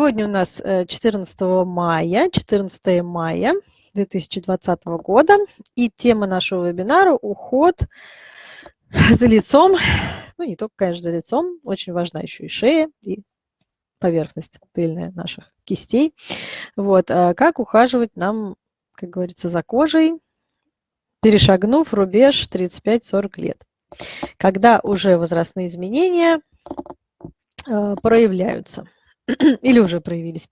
Сегодня у нас 14 э, мая, 14 мая 2020 года, и тема нашего вебинара – уход за лицом, ну не только, конечно, за лицом, очень важна еще и шея, и поверхность тыльная наших кистей. Вот, а как ухаживать нам, как говорится, за кожей, перешагнув рубеж 35-40 лет, когда уже возрастные изменения э, проявляются – или уже проявились.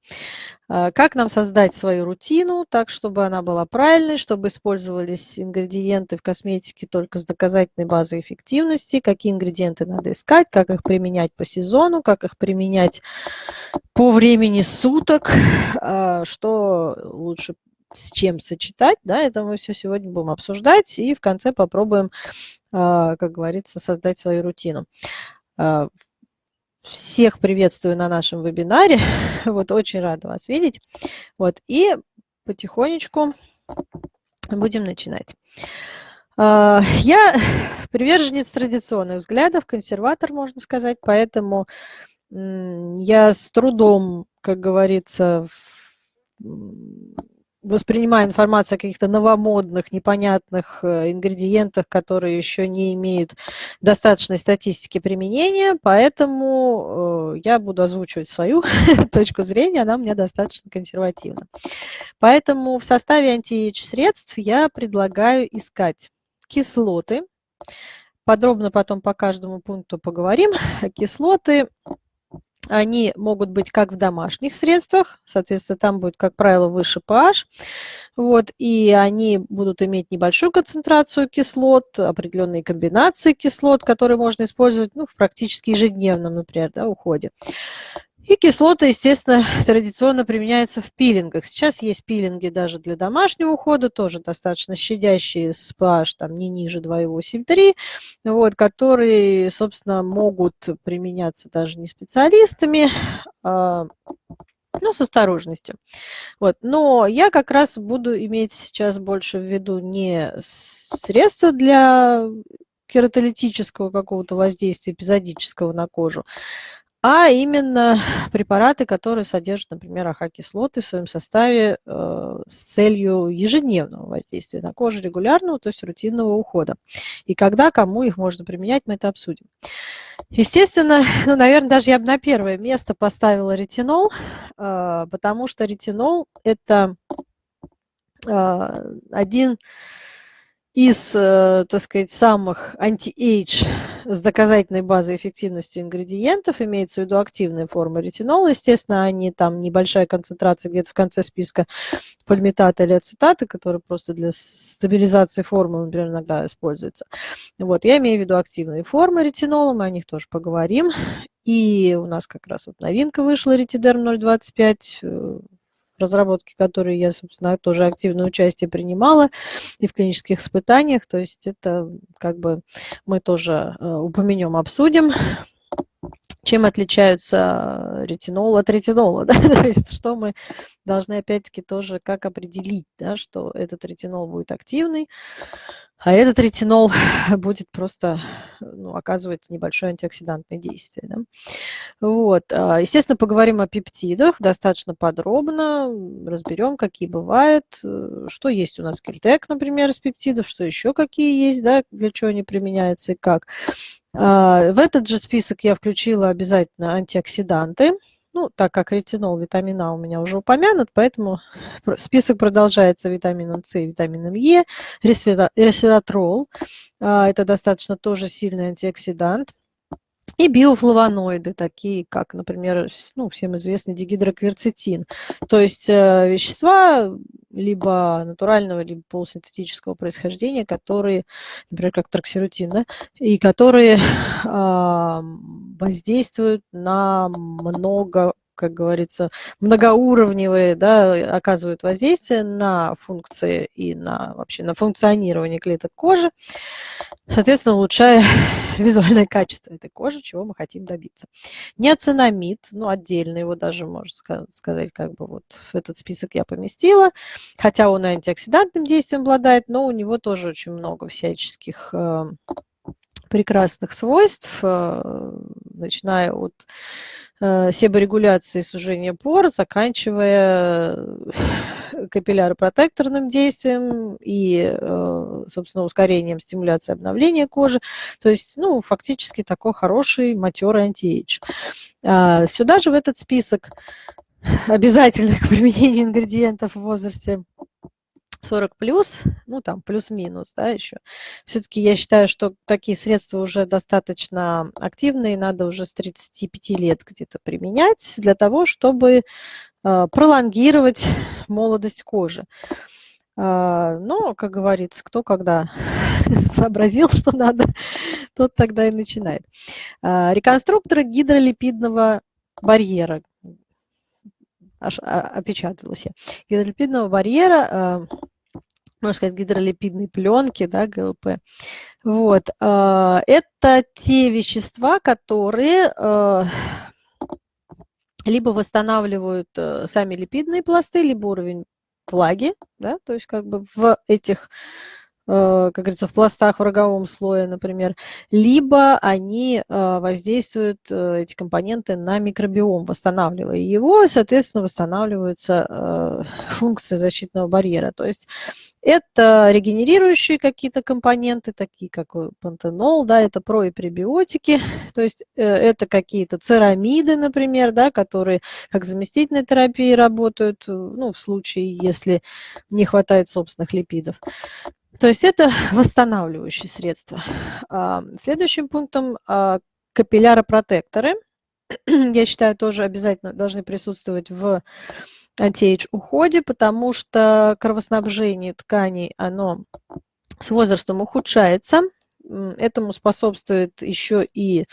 А, как нам создать свою рутину так, чтобы она была правильной, чтобы использовались ингредиенты в косметике только с доказательной базой эффективности, какие ингредиенты надо искать, как их применять по сезону, как их применять по времени суток, а, что лучше с чем сочетать, да, это мы все сегодня будем обсуждать и в конце попробуем, а, как говорится, создать свою рутину. Всех приветствую на нашем вебинаре. Вот очень рада вас видеть. Вот и потихонечку будем начинать. А, я приверженец традиционных взглядов, консерватор, можно сказать, поэтому я с трудом, как говорится, воспринимая информацию о каких-то новомодных, непонятных э, ингредиентах, которые еще не имеют достаточной статистики применения, поэтому э, я буду озвучивать свою точку зрения, она у меня достаточно консервативна. Поэтому в составе анти средств я предлагаю искать кислоты, подробно потом по каждому пункту поговорим, кислоты они могут быть как в домашних средствах, соответственно, там будет, как правило, выше pH, вот, и они будут иметь небольшую концентрацию кислот, определенные комбинации кислот, которые можно использовать ну, в практически ежедневном, например, да, уходе. И кислота, естественно, традиционно применяется в пилингах. Сейчас есть пилинги даже для домашнего ухода, тоже достаточно щадящие с pH там, не ниже 2,8-3, вот, которые, собственно, могут применяться даже не специалистами, а, ну, с осторожностью. Вот. Но я как раз буду иметь сейчас больше в виду не средства для кератолитического какого-то воздействия эпизодического на кожу, а именно препараты, которые содержат, например, AHA-кислоты в своем составе э, с целью ежедневного воздействия на кожу регулярного, то есть рутинного ухода. И когда, кому их можно применять, мы это обсудим. Естественно, ну, наверное, даже я бы на первое место поставила ретинол, э, потому что ретинол – это э, один из, э, так сказать, самых anti-age с доказательной базой эффективности ингредиентов, имеется в виду активная форма ретинола, естественно, они там небольшая концентрация где-то в конце списка пальмитата или ацетата, которые просто для стабилизации формы, например, иногда используются. Вот, я имею в виду активные формы ретинола, мы о них тоже поговорим. И у нас как раз вот новинка вышла, ретидерм 025, разработке которой я, собственно, тоже активное участие принимала и в клинических испытаниях. То есть это как бы мы тоже э, упомянем, обсудим. Чем отличаются ретинол от ретинола, да? то есть что мы должны опять-таки тоже как определить, да, что этот ретинол будет активный, а этот ретинол будет просто ну, оказывать небольшое антиоксидантное действие. Да? Вот. А, естественно, поговорим о пептидах достаточно подробно, разберем, какие бывают, э, что есть у нас кельтек, например, из пептидов, что еще какие есть, да, для чего они применяются и как. А, в этот же список я включила обязательно антиоксиданты. Ну, так как ретинол, витамин А у меня уже упомянут, поэтому список продолжается витамином С, витамином Е, ресвератрол. А, это достаточно тоже сильный антиоксидант. И биофлавоноиды, такие как, например, ну, всем известный дигидрокверцетин. То есть э, вещества либо натурального, либо полусинтетического происхождения, которые, например, как троксирутин, да, и которые э, воздействуют на много как говорится, многоуровневые, да, оказывают воздействие на функции и на вообще на функционирование клеток кожи, соответственно, улучшая визуальное качество этой кожи, чего мы хотим добиться. Неоцинамид, ну, отдельно его даже, можно сказать, как бы вот в этот список я поместила, хотя он антиоксидантным действием обладает, но у него тоже очень много всяческих э, прекрасных свойств, э, начиная от себорегуляции сужения пор, заканчивая капилляро-протекторным действием и, э, собственно, ускорением стимуляции обновления кожи. То есть, ну, фактически такой хороший матерый антиэйдж. А, сюда же в этот список обязательных к применению ингредиентов в возрасте 40 плюс, ну там плюс-минус, да, еще. Все-таки я считаю, что такие средства уже достаточно активные, надо уже с 35 лет где-то применять для того, чтобы э, пролонгировать молодость кожи. Э, но, как говорится, кто когда сообразил, что надо, тот тогда и начинает. Э, реконструкторы гидролипидного барьера аж а, опечаталась я, гидролипидного барьера, можно сказать, гидролипидной пленки, да, ГЛП. Вот. Э, это те вещества, которые э, либо восстанавливают сами липидные пласты, либо уровень влаги, да, то есть как бы в этих Э, как говорится, в пластах в роговом слое, например, либо они э, воздействуют, э, эти компоненты, на микробиом, восстанавливая его, и, соответственно, восстанавливаются функции защитного барьера. То есть это регенерирующие какие-то компоненты, такие как пантенол, да, это про- и пребиотики, то есть это какие-то церамиды, например, да, которые как заместительной терапии работают, ну, в случае, если не хватает собственных липидов. То есть это восстанавливающие средства. Следующим пунктом а, капилляропротекторы. Я считаю, тоже обязательно должны присутствовать в антиэйдж уходе, потому что кровоснабжение тканей, оно с возрастом ухудшается. Этому способствует еще и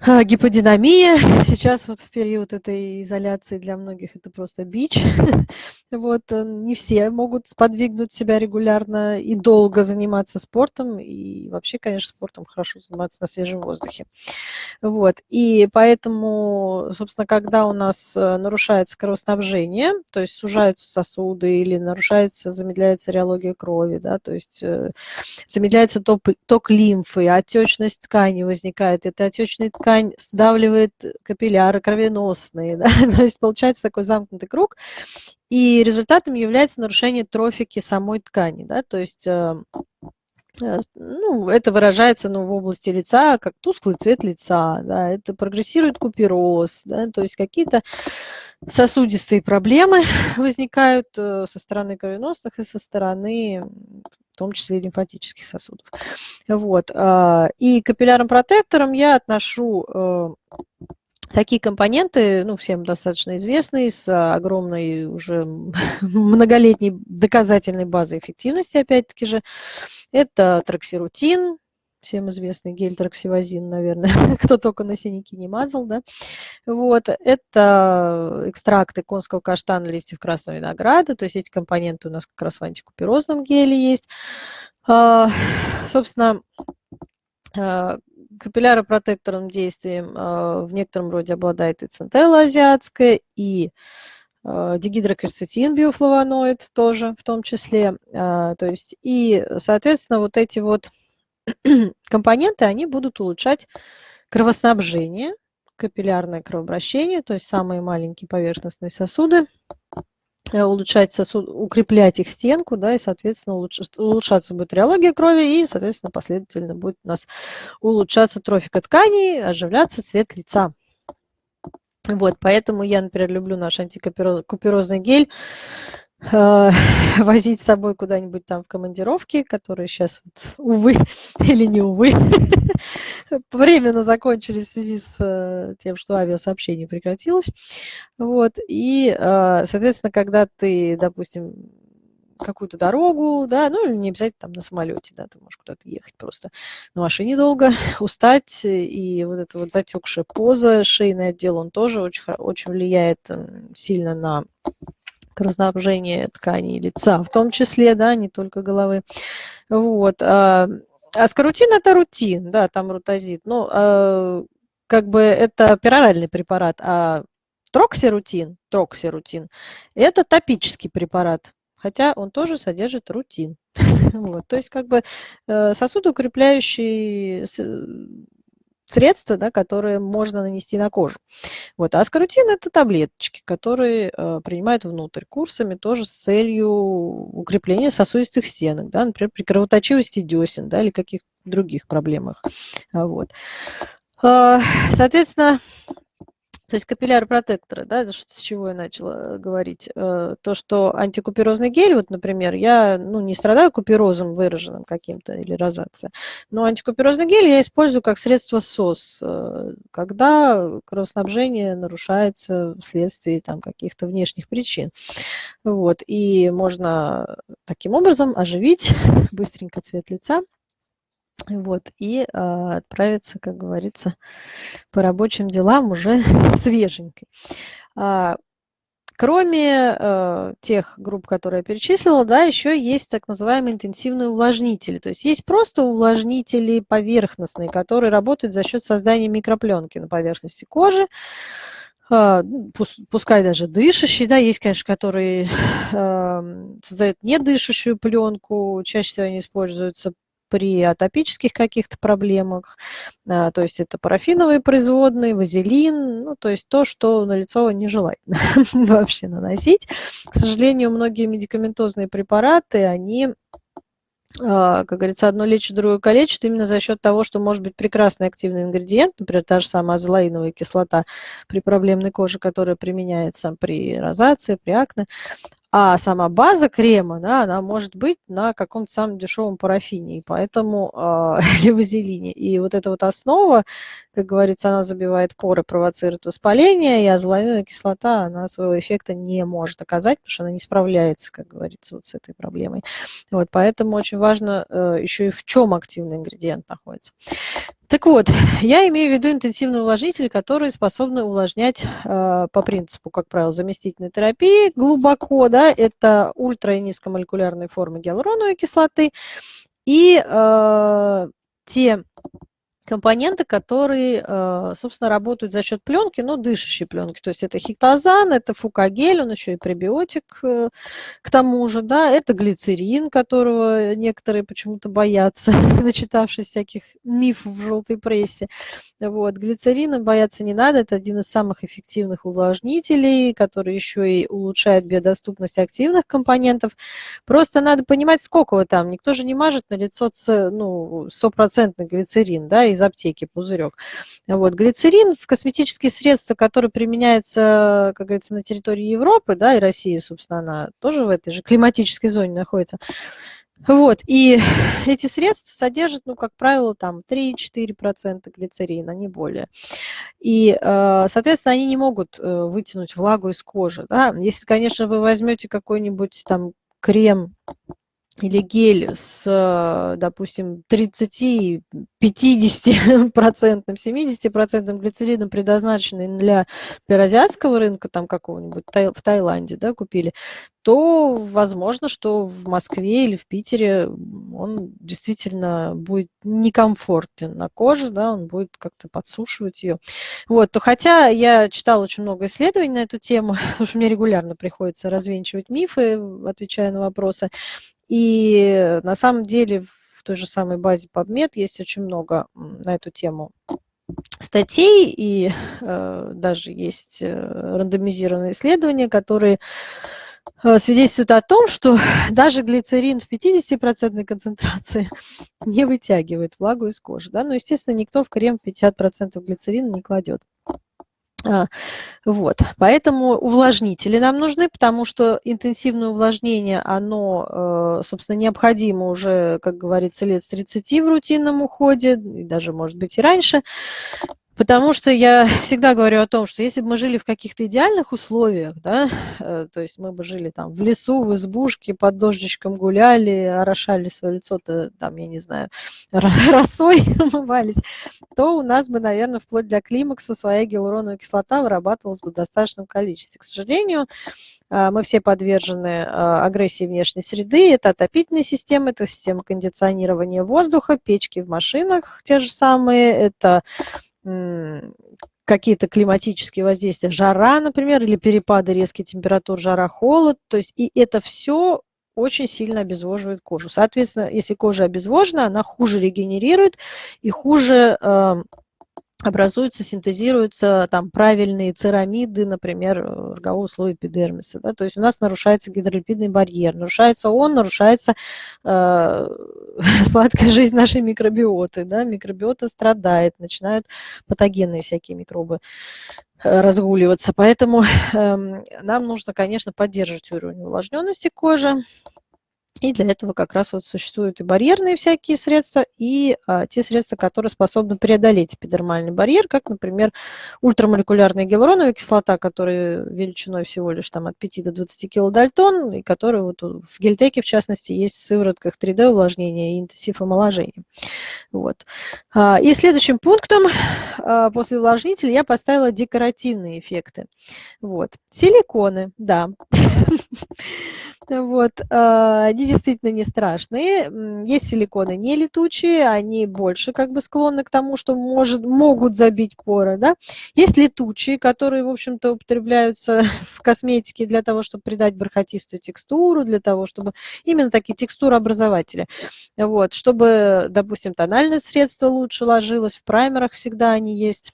гиподинамия. Сейчас вот в период этой изоляции для многих это просто бич. Вот, э, не все могут сподвигнуть себя регулярно и долго заниматься спортом. И вообще, конечно, спортом хорошо заниматься на свежем воздухе. Вот, и поэтому, собственно, когда у нас э, нарушается кровоснабжение, то есть сужаются сосуды или нарушается, замедляется реология крови, да, то есть э, замедляется ток, ток лимфы, отечность ткани возникает. Эта отечная ткань сдавливает капилляры кровеносные, да, то есть получается такой замкнутый круг. И результатом является нарушение трофики самой ткани. Да? То есть э, э, ну, это выражается ну, в области лица как тусклый цвет лица, да, это прогрессирует купероз, да, то есть какие-то сосудистые проблемы возникают э, со стороны кровеносных и со стороны в том числе и лимфатических сосудов. Вот. И капиллярным протектором я отношу Такие компоненты, ну, всем достаточно известные, с огромной уже многолетней доказательной базой эффективности, опять-таки же. Это троксирутин, всем известный гель троксивазин, наверное, кто только на синяки не мазал, да. Вот, это экстракты конского каштана, листьев красного винограда, то есть эти компоненты у нас как раз в антикуперозном геле есть. А, собственно, а, капилляропротекторным действием а, в некотором роде обладает и центелла азиатская, и а, дигидрокверцетин, биофлавоноид тоже в том числе. То есть, и, соответственно, вот эти вот компоненты, они будут улучшать кровоснабжение, капиллярное кровообращение, то есть самые маленькие поверхностные сосуды, Э, улучшать сосуд, укреплять их стенку, да, и, соответственно, улучш, улучшаться будет реология крови, и, соответственно, последовательно будет у нас улучшаться трофика тканей, оживляться цвет лица. Вот, поэтому я, например, люблю наш антикуперозный гель, возить с собой куда-нибудь там в командировке, которые сейчас, вот, увы или не увы, временно закончились в связи с э, тем, что авиасообщение прекратилось. Вот. И, э, соответственно, когда ты, допустим, какую-то дорогу, да, ну или не обязательно там на самолете, да, ты можешь куда-то ехать просто на машине долго, устать, и вот эта вот затекшая поза, шейный отдел, он тоже очень, очень влияет сильно на кровоснабжение тканей лица, в том числе, да, не только головы. Вот. А, Аскорутин – это рутин, да, там рутазид. Но э, как бы это пероральный препарат, а троксирутин, троксирутин – это топический препарат, хотя он тоже содержит рутин. вот, то есть как бы э, сосудоукрепляющий средства, да, которые можно нанести на кожу. Вот. А аскорутин – это таблеточки, которые э, принимают внутрь курсами тоже с целью укрепления сосудистых стенок, да, например, при кровоточивости десен да, или каких-то других проблемах. Вот. А, соответственно, то есть капилляр-протекторы, да, с чего я начала говорить, э, то, что антикуперозный гель, вот, например, я ну, не страдаю куперозом выраженным каким-то или розацией, но антикуперозный гель я использую как средство СОС, э, когда кровоснабжение нарушается вследствие там, каких-то внешних причин. Вот, и можно таким образом оживить быстренько цвет лица, вот, и а, отправиться, как говорится, по рабочим делам уже свеженькой. А, кроме а, тех групп, которые я перечислила, да, еще есть так называемые интенсивные увлажнители. То есть есть просто увлажнители поверхностные, которые работают за счет создания микропленки на поверхности кожи. А, ну, пускай даже дышащие, да, есть, конечно, которые э, создают недышащую пленку, чаще всего они используются при атопических каких-то проблемах, а, то есть это парафиновые производные, вазелин, ну, то есть то, что на лицо нежелательно вообще наносить. К сожалению, многие медикаментозные препараты, они а, как говорится, одно лечит, другое калечит, именно за счет того, что может быть прекрасный активный ингредиент, например, та же самая азолаиновая кислота при проблемной коже, которая применяется при розации, при акне, а сама база крема, да, она может быть на каком-то самом дешевом парафине, и поэтому э, вазелине. И вот эта вот основа, как говорится, она забивает поры, провоцирует воспаление, и азолаиновая кислота, она своего эффекта не может оказать, потому что она не справляется, как говорится, вот с этой проблемой. Вот, поэтому очень важно э, еще и в чем активный ингредиент находится. Так вот, я имею в виду интенсивные увлажнители, которые способны увлажнять э, по принципу, как правило, заместительной терапии глубоко. Да, это ультра- и низкомолекулярные формы гиалуроновой кислоты и э, те компоненты, которые, э, собственно, работают за счет пленки, но дышащей пленки. То есть это хиктозан, это фукагель, он еще и пребиотик э, к тому же, да, это глицерин, которого некоторые почему-то боятся, начитавшись всяких мифов в желтой прессе. Вот. Глицерина бояться не надо, это один из самых эффективных увлажнителей, который еще и улучшает биодоступность активных компонентов. Просто надо понимать, сколько вы там. Никто же не мажет на лицо ну, стопроцентный глицерин, да, из аптеки пузырек. Вот. Глицерин в косметические средства, которые применяются, как говорится, на территории Европы, да, и России, собственно, она тоже в этой же климатической зоне находится. Вот, и эти средства содержат, ну, как правило, там 3-4% глицерина, не более. И, э, соответственно, они не могут э, вытянуть влагу из кожи. Да? Если, конечно, вы возьмете какой-нибудь там крем или гель с, допустим, 30, 50 процентным, 70 процентным глицерином, предназначенный для, для азиатского рынка, там какого-нибудь в Таиланде, да, купили, то возможно, что в Москве или в Питере он действительно будет некомфортен на коже, да, он будет как-то подсушивать ее. Вот, то хотя я читала очень много исследований на эту тему, потому что мне регулярно приходится развенчивать мифы, отвечая на вопросы, и на самом деле в той же самой базе PubMed есть очень много на эту тему статей, и э, даже есть э, рандомизированные исследования, которые э, свидетельствуют о том, что даже глицерин в 50% концентрации не вытягивает влагу из кожи. Да? Но, естественно, никто в крем 50% глицерина не кладет. А, вот, поэтому увлажнители нам нужны, потому что интенсивное увлажнение, оно, э, собственно, необходимо уже, как говорится, лет с 30 в рутинном уходе, и даже, может быть, и раньше. Потому что я всегда говорю о том, что если бы мы жили в каких-то идеальных условиях, да, э, то есть мы бы жили там в лесу, в избушке, под дождичком гуляли, орошали свое лицо-то, там, я не знаю, росой умывались, то у нас бы, наверное, вплоть до климакса своя гиалуроновая кислота вырабатывалась бы в достаточном количестве. К сожалению, э, мы все подвержены э, агрессии внешней среды. Это отопительная система, это система кондиционирования воздуха, печки в машинах те же самые, это какие-то климатические воздействия, жара, например, или перепады резких температур, жара, холод. То есть и это все очень сильно обезвоживает кожу. Соответственно, если кожа обезвожена, она хуже регенерирует и хуже э, образуются, синтезируются там правильные церамиды, например, рогового слоя эпидермиса. Да? То есть у нас нарушается гидролипидный барьер. Нарушается он, нарушается э, сладкая жизнь нашей микробиоты. Да? Микробиота страдает, начинают патогенные всякие микробы э, разгуливаться. Поэтому э, нам нужно, конечно, поддерживать уровень увлажненности кожи. И для этого как раз вот существуют и барьерные всякие средства, и а, те средства, которые способны преодолеть эпидермальный барьер, как, например, ультрамолекулярная гиалуроновая кислота, которая величиной всего лишь там, от 5 до 20 килодальтон, и которая вот в гельтеке, в частности, есть в сыворотках 3D увлажнения и интенсив омоложения. Вот. А, и следующим пунктом а, после увлажнителя я поставила декоративные эффекты. Вот. Силиконы, да. Вот. А, они действительно не страшные. Есть силиконы не летучие, они больше как бы склонны к тому, что может, могут забить поры. Да? Есть летучие, которые, в общем-то, употребляются в косметике для того, чтобы придать бархатистую текстуру, для того, чтобы именно такие текстурообразователи. Вот. Чтобы, допустим, тональное средство лучше ложилось, в праймерах всегда они есть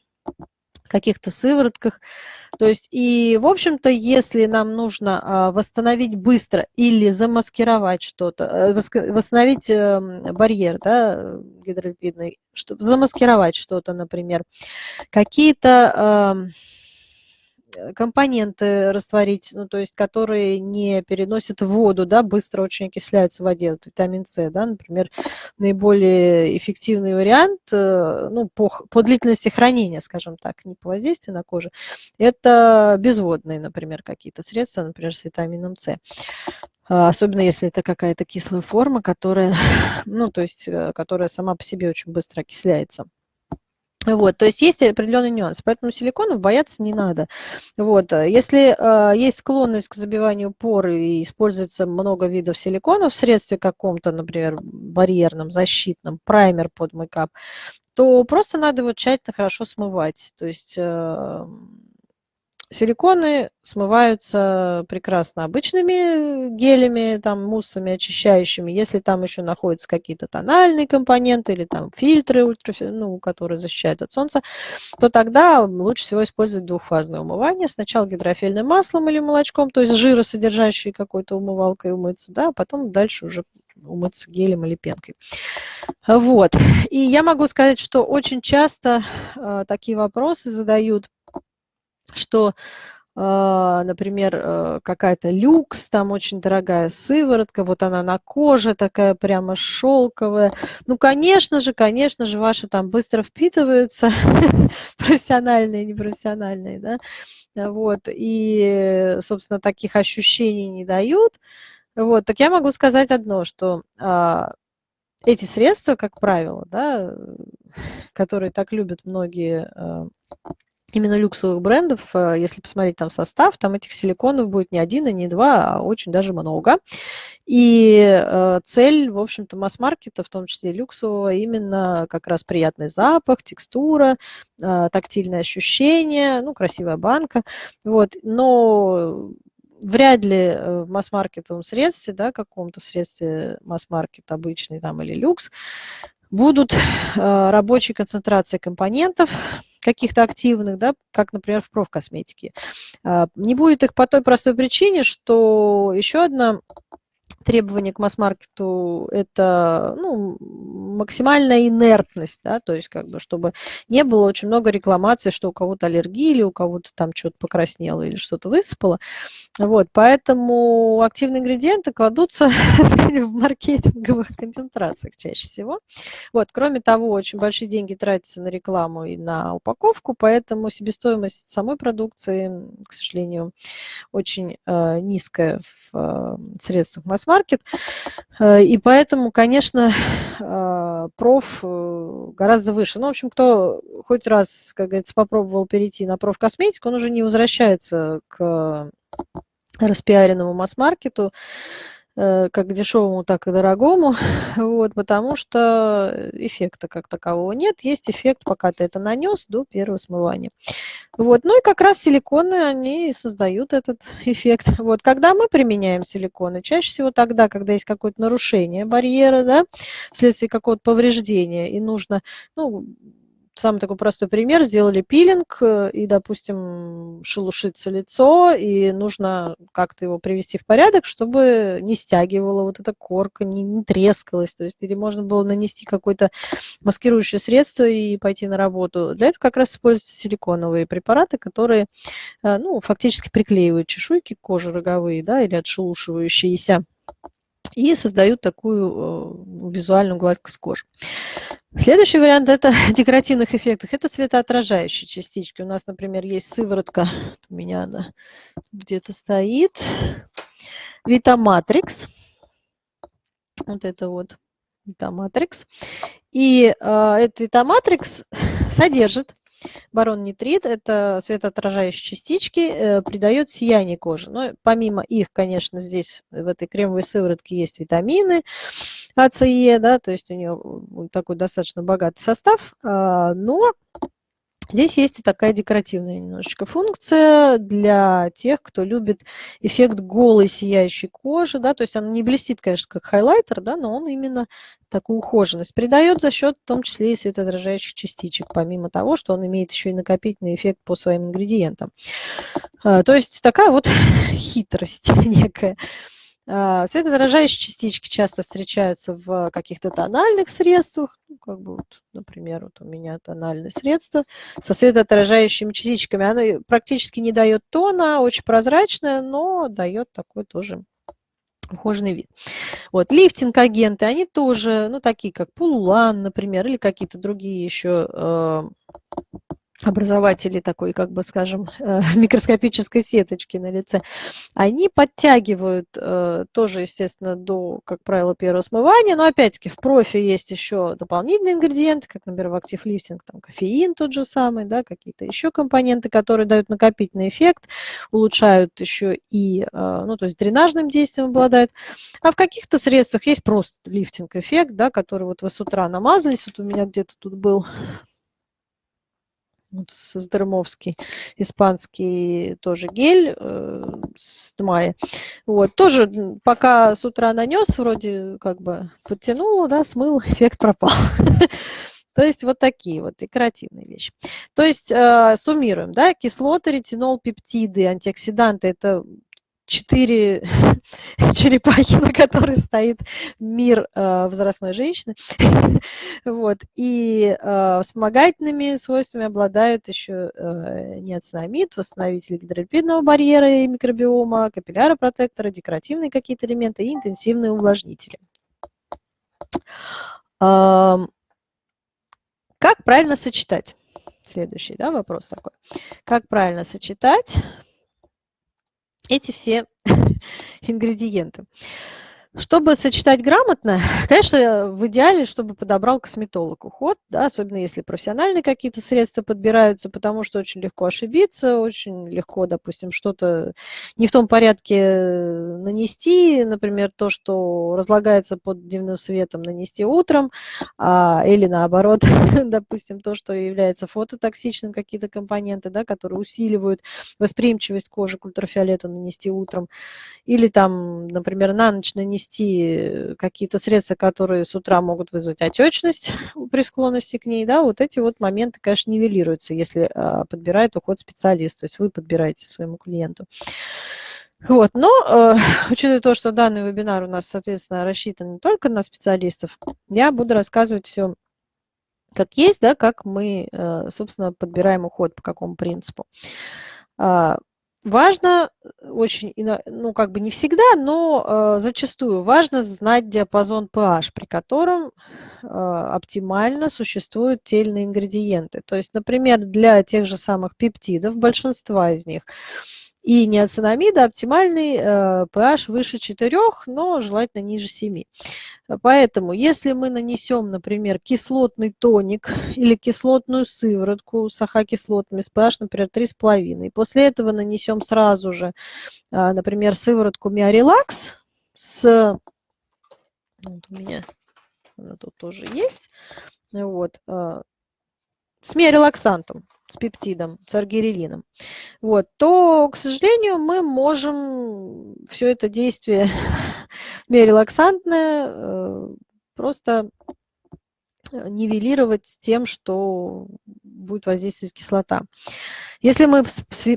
каких-то сыворотках. То есть, и, в общем-то, если нам нужно а, восстановить быстро или замаскировать что-то, э, восстановить эм, барьер да, гидролипидный, чтобы замаскировать что-то, например, какие-то Э, компоненты растворить, ну, то есть которые не переносят воду, да, быстро очень окисляются в воде, вот витамин С, да, например, наиболее эффективный вариант, э, ну, по, по длительности хранения, скажем так, не по воздействию на кожу, это безводные, например, какие-то средства, например, с витамином С. А, особенно если это какая-то кислая форма, которая, ну, то есть, э, которая сама по себе очень быстро окисляется. Вот, то есть есть определенный нюанс, поэтому силиконов бояться не надо. Вот, э, если э, есть склонность к забиванию пор и используется много видов силиконов в средстве каком-то, например, барьерном, защитном, праймер под мейкап, то просто надо его тщательно хорошо смывать. То есть э, Силиконы смываются прекрасно обычными гелями, там, муссами очищающими. Если там еще находятся какие-то тональные компоненты или там фильтры, ну, которые защищают от солнца, то тогда лучше всего использовать двухфазное умывание. Сначала гидрофильным маслом или молочком, то есть жиросодержащей какой-то умывалкой умыться, да, а потом дальше уже умыться гелем или пенкой. Вот. И я могу сказать, что очень часто э, такие вопросы задают что а, например, э, какая-то люкс, там очень дорогая сыворотка, вот она на коже такая прямо шелковая. Ну, конечно же, конечно же, ваши там быстро впитываются, профессиональные, непрофессиональные, да, вот, и, собственно, таких ощущений не дают. Вот, так я могу сказать одно, что а, эти средства, как правило, да, которые так любят многие а, именно люксовых брендов, э, если посмотреть там состав, там этих силиконов будет не один и не два, а очень даже много. И э, цель, в общем-то, масс-маркета, в том числе люксового, именно как раз приятный запах, текстура, э, тактильное ощущение, ну, красивая банка. Вот. Но вряд ли в масс-маркетовом средстве, да, каком-то средстве масс-маркет обычный там или люкс, будут рабочие концентрации компонентов, каких-то активных, да, как, например, в профкосметике. А, не будет их по той простой причине, что еще одна требование к масс-маркету – это ну, максимальная инертность, да, то есть как бы, чтобы не было очень много рекламаций, что у кого-то аллергия или у кого-то там что-то покраснело или что-то высыпало. Вот, поэтому активные ингредиенты кладутся в маркетинговых концентрациях чаще всего. Вот, кроме того, очень большие деньги тратятся на рекламу и на упаковку, поэтому себестоимость самой продукции, к сожалению, очень э, низкая в э, средствах масс-маркет. Э, и поэтому, конечно, э, проф э, гораздо выше. Ну, в общем, кто хоть раз, как говорится, попробовал перейти на профкосметику, он уже не возвращается к распиаренному масс-маркету, как к дешевому, так и дорогому, вот, потому что эффекта как такового нет. Есть эффект, пока ты это нанес, до первого смывания. Вот. Ну и как раз силиконы, они создают этот эффект. Вот. Когда мы применяем силиконы? Чаще всего тогда, когда есть какое-то нарушение барьера, да, вследствие какого-то повреждения, и нужно ну, самый такой простой пример, сделали пилинг, э, и, допустим, шелушится лицо, и нужно как-то его привести в порядок, чтобы не стягивала вот эта корка, не, не трескалась, то есть или можно было нанести какое-то маскирующее средство и пойти на работу. Для этого как раз используются силиконовые препараты, которые, э, ну, фактически приклеивают чешуйки кожи роговые, да, или отшелушивающиеся и создают такую э, визуальную гладкость кожи. Следующий вариант это декоративных эффектов. Это светоотражающие частички. У нас, например, есть сыворотка, у меня она где-то стоит, Витаматрикс. Вот это вот Витаматрикс. И э, этот Витаматрикс содержит Барон-нитрит – это светоотражающие частички, э, придает сияние коже. Но помимо их, конечно, здесь в этой кремовой сыворотке есть витамины А, С, Е, да, то есть у нее такой достаточно богатый состав, а, но Здесь есть и такая декоративная немножечко функция для тех, кто любит эффект голой сияющей кожи. Да, то есть она не блестит, конечно, как хайлайтер, да, но он именно такую ухоженность придает за счет в том числе и светоотражающих частичек, помимо того, что он имеет еще и накопительный эффект по своим ингредиентам. А, то есть такая вот хитрость некая. А, светоотражающие частички часто встречаются в каких-то тональных средствах, ну, как бы вот, например, вот у меня тональное средство со светоотражающими частичками. Оно практически не дает тона, очень прозрачное, но дает такой тоже ухоженный вид. Вот, лифтинг-агенты, они тоже, ну, такие как полулан, например, или какие-то другие еще э, образователи такой, как бы скажем, э, микроскопической сеточки на лице, они подтягивают э, тоже, естественно, до, как правило, первого смывания, но опять-таки в профи есть еще дополнительные ингредиенты, как, например, в Active Lifting, там кофеин тот же самый, да, какие-то еще компоненты, которые дают накопительный эффект, улучшают еще и, э, ну, то есть дренажным действием обладают. А в каких-то средствах есть просто лифтинг-эффект, да, который вот вы с утра намазались, вот у меня где-то тут был вот Создермовский, испанский тоже гель э, с мая. Вот, тоже пока с утра нанес, вроде как бы подтянул, да, смыл, эффект пропал. То есть вот такие вот декоративные вещи. То есть э, суммируем, да, кислоты, ретинол, пептиды, антиоксиданты – это четыре черепахи, на которой стоит мир э, возрастной женщины. вот. И э, вспомогательными свойствами обладают еще э, неоцинамид, восстановители гидролипидного барьера и микробиома, капилляропротекторы, декоративные какие-то элементы и интенсивные увлажнители. Э, как правильно сочетать? Следующий да, вопрос такой. Как правильно сочетать эти все ингредиенты. Чтобы сочетать грамотно, конечно, в идеале, чтобы подобрал косметолог уход, да, особенно если профессиональные какие-то средства подбираются, потому что очень легко ошибиться, очень легко, допустим, что-то не в том порядке э, нанести, например, то, что разлагается под дневным светом, нанести утром, а, или наоборот, допустим, то, что является фототоксичным, какие-то компоненты, да, которые усиливают восприимчивость кожи к ультрафиолету, нанести утром, или там, например, на ночь нанести ввести какие-то средства, которые с утра могут вызвать отечность при склонности к ней, да, вот эти вот моменты, конечно, нивелируются, если а, подбирает уход специалист, то есть вы подбираете своему клиенту. Вот, но э, учитывая то, что данный вебинар у нас, соответственно, рассчитан не только на специалистов, я буду рассказывать все как есть, да, как мы, э, собственно, подбираем уход, по какому принципу. Важно э, очень, ну как бы не всегда, но э, зачастую важно знать диапазон pH, при котором э, оптимально существуют тельные ингредиенты. То есть, например, для тех же самых пептидов, большинства из них, и неоцинамида оптимальный э, pH выше 4, но желательно ниже 7. Поэтому, если мы нанесем, например, кислотный тоник или кислотную сыворотку с ахокислотами с pH, например, 3,5, и после этого нанесем сразу же, э, например, сыворотку Миорелакс с... Вот у меня она тут тоже есть. Вот, э, с миорелаксантом с пептидом, с аргирелином, вот, то, к сожалению, мы можем все это действие биорелаксантное э, просто нивелировать тем, что будет воздействовать кислота. Если мы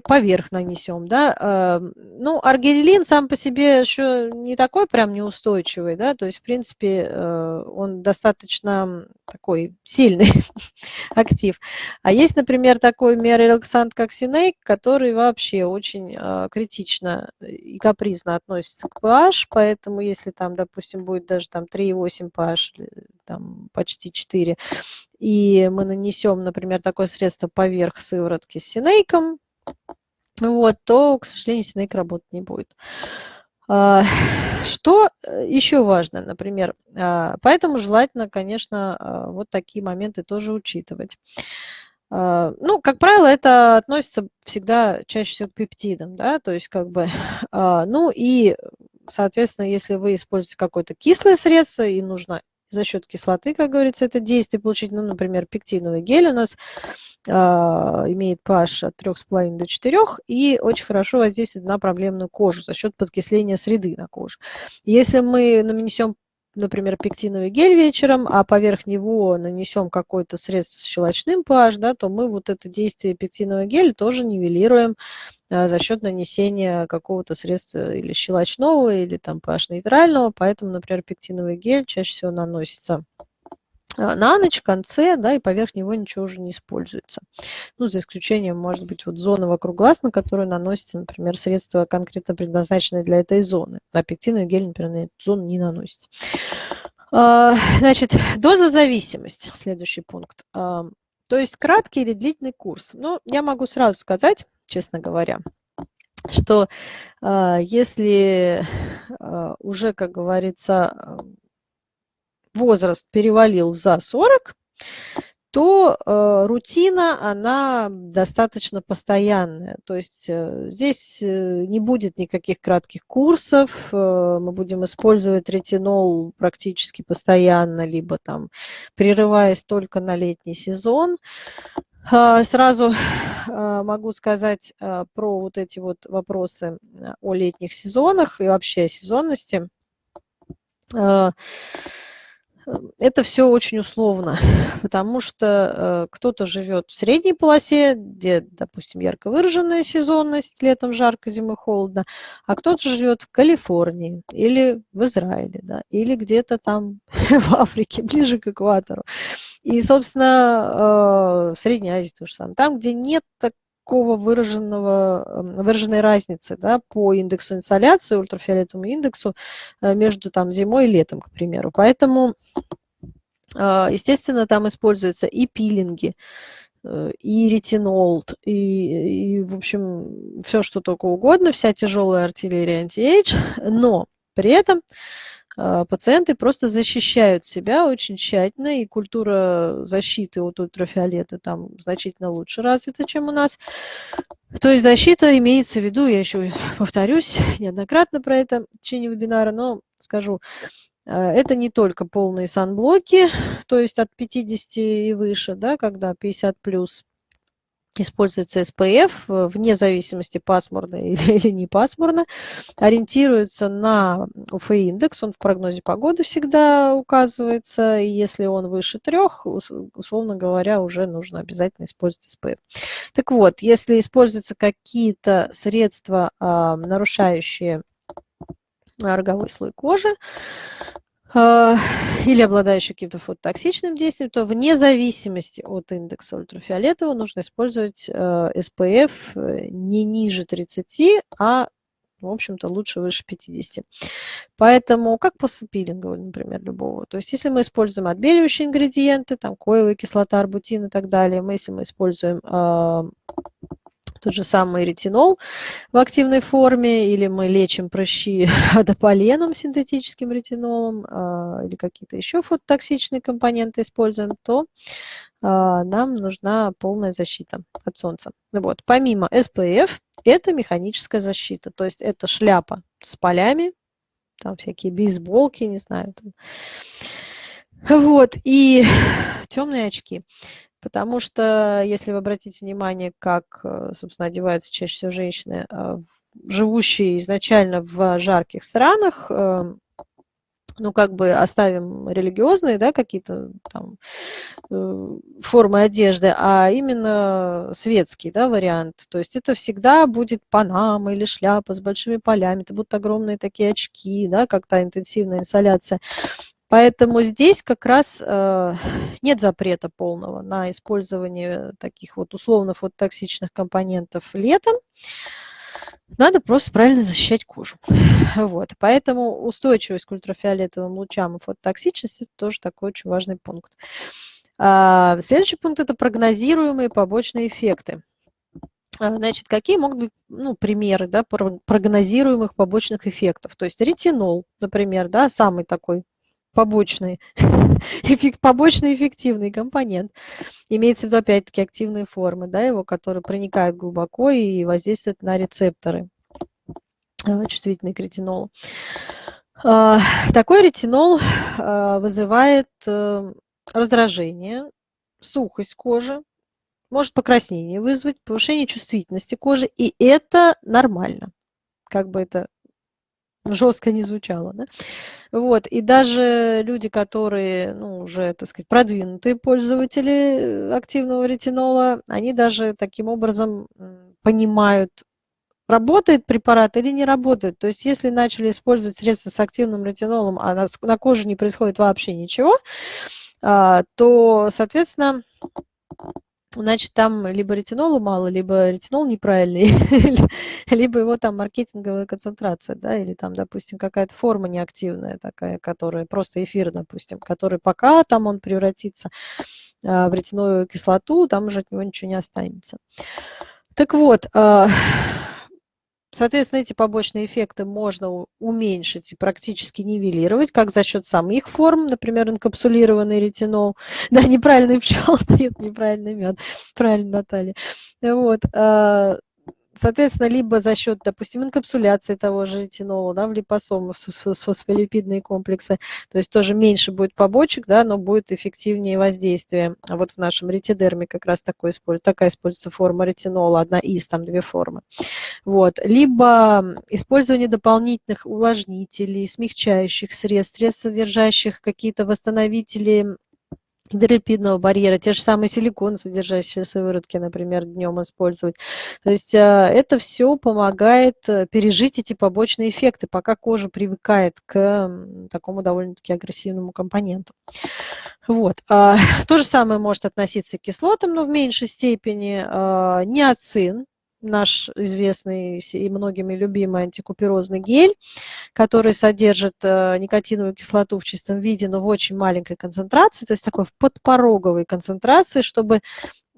поверх нанесем, да, э, ну, аргирелин сам по себе еще не такой прям неустойчивый, да, то есть, в принципе, э, он достаточно такой сильный актив. А есть, например, такой миорелаксант, как Синейк, который вообще очень э, критично и капризно относится к pH, поэтому если там, допустим, будет даже там 3,8 pH, там почти 4, и мы нанесем, например, такое средство поверх сыворотки с синейком, вот, то, к сожалению, синейк работать не будет. А, что э, еще важно, например, а, поэтому желательно, конечно, а, вот такие моменты тоже учитывать. Ну, как правило, это относится всегда чаще всего к пептидам, да, то есть как бы, ну и, соответственно, если вы используете какое-то кислое средство и нужно за счет кислоты, как говорится, это действие получить. Ну, например, пектиновый гель у нас э, имеет pH от 3,5 до 4 и очень хорошо воздействует на проблемную кожу за счет подкисления среды на коже. Если мы нанесем например, пектиновый гель вечером, а поверх него нанесем какое-то средство с щелочным pH, да, то мы вот это действие пектинового геля тоже нивелируем а, за счет нанесения какого-то средства или щелочного, или там pH-нейтрального. Поэтому, например, пектиновый гель чаще всего наносится на ночь, в конце, да, и поверх него ничего уже не используется. Ну, за исключением, может быть, вот зоны вокруг глаз, на которую наносится, например, средство конкретно предназначенное для этой зоны. А пектиновый гель, например, на эту зону не наносится. А, значит, дозозависимость, следующий пункт. А, то есть краткий или длительный курс. Ну, я могу сразу сказать, честно говоря, что если уже, как говорится, возраст перевалил за 40, то э, рутина, она достаточно постоянная. То есть э, здесь э, не будет никаких кратких курсов, э, мы будем использовать ретинол практически постоянно, либо там прерываясь только на летний сезон. Э, сразу э, могу сказать э, про вот эти вот вопросы о летних сезонах и вообще о сезонности это все очень условно, потому что э, кто-то живет в средней полосе, где, допустим, ярко выраженная сезонность, летом жарко, зимой холодно, а кто-то живет в Калифорнии или в Израиле, да, или где-то там в Африке, ближе к экватору. И, собственно, э, в Средней Азии то же самое. Там, где нет так такого выраженного, выраженной разницы да, по индексу инсоляции, ультрафиолетовому индексу э, между там, зимой и летом, к примеру. Поэтому, а, естественно, там используются и пилинги, э, и ретинол, и, и, в общем, все, что только угодно, вся тяжелая артиллерия anti-age, но при этом пациенты просто защищают себя очень тщательно, и культура защиты от ультрафиолета там значительно лучше развита, чем у нас. То есть защита имеется в виду, я еще повторюсь неоднократно про это в течение вебинара, но скажу, а, это не только полные санблоки, то есть от 50 и выше, да, когда 50 плюс, используется SPF, э, вне зависимости пасмурно или, не пасмурно, ориентируется на UV-индекс, он в прогнозе погоды всегда указывается, и если он выше трех, условно говоря, уже нужно обязательно использовать SPF. Так вот, если используются какие-то средства, а, нарушающие роговой слой кожи, а, или обладающий каким-то фототоксичным действием, то вне зависимости от индекса ультрафиолетового нужно использовать SPF э, э, не ниже 30, а в общем-то, лучше выше 50. Поэтому, как после пилинга, например, любого. То есть, если мы используем отбеливающие ингредиенты, там, коевая кислота, арбутин и так далее, мы, если мы используем э, тот же самый ретинол в активной форме, или мы лечим прыщи адополеном, синтетическим ретинолом, а, или какие-то еще фототоксичные компоненты используем, то а, нам нужна полная защита от солнца. Вот. Помимо SPF, это механическая защита, то есть это шляпа с полями, там всякие бейсболки, не знаю. Там. Вот, и темные очки. Потому что, если вы обратите внимание, как, э, собственно, одеваются чаще всего женщины, э, живущие изначально в жарких странах, эм, ну, как бы оставим религиозные, да, какие-то там э, формы одежды, а именно светский, да, вариант. То есть это всегда будет панама или шляпа с большими полями, это будут огромные такие очки, да, как то интенсивная инсоляция. Поэтому здесь как раз э, нет запрета полного на использование таких вот условно фототоксичных компонентов летом. Надо просто правильно защищать кожу. Вот. Поэтому устойчивость к ультрафиолетовым лучам и фототоксичность – это тоже такой очень важный пункт. А, следующий пункт – это прогнозируемые побочные эффекты. А, значит, какие могут быть ну, примеры да, прогнозируемых побочных эффектов? То есть ретинол, например, да, самый такой побочный, эффект, побочный эффективный компонент. Имеется в виду, опять-таки, активные формы, да, его, которые проникают глубоко и воздействуют на рецепторы э, чувствительные к ретинолу. А, такой ретинол а, вызывает э, раздражение, сухость кожи, может покраснение вызвать, повышение чувствительности кожи, и это нормально. Как бы это жестко не звучало. Да? Вот. И даже люди, которые ну, уже, так сказать, продвинутые пользователи э, активного ретинола, они даже таким образом понимают, работает препарат или не работает. То есть если начали использовать средства с активным ретинолом, а на, на коже не происходит вообще ничего, а, то, соответственно, значит, там либо ретинола мало, либо ретинол неправильный, либо его там маркетинговая концентрация, да, или там, допустим, какая-то форма неактивная такая, которая просто эфир, допустим, который пока там он превратится а, в ретиновую кислоту, там уже от него ничего не останется. Так вот, а, Соответственно, эти побочные эффекты можно уменьшить и практически нивелировать, как за счет самих форм, например, инкапсулированный ретинол. Да, неправильный пчел, нет, неправильный мед. Правильно, Наталья. Вот. Соответственно, либо за счет, допустим, инкапсуляции того же ретинола да, в липосомы, фосфолипидные комплексы, то есть тоже меньше будет побочек, да, но будет эффективнее воздействие. А вот в нашем ретидерме как раз такой, такая используется форма ретинола, одна из, там две формы. Вот. Либо использование дополнительных увлажнителей, смягчающих средств, средств, содержащих какие-то восстановители гидролипидного барьера, те же самые силикон, содержащие сыворотки, например, днем использовать. То есть э, это все помогает э, пережить эти побочные эффекты, пока кожа привыкает к такому довольно-таки агрессивному компоненту. Вот. А, то же самое может относиться к кислотам, но в меньшей степени. А, Неоцин, наш известный и многими любимый антикуперозный гель, который содержит э, никотиновую кислоту в чистом виде, но в очень маленькой концентрации, то есть такой в подпороговой концентрации, чтобы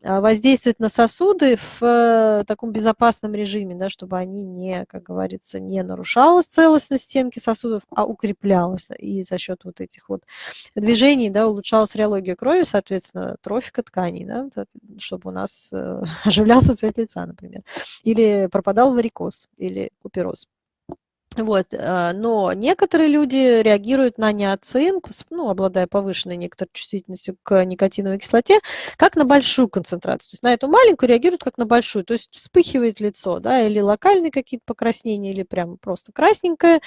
воздействовать на сосуды в э, таком безопасном режиме, да, чтобы они не, как говорится, не нарушалась целостность стенки сосудов, а укреплялась. И за счет вот этих вот движений да, улучшалась реология крови, соответственно, трофика тканей, да, чтобы у нас э, оживлялся цвет лица, например. Или пропадал варикоз или купероз. Вот, э, но некоторые люди реагируют на неоцин, ну, обладая повышенной некоторой чувствительностью к никотиновой кислоте, как на большую концентрацию. То есть на эту маленькую реагируют как на большую. То есть вспыхивает лицо, да, или локальные какие-то покраснения, или прямо просто красненькое.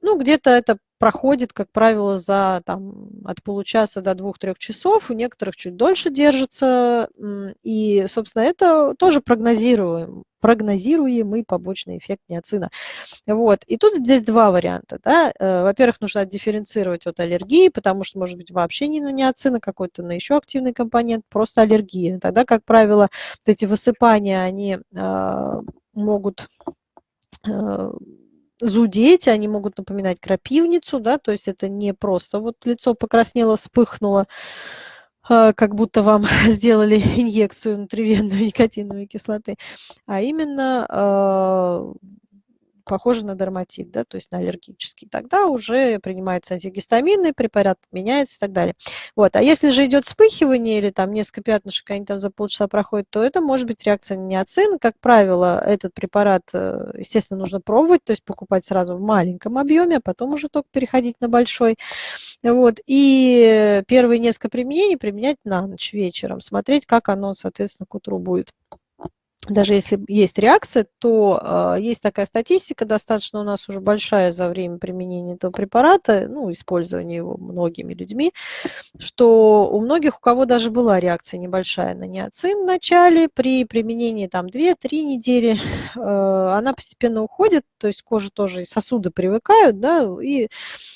Ну, где-то это проходит, как правило, за там, от получаса до двух-трех часов, у некоторых чуть дольше держится. И, собственно, это тоже прогнозируем, прогнозируемый побочный эффект неоцина. Вот. И тут здесь два варианта. Да? Э, во-первых, нужно дифференцировать от аллергии, потому что может быть вообще не на неоцин, а какой-то на еще активный компонент, просто аллергия. Тогда, как правило, вот эти высыпания, они э, могут э, зудеть, они могут напоминать крапивницу, да, то есть это не просто вот лицо покраснело, вспыхнуло, а, как будто вам сделали инъекцию внутривенной никотиновой кислоты, а именно похоже на дерматит, да, то есть на аллергический, тогда уже принимается антигистаминный препарат, меняется и так далее. Вот. А если же идет вспыхивание или там несколько пятнышек, они там за полчаса проходят, то это может быть реакция неоцин. Как правило, этот препарат, э, естественно, нужно пробовать, то есть покупать сразу в маленьком объеме, а потом уже только переходить на большой. Вот. И первые несколько применений применять на ночь вечером, смотреть, как оно, соответственно, к утру будет даже если есть реакция, то э, есть такая статистика, достаточно у нас уже большая за время применения этого препарата, ну, использования его многими людьми, что у многих, у кого даже была реакция небольшая на неоцин в начале, при применении там 2-3 недели, э, она постепенно уходит, то есть кожа тоже, сосуды привыкают, да, и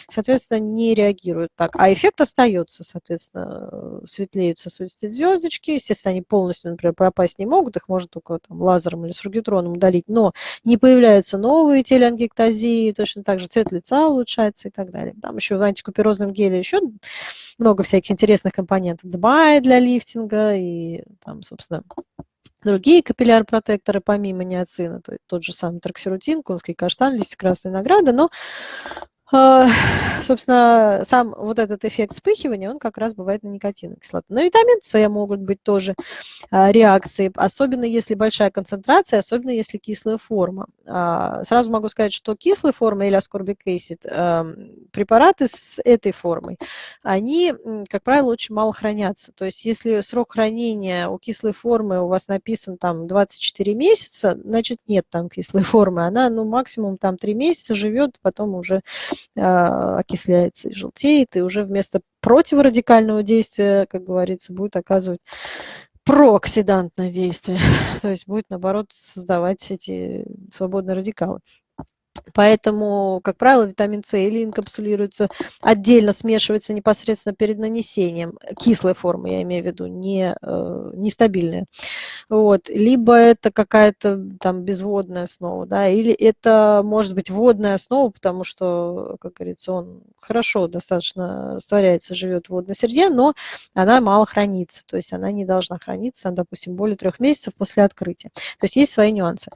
соответственно, не реагируют так. А эффект остается, соответственно, светлеют сосудистые звездочки. Естественно, они полностью, например, пропасть не могут, их можно только там, лазером или сургитроном удалить, но не появляются новые телеангектазии, точно так же цвет лица улучшается и так далее. Там еще в антикуперозном геле еще много всяких интересных компонентов. ДМАИ для лифтинга и там, собственно, другие капилляр-протекторы помимо неоцина, то есть тот же самый траксирутин, конский каштан, листья красной награды, но собственно, сам вот этот эффект вспыхивания, он как раз бывает на никотиновой кислоте. На витамин С могут быть тоже а, реакции, особенно если большая концентрация, особенно если кислая форма. А, сразу могу сказать, что кислая форма или ascorbic acid, препараты с этой формой, они, как правило, очень мало хранятся. То есть если срок хранения у кислой формы у вас написан там 24 месяца, значит нет там кислой формы. Она ну, максимум там 3 месяца живет, потом уже а, окисляется и желтеет, и уже вместо противорадикального действия, как говорится, будет оказывать прооксидантное действие, то есть будет, наоборот, создавать эти свободные радикалы. Поэтому, как правило, витамин С или инкапсулируется отдельно, смешивается непосредственно перед нанесением, кислой формы, я имею в виду, не, э, нестабильная. Вот. Либо это какая-то там безводная основа, да, или это может быть водная основа, потому что, как говорится, он хорошо достаточно растворяется, живет в водной среде, но она мало хранится, то есть она не должна храниться, допустим, более трех месяцев после открытия. То есть есть свои нюансы.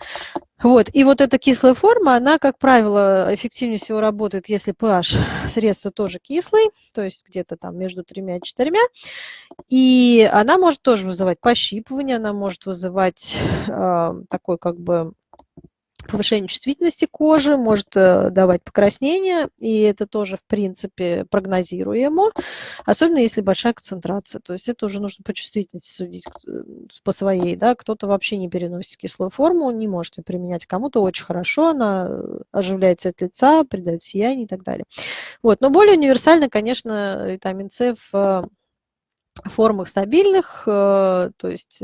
Вот. И вот эта кислая форма, она, как правило, эффективнее всего работает, если pH средства тоже кислый, то есть где-то там между тремя и четырьмя. И она может тоже вызывать пощипывание, она может вызывать э, такой как бы повышение чувствительности кожи, может э, давать покраснение, и это тоже, в принципе, прогнозируемо, особенно если большая концентрация. То есть это уже нужно по чувствительности судить э, по своей. Да? Кто-то вообще не переносит кислую форму, не может ее применять. Кому-то очень хорошо, она э, оживляет цвет лица, придает сияние и так далее. Вот. Но более универсально, конечно, витамин С в формах стабильных, то есть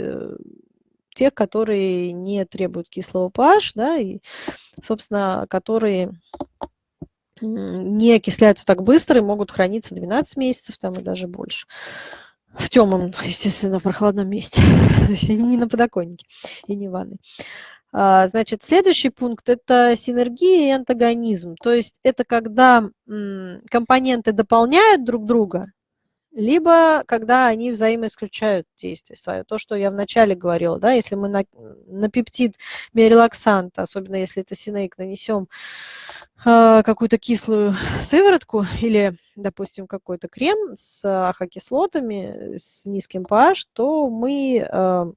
тех, которые не требуют кислого pH, да, и, собственно, которые не окисляются так быстро и могут храниться 12 месяцев там и даже больше. В темном, естественно, прохладном месте. То есть они не на подоконнике и не в ванной. А, значит, следующий пункт – это синергия и антагонизм. То есть это когда компоненты дополняют друг друга, либо когда они взаимоисключают действие свое. То, что я вначале говорила, да, если мы на, на пептид миорелаксанта, особенно если это синейк, нанесем э, какую-то кислую сыворотку или, допустим, какой-то крем с ахокислотами, с низким pH, то мы э,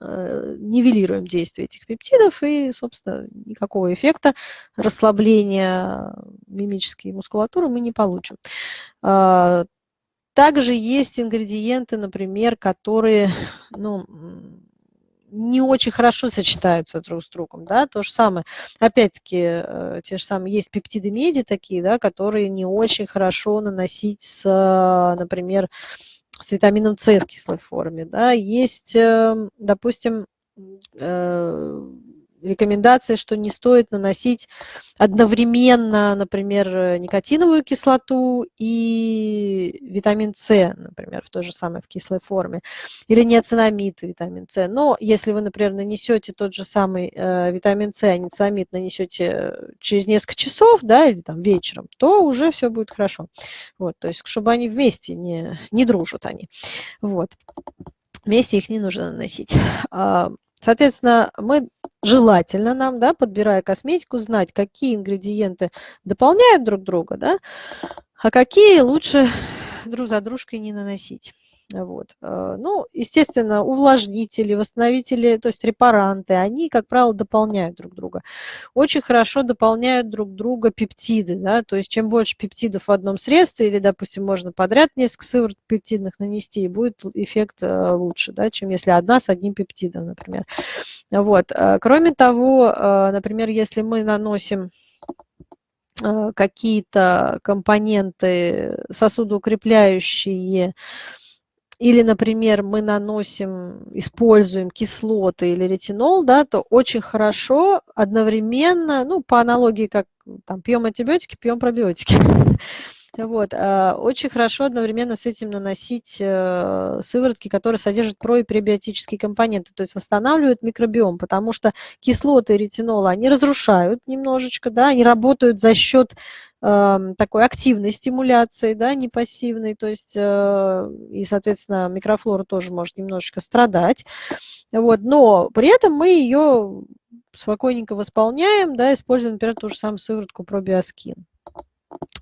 нивелируем действие этих пептидов и, собственно, никакого эффекта расслабления мимической мускулатуры мы не получим. Также есть ингредиенты, например, которые ну, не очень хорошо сочетаются друг с другом, да, то же самое, опять-таки, э, те же самые, есть пептиды меди такие, да, которые не очень хорошо наносить с, например, с витамином С в кислой форме, да, есть, эм, допустим, э, рекомендация, что не стоит наносить одновременно, например, никотиновую кислоту и витамин С, например, в той же самой в кислой форме, или неоцинамид витамин С. Но если вы, например, нанесете тот же самый э, витамин С, а неоцинамид нанесете через несколько часов, да, или там вечером, то уже все будет хорошо. Вот, то есть, чтобы они вместе не, не дружат они. Вот. Вместе их не нужно наносить. Соответственно, мы желательно нам, да, подбирая косметику, знать, какие ингредиенты дополняют друг друга, да, а какие лучше друг за дружкой не наносить. Вот. Э, ну, естественно, увлажнители, восстановители, то есть репаранты, они, как правило, дополняют друг друга. Очень хорошо дополняют друг друга пептиды, да, то есть чем больше пептидов в одном средстве, или, допустим, можно подряд несколько сывороток пептидных нанести, и будет эффект э, лучше, да, чем если одна с одним пептидом, например. Вот. Э, кроме того, например, если мы наносим какие-то компоненты сосудоукрепляющие, или, например, мы наносим, используем кислоты или ретинол, да, то очень хорошо одновременно, ну, по аналогии, как там пьем антибиотики, пьем пробиотики. Вот. А, очень хорошо одновременно с этим наносить э, сыворотки, которые содержат про- и пребиотические компоненты, то есть восстанавливают микробиом, потому что кислоты ретинола, они разрушают немножечко, да, они работают за счет такой активной стимуляции, да, не пассивной, то есть, э, и, соответственно, микрофлора тоже может немножечко страдать, вот, но при этом мы ее спокойненько восполняем, да, используя, например, ту же самую сыворотку пробиоскин.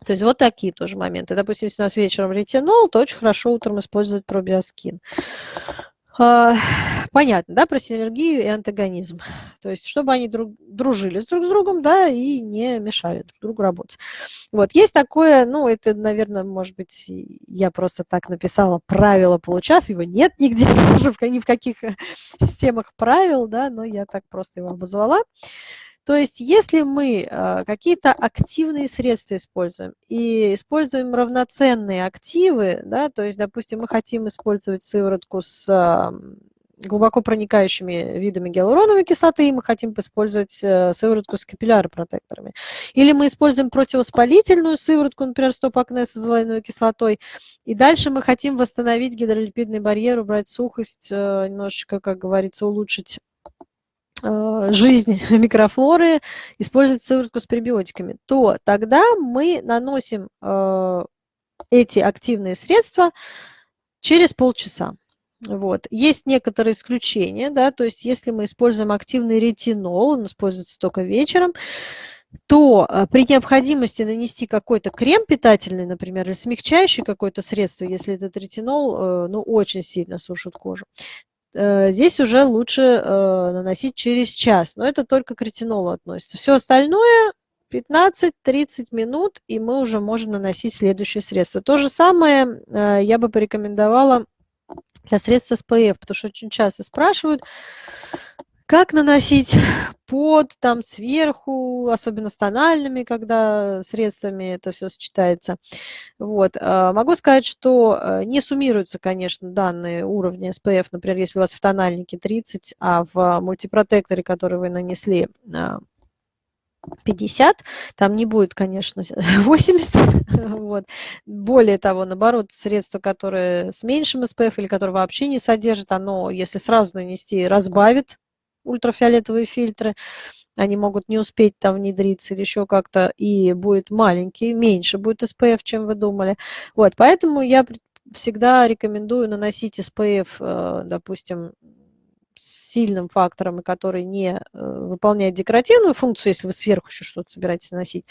То есть вот такие тоже моменты. Допустим, если у нас вечером ретинол, то очень хорошо утром использовать пробиоскин. А, понятно, да, про синергию и антагонизм. То есть, чтобы они друг, дружили с друг с другом, да, и не мешали друг другу работать. Вот, есть такое, ну, это, наверное, может быть, я просто так написала правило получаса, его нет нигде, ни в каких системах правил, да, но я так просто его обозвала. То есть если мы а, какие-то активные средства используем и используем равноценные активы, да, то есть, допустим, мы хотим использовать сыворотку с глубоко проникающими видами гиалуроновой кислоты, и мы хотим использовать э, сыворотку с капилляропротекторами. Или мы используем противовоспалительную сыворотку, например, стоп-акне с азолаиновой кислотой, и дальше мы хотим восстановить гидролипидный барьер, убрать сухость, э, немножечко, как говорится, улучшить жизнь микрофлоры, использовать сыворотку с пребиотиками, то тогда мы наносим э, эти активные средства через полчаса. Вот. Есть некоторые исключения, да, то есть если мы используем активный ретинол, он используется только вечером, то э, при необходимости нанести какой-то крем питательный, например, или смягчающий какое-то средство, если этот ретинол ну, очень сильно сушит кожу, Э, здесь уже лучше э, наносить через час, но это только к ретинолу относится. Все остальное 15-30 минут, и мы уже можем наносить следующее средство. То же самое э, я бы порекомендовала для средств SPF, потому что очень часто спрашивают, как наносить под, там сверху, особенно с тональными, когда средствами это все сочетается. Вот. А, могу сказать, что э, не суммируются, конечно, данные уровня SPF, например, если у вас в тональнике 30, а в мультипротекторе, который вы нанесли, 50, а, там не будет, конечно, 80. вот. Более того, наоборот, средство, которое с меньшим SPF или которое вообще не содержит, оно, если сразу нанести, разбавит ультрафиолетовые фильтры, они могут не успеть там внедриться или еще как-то, и будет маленький, меньше будет SPF, чем вы думали. Вот, поэтому я всегда рекомендую наносить SPF, э, допустим, с сильным фактором, который не э, выполняет декоративную функцию, если вы сверху еще что-то собираетесь наносить.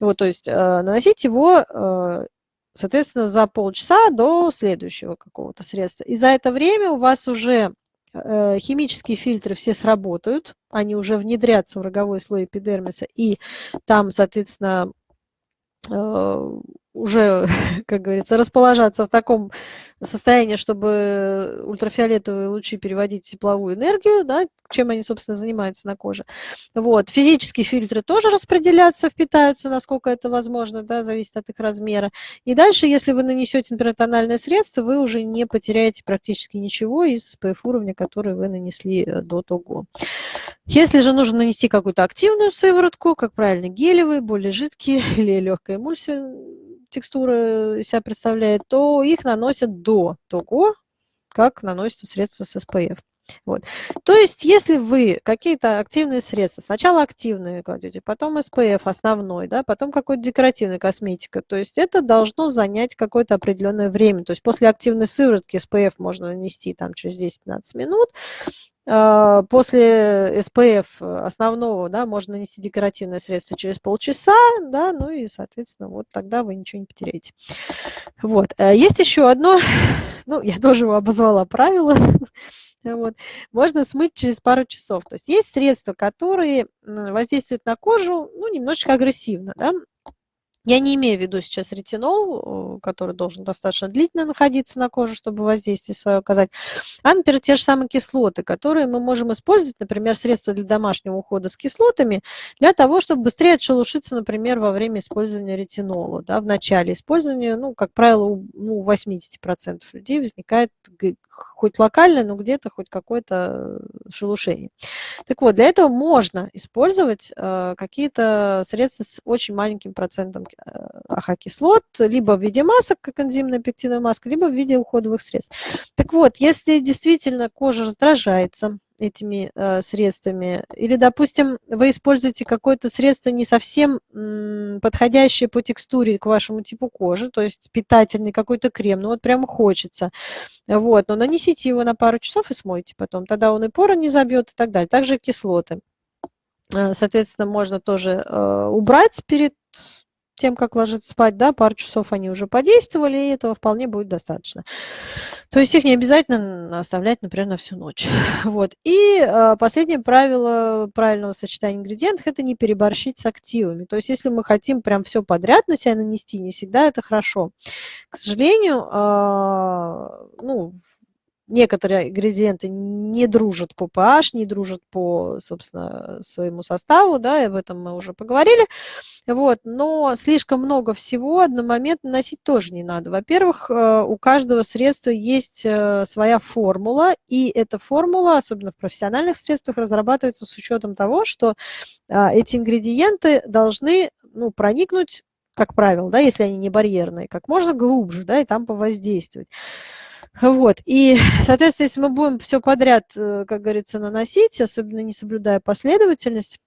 Вот, то есть э, наносить его, соответственно, за полчаса до следующего какого-то средства. И за это время у вас уже химические фильтры все сработают, они уже внедрятся в роговой слой эпидермиса, и там, соответственно, э, уже, как говорится, расположаться в таком состоянии, чтобы ультрафиолетовые лучи переводить в тепловую энергию, да, чем они, собственно, занимаются на коже. Вот. Физические фильтры тоже распределятся, впитаются, насколько это возможно, да, зависит от их размера. И дальше, если вы нанесете температональное средство, вы уже не потеряете практически ничего из PF уровня, который вы нанесли э, до того. Если же нужно нанести какую-то активную сыворотку, как правильно, гелевые, более жидкие или легкая эмульсия, текстура себя представляет, то их наносят до того, как наносится средство с SPF. Вот. То есть, если вы какие-то активные средства, сначала активные кладете, потом SPF основной, да, потом какой-то декоративная косметика, то есть это должно занять какое-то определенное время. То есть после активной сыворотки SPF можно нанести там через 10-15 минут, а, После SPF основного да, можно нанести декоративное средство через полчаса, да, ну и, соответственно, вот тогда вы ничего не потеряете. Вот. Э, есть еще одно, ну, я тоже его обозвала правило, Вот. Можно смыть через пару часов. То есть есть средства, которые воздействуют на кожу ну, немножечко агрессивно. Да? Я не имею в виду сейчас ретинол, который должен достаточно длительно находиться на коже, чтобы воздействие свое оказать, а, например, те же самые кислоты, которые мы можем использовать, например, средства для домашнего ухода с кислотами, для того, чтобы быстрее отшелушиться, например, во время использования ретинола. Да, в начале использования, ну, как правило, у ну, 80% людей возникает хоть локальное, но где-то хоть какое-то шелушение. Так вот, для этого можно использовать э, какие-то средства с очень маленьким процентом АХ-кислот, либо в виде масок, как энзимная пектиновая маска, либо в виде уходовых средств. Так вот, если действительно кожа раздражается, этими э, средствами. Или, допустим, вы используете какое-то средство не совсем подходящее по текстуре к вашему типу кожи, то есть питательный какой-то крем, ну вот прямо хочется. Вот, но нанесите его на пару часов и смойте потом, тогда он и поры не забьет и так далее. Также кислоты. Э, соответственно, можно тоже э, убрать перед тем, как ложиться спать, да, пару часов они уже подействовали, и этого вполне будет достаточно. То есть их не обязательно оставлять, например, на всю ночь. Вот. И э, последнее правило правильного сочетания ингредиентов – это не переборщить с активами. То есть если мы хотим прям все подряд на себя нанести, не всегда это хорошо. К сожалению, э, ну, некоторые ингредиенты не дружат по pH, не дружат по, собственно, своему составу, да, и об этом мы уже поговорили. Вот, но слишком много всего одномоментно носить тоже не надо. Во-первых, э, у каждого средства есть э, своя формула, и эта формула, особенно в профессиональных средствах, разрабатывается с учетом того, что а, эти ингредиенты должны ну, проникнуть, как правило, да, если они не барьерные, как можно глубже, да, и там повоздействовать. Вот. И, соответственно, если мы будем все подряд, э, как говорится, наносить, особенно не соблюдая последовательность,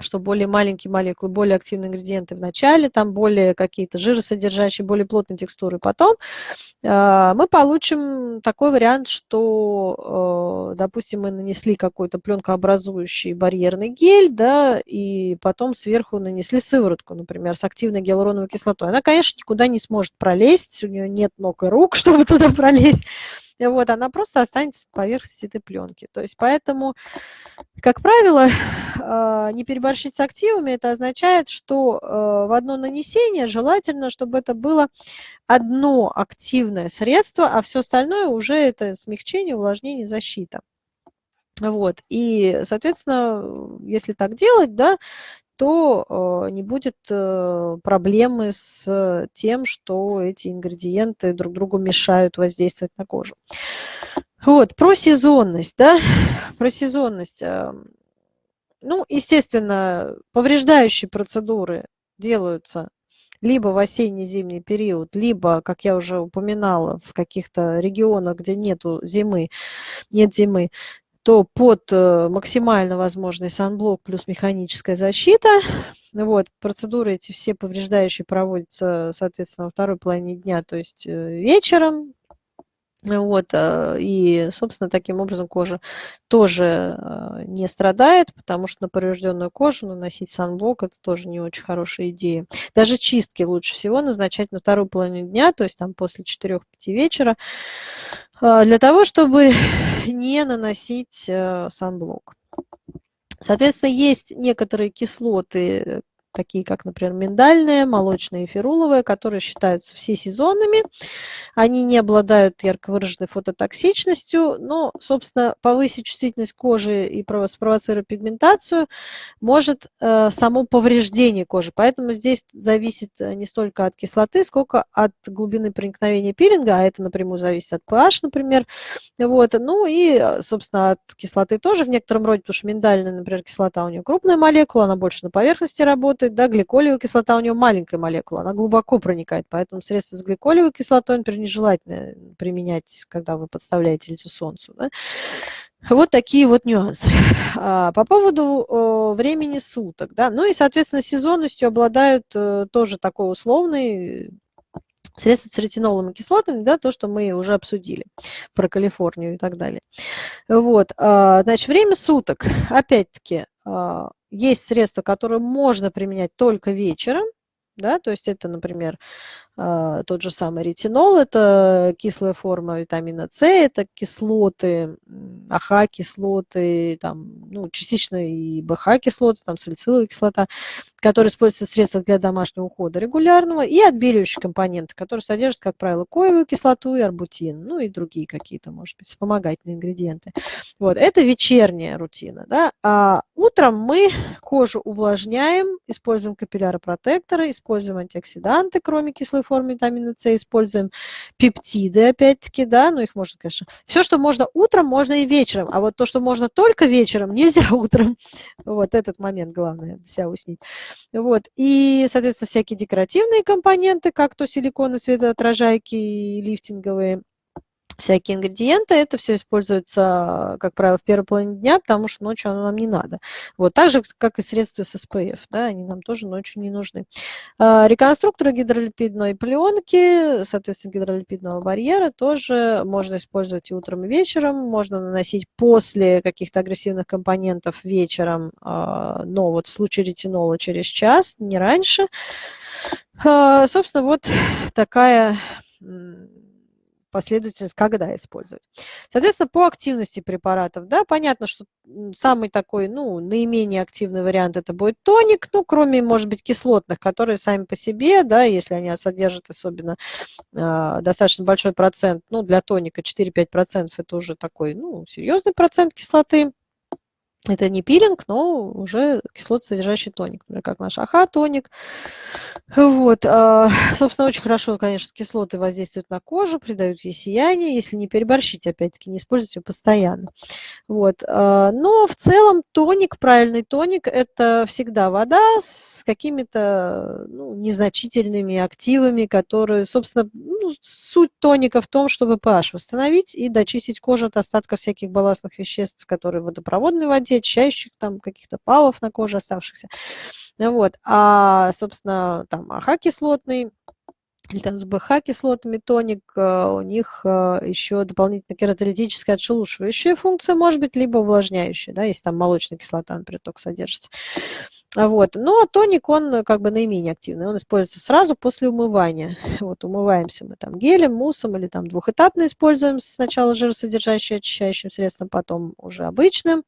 что более маленькие молекулы, более активные ингредиенты в начале, там более какие-то жиросодержащие, более плотные текстуры потом, а, мы получим такой вариант, что, э, допустим, мы нанесли какой-то пленкообразующий барьерный гель, да, и потом сверху нанесли сыворотку, например, с активной гиалуроновой кислотой. Она, конечно, никуда не сможет пролезть, у нее нет ног и рук, чтобы туда пролезть, вот, она просто останется на поверхности этой пленки. То есть поэтому, как правило, а, не переборщить с активами, это означает, что а, в одно нанесение желательно, чтобы это было одно активное средство, а все остальное уже это смягчение, увлажнение, защита. Вот. И, соответственно, если так делать, да, то э, не будет э, проблемы с тем, что эти ингредиенты друг другу мешают воздействовать на кожу. Вот, про сезонность, да, про сезонность. Э, ну, естественно, повреждающие процедуры делаются либо в осенне-зимний период, либо, как я уже упоминала, в каких-то регионах, где нету зимы, нет зимы, то под э, максимально возможный санблок плюс механическая защита. Вот, процедуры эти все повреждающие проводятся, соответственно, во второй половине дня, то есть э, вечером. Вот, э, и, собственно, таким образом кожа тоже не страдает, потому что на поврежденную кожу наносить санблок – это тоже не очень хорошая идея. Даже чистки лучше всего назначать на вторую половину дня, то есть там после 4-5 вечера, для того, чтобы не наносить э, санблок. Соответственно, есть некоторые кислоты, такие как, например, миндальные, молочные и феруловые, которые считаются всесезонными. Они не обладают ярко выраженной фототоксичностью, но, собственно, повысить чувствительность кожи и спровоцировать пигментацию может э, само повреждение кожи. Поэтому здесь зависит э, не столько от кислоты, сколько от глубины проникновения пилинга, а это напрямую зависит от pH, например. Вот. Ну и, э, собственно, от кислоты тоже в некотором роде, потому что миндальная, например, кислота у нее крупная молекула, она больше на поверхности работает, работает, да, гликолевая кислота у нее маленькая молекула, она глубоко проникает, поэтому средства с гликолевой кислотой, например, нежелательно применять, когда вы подставляете лицо солнцу. Да. Вот такие вот нюансы. А, по поводу времени суток, да, ну и, соответственно, сезонностью обладают э, тоже такой условный Средства с ретинолом и кислотами, да, то, что мы уже обсудили про Калифорнию и так далее. Вот, а, значит, время суток. Опять-таки, а, есть средства, которые можно применять только вечером, да, то есть это, например, тот же самый ретинол, это кислая форма витамина С, это кислоты, АХ-кислоты, там, ну, частично и БХ-кислоты, там, салициловая кислота, которые используются в средствах для домашнего ухода регулярного, и отбеливающие компоненты, которые содержат, как правило, коевую кислоту и арбутин, ну и другие какие-то, может быть, вспомогательные ингредиенты. Вот, это вечерняя рутина, да, а утром мы кожу увлажняем, используем капилляропротекторы, используем антиоксиданты, кроме кислой белковой форме витамина С используем, пептиды опять-таки, да, ну их можно, конечно, все, что можно утром, можно и вечером, а вот то, что можно только вечером, нельзя утром. Вот этот момент главное, себя уснить. Вот, и, соответственно, всякие декоративные компоненты, как то силиконы, светоотражайки, лифтинговые, всякие ингредиенты. Это все используется, как правило, в первой половине дня, потому что ночью оно нам не надо. Вот, так же, как и средства с SPF, да, они нам тоже ночью не нужны. А, реконструкторы гидролипидной пленки, соответственно, гидролипидного барьера тоже можно использовать и утром, и вечером. Можно наносить после каких-то агрессивных компонентов вечером, а, но вот в случае ретинола через час, не раньше. А, собственно, вот такая последовательность, когда использовать. Соответственно, по активности препаратов, да, понятно, что самый такой, ну, наименее активный вариант это будет тоник, ну, кроме, может быть, кислотных, которые сами по себе, да, если они содержат особенно э, достаточно большой процент, ну, для тоника 4-5% это уже такой, ну, серьезный процент кислоты, это не пилинг, но уже кислотосодержащий тоник, например, как наш АХ-тоник. Вот. А, собственно, очень хорошо, конечно, кислоты воздействуют на кожу, придают ей сияние, если не переборщить, опять-таки, не использовать ее постоянно. Вот. А, но в целом тоник, правильный тоник, это всегда вода с какими-то ну, незначительными активами, которые, собственно, ну, суть тоника в том, чтобы pH восстановить и дочистить кожу от остатков всяких балластных веществ, которые в водопроводной воде, кстати, очищающих там каких-то палов на коже оставшихся. Вот. А, собственно, там АХ-кислотный или там с БХ-кислотами тоник, э, у них э, еще дополнительно кератолитическая отшелушивающая функция может быть, либо увлажняющая, да, если там молочная кислота, например, только содержится. Вот. Но тоник, он как бы наименее активный, он используется сразу после умывания. Вот, умываемся мы там гелем, муссом или там двухэтапно используем сначала жиросодержащим очищающим средством, потом уже обычным.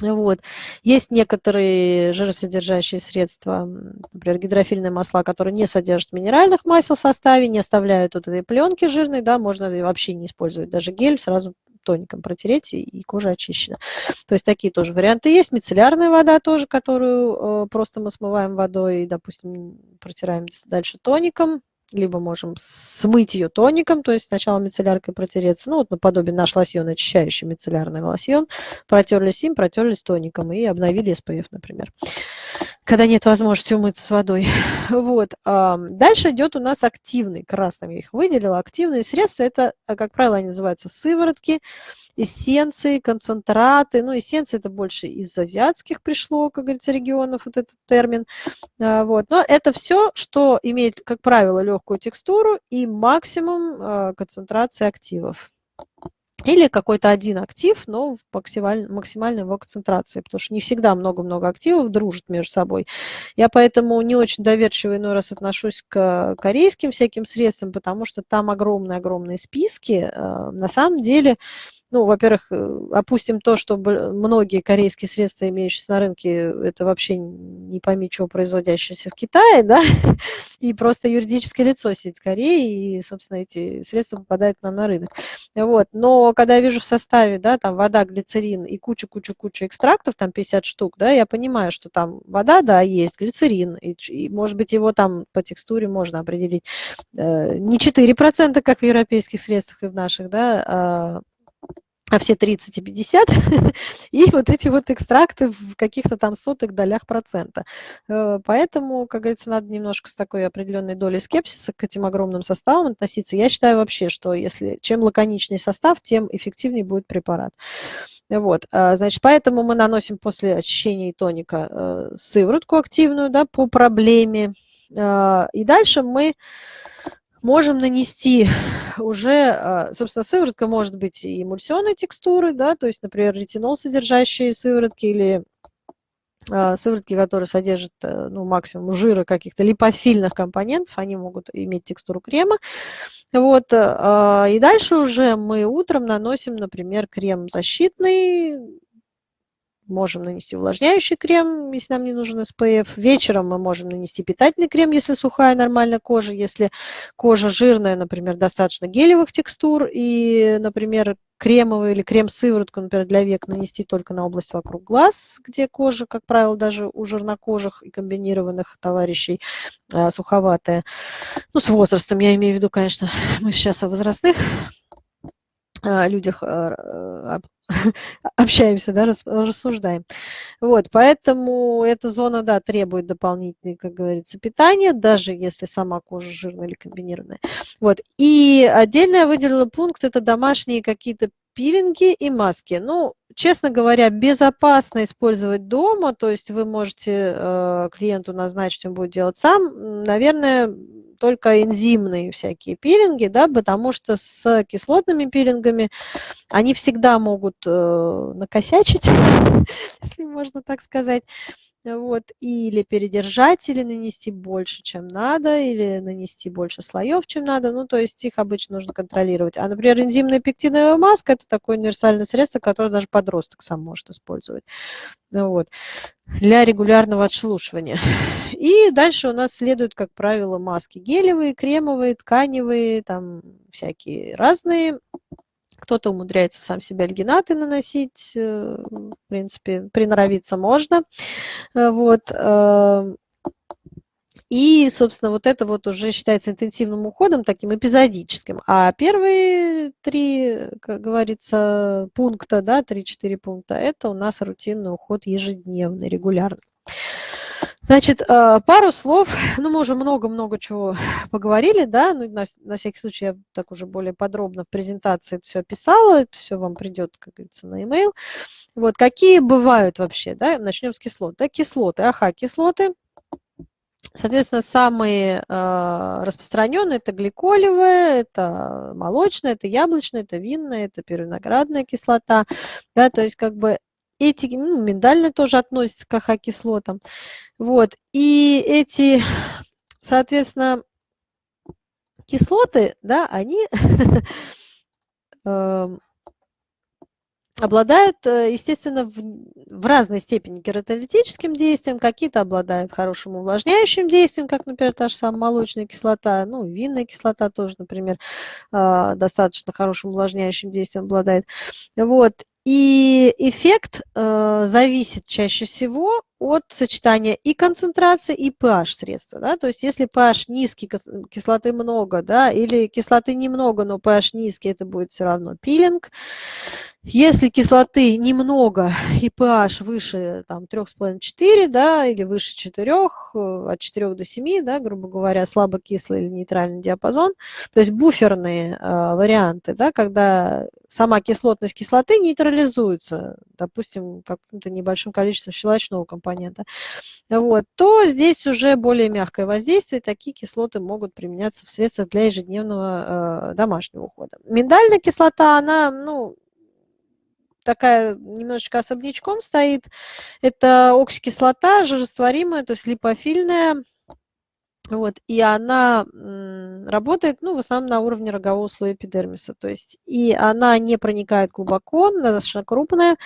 Вот. Есть некоторые жиросодержащие средства, например, гидрофильные масла, которые не содержат минеральных масел в составе, не оставляют вот этой пленки жирной, да, можно вообще не использовать даже гель, сразу тоником протереть, и кожа очищена. То есть такие тоже варианты есть. Мицеллярная вода тоже, которую э, просто мы смываем водой и, допустим, протираем дальше тоником либо можем смыть ее тоником, то есть сначала мицелляркой протереться, ну вот наподобие наш лосьон, очищающий мицеллярный лосьон, протерлись им, протерлись тоником и обновили SPF, например, когда нет возможности умыться с водой. Вот. Дальше идет у нас активный, красным я их выделила, активные средства, это, как правило, они называются сыворотки, эссенции, концентраты. Ну, эссенции это больше из азиатских пришло, как говорится, регионов, вот этот термин. А, вот. Но это все, что имеет, как правило, легкую текстуру и максимум а, концентрации активов. Или какой-то один актив, но в максимальной, максимальной его концентрации, потому что не всегда много-много активов дружат между собой. Я поэтому не очень доверчиво иной раз отношусь к корейским всяким средствам, потому что там огромные-огромные списки. А, на самом деле ну, во-первых, э, опустим то, что многие корейские средства, имеющиеся на рынке, это вообще не пойми, чего производящиеся в Китае, да, и просто юридическое лицо сидит в Корее, и, собственно, эти средства попадают к нам на рынок. Вот. Но когда я вижу в составе, да, там вода, глицерин и куча-куча-куча экстрактов, там 50 штук, да, я понимаю, что там вода, да, есть, глицерин, и, и может быть, его там по текстуре можно определить э, не 4%, как в европейских средствах и в наших, да, а а все 30 и 50, и вот эти вот экстракты в каких-то там сотых долях процента. Э, поэтому, как говорится, надо немножко с такой определенной долей скепсиса к этим огромным составам относиться. Я считаю вообще, что если чем лаконичнее состав, тем эффективнее будет препарат. Вот, а, значит, поэтому мы наносим после очищения и тоника э, сыворотку активную да, по проблеме. А, и дальше мы можем нанести уже, а, собственно, сыворотка может быть и эмульсионной текстуры, да, то есть, например, ретинол содержащие сыворотки или а, сыворотки, которые содержат э, ну, максимум жира каких-то липофильных компонентов, они могут иметь текстуру крема. Вот. А, и дальше уже мы утром наносим, например, крем защитный, можем нанести увлажняющий крем, если нам не нужен SPF. Вечером мы можем нанести питательный крем, если сухая нормальная кожа. Если кожа жирная, например, достаточно гелевых текстур. И, например, кремовый или крем-сыворотку, например, для век нанести только на область вокруг глаз, где кожа, как правило, даже у жирнокожих и комбинированных товарищей а, суховатая. Ну, с возрастом я имею в виду, конечно, мы сейчас о возрастных а, людях а, общаемся, да, рассуждаем. Вот, поэтому эта зона, да, требует дополнительной, как говорится, питания, даже если сама кожа жирная или комбинированная. Вот, и отдельно я выделила пункт, это домашние какие-то пилинги и маски. Ну, честно говоря, безопасно использовать дома, то есть вы можете э, клиенту назначить, он будет делать сам, наверное, только энзимные всякие пилинги, да, потому что с кислотными пилингами они всегда могут э, накосячить, если можно так сказать вот, или передержать, или нанести больше, чем надо, или нанести больше слоев, чем надо, ну, то есть их обычно нужно контролировать. А, например, энзимная пектиновая маска – это такое универсальное средство, которое даже подросток сам может использовать, ну, вот, для регулярного отшелушивания. И дальше у нас следуют, как правило, маски гелевые, кремовые, тканевые, там всякие разные, кто-то умудряется сам себе альгинаты наносить, э, в принципе, приноровиться можно. Э, вот. Э, и, собственно, вот это вот уже считается интенсивным уходом, таким эпизодическим. А первые три, как говорится, пункта, да, три-четыре пункта, это у нас рутинный уход ежедневный, регулярный. Значит, э, пару слов, ну, мы уже много-много чего поговорили, да, ну, на, на всякий случай я так уже более подробно в презентации это все описала, это все вам придет, как говорится, на e-mail. Вот, какие бывают вообще, да, начнем с кислот, да, кислоты, АХ-кислоты, Соответственно, самые э, распространенные это гликолевая, это молочная, это яблочная, это винная, это первиноградная кислота. Да, то есть как бы эти, ну, миндальные тоже относятся к АХ-кислотам. Вот. И эти, соответственно, кислоты, да, они эм, обладают, э, естественно, в, в разной степени кератолитическим действием, какие-то обладают хорошим увлажняющим действием, как, например, та же самая молочная кислота, ну, винная кислота тоже, например, э, достаточно хорошим увлажняющим действием обладает. Вот. И эффект э, зависит чаще всего от сочетания и концентрации, и pH средства. Да? То есть если pH низкий, кислоты много, да, или кислоты немного, но pH низкий, это будет все равно пилинг. Если кислоты немного и pH выше там, 3,5-4, да, или выше 4, э, от 4 до 7, да, грубо говоря, слабокислый или нейтральный диапазон, то есть буферные э, варианты, да, когда сама кислотность кислоты нейтрализуется, допустим, каким-то небольшим количеством щелочного компонента, вот, то здесь уже более мягкое воздействие, такие кислоты могут применяться в средствах для ежедневного э, домашнего ухода. Миндальная кислота, она, ну, такая немножечко особнячком стоит. Это оксикислота жирорастворимая, то есть липофильная. Вот, и она работает, ну, в основном на уровне рогового слоя эпидермиса. То есть, и она не проникает глубоко, она достаточно крупная,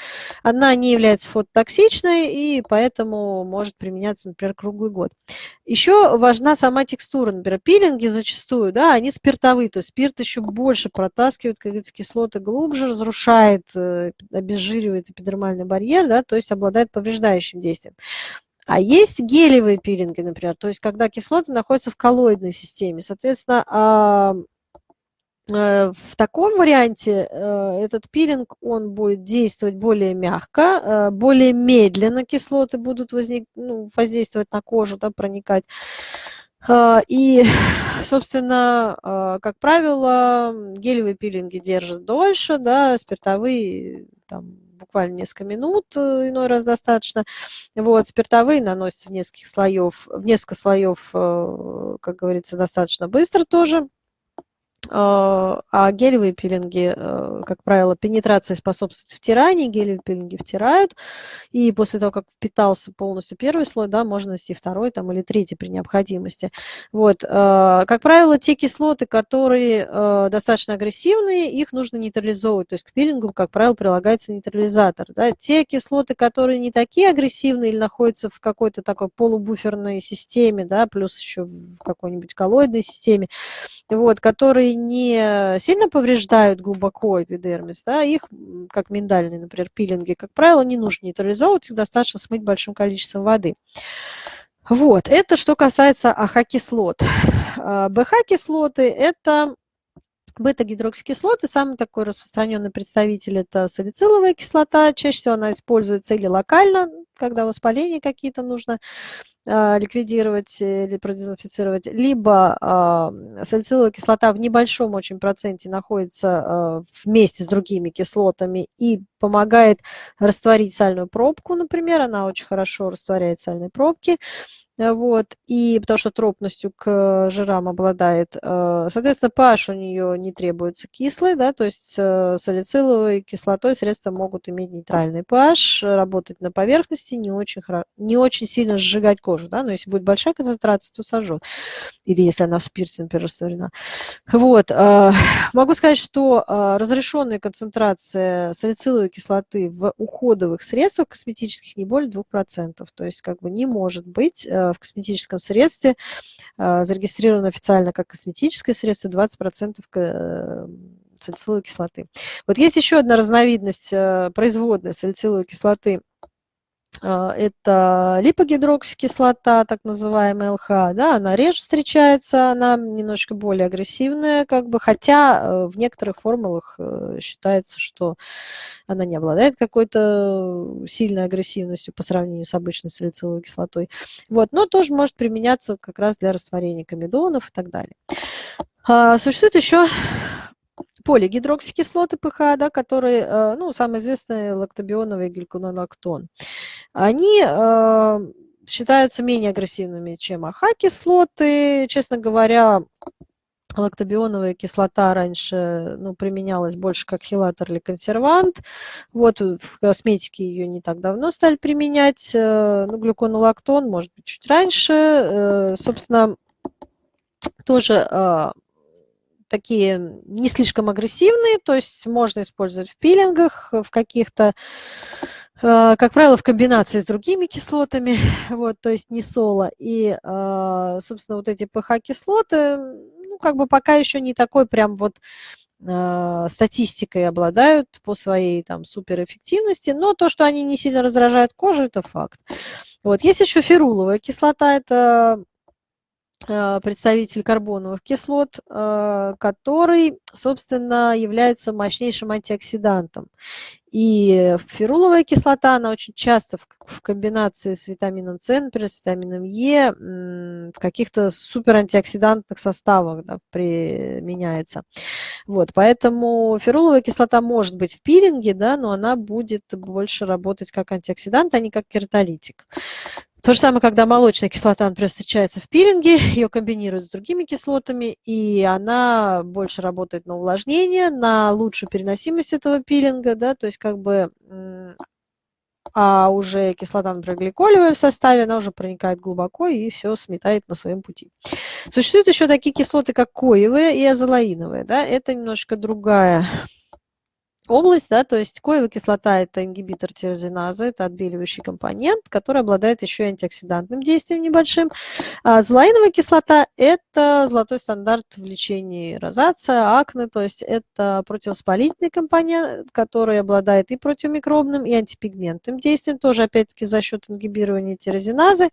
она не является фототоксичной, и поэтому может применяться, например, круглый год. Еще важна сама текстура, например, пилинги зачастую, да, они спиртовые, то есть спирт еще больше протаскивает, как говорится, кислоты глубже, разрушает, э, обезжиривает эпидермальный барьер, да, то есть обладает повреждающим действием. А есть гелевые пилинги, например, то есть когда кислоты находятся в коллоидной системе. Соответственно, Э, в таком варианте э, этот пилинг, он будет действовать более мягко, э, более медленно кислоты будут возник, ну, воздействовать на кожу, да, проникать. И, собственно, как правило, гелевые пилинги держат дольше, да, спиртовые там, буквально несколько минут, иной раз достаточно. Вот, спиртовые наносятся в нескольких слоев, в несколько слоев, как говорится, достаточно быстро тоже. А, а гелевые пилинги, э, как правило, пенетрации способствуют втиранию, гелевые пилинги втирают, и после того, как впитался полностью первый слой, да, можно нанести второй там, или третий при необходимости. Вот. Э, как правило, те кислоты, которые э, достаточно агрессивные, их нужно нейтрализовывать, то есть к пилингу, как правило, прилагается нейтрализатор. Да. Те кислоты, которые не такие агрессивные или находятся в какой-то такой полубуферной системе, да, плюс еще в какой-нибудь коллоидной системе, вот, которые не сильно повреждают глубоко эпидермис, да, их, как миндальные, например, пилинги, как правило, не нужно нейтрализовывать, их достаточно смыть большим количеством воды. Вот, это что касается AHA-кислот. А, BHA-кислоты – это Бета-гидроксикислоты, самый такой распространенный представитель – это салициловая кислота. Чаще всего она используется или локально, когда воспаление какие-то нужно ликвидировать или продезинфицировать, либо э, салициловая кислота в небольшом очень проценте находится э, вместе с другими кислотами и помогает растворить сальную пробку, например, она очень хорошо растворяет сальные пробки. Э, вот, и потому что тропностью к жирам обладает. Э, соответственно, pH у нее не требуется кислый, да, то есть э, салициловой кислотой средства могут иметь нейтральный pH, работать на поверхности, не очень, не очень сильно сжигать кожу, да, но если будет большая концентрация, то сожжет. Или если она в спирте, например, растворена. Вот, могу сказать, что разрешенная концентрация салициловой кислоты в уходовых средствах косметических не более 2%, то есть как бы не может быть в косметическом средстве а, зарегистрировано официально как косметическое средство 20% э, салициловой кислоты. Вот есть еще одна разновидность э, производной салициловой кислоты это липогидроксикислота, так называемая ЛХ, да, она реже встречается, она немножко более агрессивная, как бы, хотя э, в некоторых формулах э, считается, что она не обладает какой-то сильной агрессивностью по сравнению с обычной салициловой кислотой. Вот, но тоже может применяться как раз для растворения комедонов и так далее. А, существует еще полигидроксикислоты ПХ, да, которые, э, ну, самые известные лактобионовый гликонолактон. Они э, считаются менее агрессивными, чем АХ-кислоты. Честно говоря, лактобионовая кислота раньше ну, применялась больше как хилатор или консервант. Вот в косметике ее не так давно стали применять. Э, ну, глюконолактон, может быть, чуть раньше. Собственно, тоже такие не слишком агрессивные, то есть можно использовать в пилингах, в каких-то, э, как правило, в комбинации с другими кислотами, вот, то есть не соло. И, э, собственно, вот эти ПХ-кислоты, ну, как бы пока еще не такой прям вот э, статистикой обладают по своей там суперэффективности, но то, что они не сильно раздражают кожу, это факт. Вот. Есть еще феруловая кислота, это Э, представитель карбоновых кислот, э, который, собственно, является мощнейшим антиоксидантом. И феруловая кислота, она очень часто в комбинации с витамином С, например, с витамином Е, в каких-то суперантиоксидантных составах да, применяется. Вот, поэтому феруловая кислота может быть в пилинге, да, но она будет больше работать как антиоксидант, а не как кератолитик. То же самое, когда молочная кислота, например, встречается в пилинге, ее комбинируют с другими кислотами, и она больше работает на увлажнение, на лучшую переносимость этого пилинга, да, то есть как бы, а уже кислота, например, гликолевая в составе, она уже проникает глубоко и все сметает на своем пути. Существуют еще такие кислоты, как коевые и азолаиновые, да, это немножко другая область, да, то есть коевая кислота – это ингибитор тирозиназы, это отбеливающий компонент, который обладает еще и антиоксидантным действием небольшим. А злоиновая кислота – это золотой стандарт в лечении розация, акне, то есть это противовоспалительный компонент, который обладает и противомикробным, и антипигментным действием, тоже опять-таки за счет ингибирования тирозиназы.